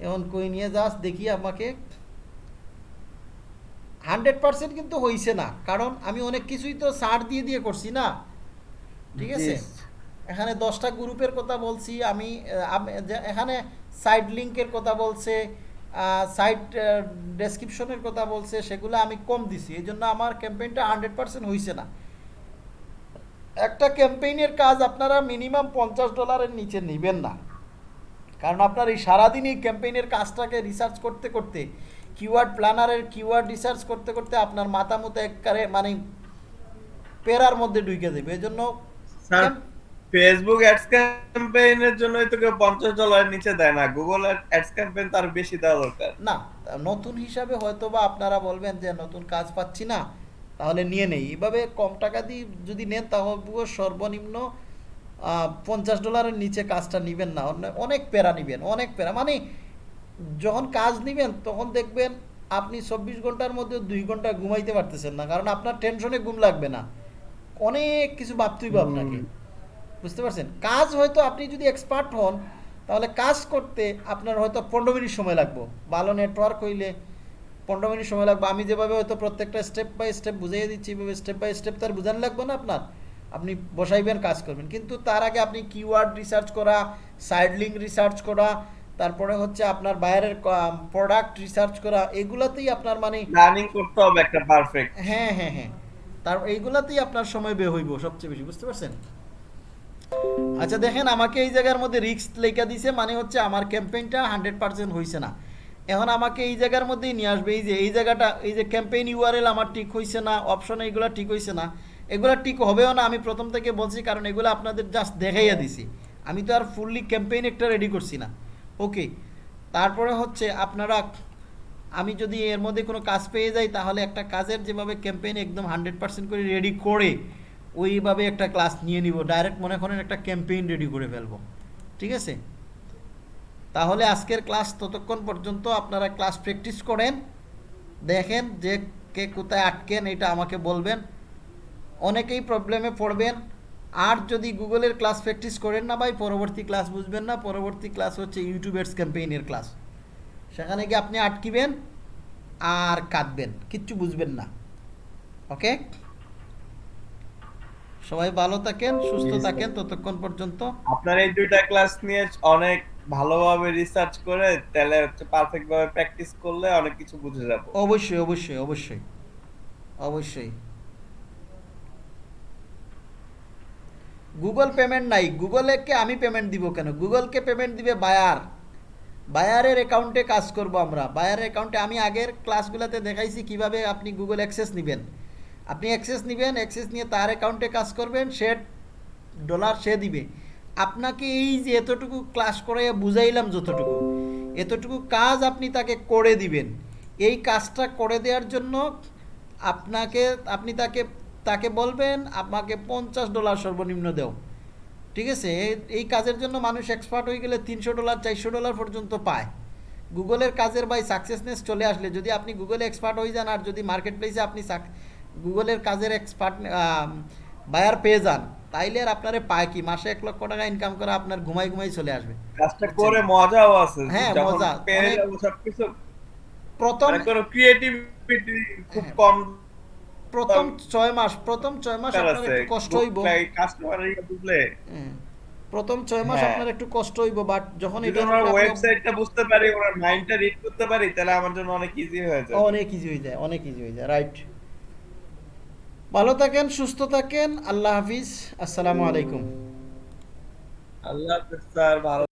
এখন কই নিয়ে যাস দেখি আমাকে। হান্ড্রেড পার্সেন্ট কিন্তু হয়েছে না। কারণ আমি অনেক কিছুই তো ছাড় দিয়ে দিয়ে করছি না। ঠিক আছে? এখানে দশটা গ্রুপের কথা বলছি। আমি এখানে সাইড লিঙ্কের কথা বলছে সাইড ডেসক্রিপশনের কথা বলছে সেগুলো আমি কম দিছি। এই জন্য আমার ক্যাম্পেইনটা হান্ড্রেড পার্সেন্ট হয়েছে না। একটা ক্যাম্পেইনের কাজ আপনারা মিনিমাম পঞ্চাশ ডলারের নিচে নেবেন না। কারণ আপনার এই সারাদিন এই ক্যাম্পেইনের কাজটাকে রিসার্চ করতে করতে কিওয়ার্ড প্ল্যানারের কিওয়ার্ড রিসার্চ করতে করতে আপনার মাথা মতো একবারে মানে পেরার মধ্যে ঢুকে দেবে এই জন্য ফেসবুক অ্যাডস ক্যাম্পেইনের জন্যই তো কেউ পঞ্চাশ ডলারের নিচে দেয় না গুগল অ্যাডস ক্যাম্পেইন তার বেশি দেওয়া দরকার। না নতুন হিসাবে হয়তো বা আপনারা বলবেন যে নতুন কাজ পাচ্ছি না তাহলে নিয়ে নেই। এইভাবে কম টাকা দিয়ে যদি নেন তাহলে সর্বনিম্ন পঞ্চাশ ডলারের নিচে কাজটা নেবেন না। অনেক প্যারা নেবেন অনেক প্যারা। মানে যখন কাজ নেবেন তখন দেখবেন আপনি চব্বিশ ঘণ্টার মধ্যে দুই ঘণ্টা ঘুমাইতে পারতেছেন না কারণ আপনার টেনশনে ঘুম লাগবে না। অনেক কিছু ভাবতেই আপনাকে। বুঝতে পারছেন? কাজ হয়তো আপনি যদি এক্সপার্ট হন তাহলে কাজ করতে আপনার হয়তো পনেরো মিনিট সময় লাগবে। ভালো নেটওয়ার্ক হইলে পনেরো মিনিট সময় লাগবে। আমি যেভাবে হয়তো প্রত্যেকটা স্টেপ বাই স্টেপ বুঝিয়ে দিচ্ছি এভাবে স্টেপ বাই স্টেপ তার বুঝানো লাগবে না আপনার? আপনি বসাইবেন কাজ করবেন। কিন্তু তার আগে আপনি কিওয়ার্ড রিসার্চ করা সাইড লিঙ্ক রিসার্চ করা তারপরে হচ্ছে আপনার বাইরের প্রোডাক্ট রিসার্চ করা এগুলাতেই আপনার মানে প্ল্যানিং করতে হবে একটা পারফেক্ট হ্যাঁ হ্যাঁ হ্যাঁ। তার এইগুলাতেই আপনার সময় বে হইব সবচেয়ে বেশি। বুঝতে পারছেন? আচ্ছা দেখেন, আমাকে এই জায়গার মধ্যে রিস্ক লেখা দিছে মানে হচ্ছে আমার ক্যাম্পেইনটা হান্ড্রেড পার্সেন্ট হয়েছে না। এখন আমাকে এই জায়গার মধ্যেই নিয়ে আসবে, এই যে, এই জায়গাটা, এই যে ক্যাম্পেইন ইউআরএল আমার ঠিক হয়েছে না অপশন এইগুলো ঠিক হয়েছে না, এগুলো ঠিক হবেও না, আমি প্রথম থেকে বলছি, কারণ এগুলো আপনাদের জাস্ট দেখাইয়া দিছি। আমি তো আর ফুললি ক্যাম্পেইন একটা রেডি করছি না। ওকে তারপরে হচ্ছে আপনারা, আমি যদি এর মধ্যে কোনো কাজ পেয়ে যাই, তাহলে একটা কাজের যেভাবে ক্যাম্পেইন একদম হান্ড্রেড পার্সেন্ট করে রেডি করে ওইভাবে একটা ক্লাস নিয়ে নিব, ডাইরেক্ট মনে করেন একটা ক্যাম্পেইন রেডি করে ফেলব, ঠিক আছে? তাহলে আজকের ক্লাস ততক্ষণ পর্যন্ত আপনারা ক্লাস প্র্যাকটিস করেন, দেখেন যে কে কোথায় আটকেন, এটা আমাকে বলবেন, অনেকেই প্রবলেমে পড়বেন, আর যদি গুগলের ক্লাস প্র্যাকটিস করেন না ভাই, পরবর্তী ক্লাস বুঝবেন না, পরবর্তী ক্লাস হচ্ছে ইউটিউবের ক্যাম্পেইনের ক্লাস, সেখানে গিয়ে আপনি আটকিবেন আর কাঁদবেন, কিচ্ছু বুঝবেন না, ওকে? সবাই ভালো থাকেন সুস্থ থাকেন ততক্ষণ পর্যন্ত। আপনার এই দুইটা ক্লাস নিয়ে অনেক ভালোভাবে রিসার্চ করে তাহলে হচ্ছে পারফেক্ট ভাবে প্র্যাকটিস করলে অনেক কিছু বুঝে যাব। অবশ্যই অবশ্যই অবশ্যই অবশ্যই। গুগল পেমেন্ট নাই। গুগলকে আমি পেমেন্ট দিব কেন? গুগলকে পেমেন্ট দিবে বায়ার বায়ারের অ্যাকাউন্টে কাজ করব আমরা। বায়ারের অ্যাকাউন্টে আমি আগের ক্লাসগুলোতে দেখাইছি কীভাবে আপনি গুগল অ্যাক্সেস নেবেন। আপনি অ্যাক্সেস নেবেন অ্যাক্সেস নিয়ে তার অ্যাকাউন্টে কাজ করবেন, সে ডলার সে দিবে। আপনাকে এই যে এতটুকু ক্লাস করে বুঝাইলাম যতটুকু, এতটুকু কাজ আপনি তাকে করে দিবেন। এই কাজটা করে দেওয়ার জন্য আপনাকে, আপনি তাকে তাকে বলবেন, আমাকে পঞ্চাশ ডলার সর্বনিম্ন দেও। ঠিক আছে? এই- কাজের জন্য মানুষ এক্সপার্ট হয়ে গেলে তিনশো ডলার চারশো ডলার পর্যন্ত পায়। গুগলের কাজের বাই সাকসেসনেস চলে আসলে। যদি আপনি গুগলে এক্সপার্ট হয়ে যান আর যদি মার্কেট প্লেসে আপনি গুগলের কাজের এক্সপার্ট বায়ার পেয়ে যান তাইলে আর আপনারে পায় কি? মাসে এক লক্ষ টাকা ইনকাম করে আপনার ঘুমাই ঘুমাই চলে আসবে। কাজটা করে মজাও আছে হ্যাঁ, মজা। সবকিছু। প্রথম মানে ক্রিয়েটিভিটি খুব হ্যাঁ। কম। প্রথম ছয় মাস প্রথম ছয় মাস দরকার আপনার একটু কষ্ট হইব। বুঝলে? প্রথম ছয় মাস হ্যাঁ। আপনার একটু কষ্ট হইব বাট যখন এটা ওয়েবসাইটটা বুঝতে পারি ওনার মাইন্ডটা রিড করতে পারি তাহলে আমার জন্য অনেক ইজি হয়ে যায়। অনেক ইজি হয়ে যায় অনেক ইজি হয়ে যায় রাইট ভালো থাকেন সুস্থ থাকেন। আল্লাহ হাফিজ। আসসালামু আলাইকুম। আল্লাহ হাফিজ স্যার ভালো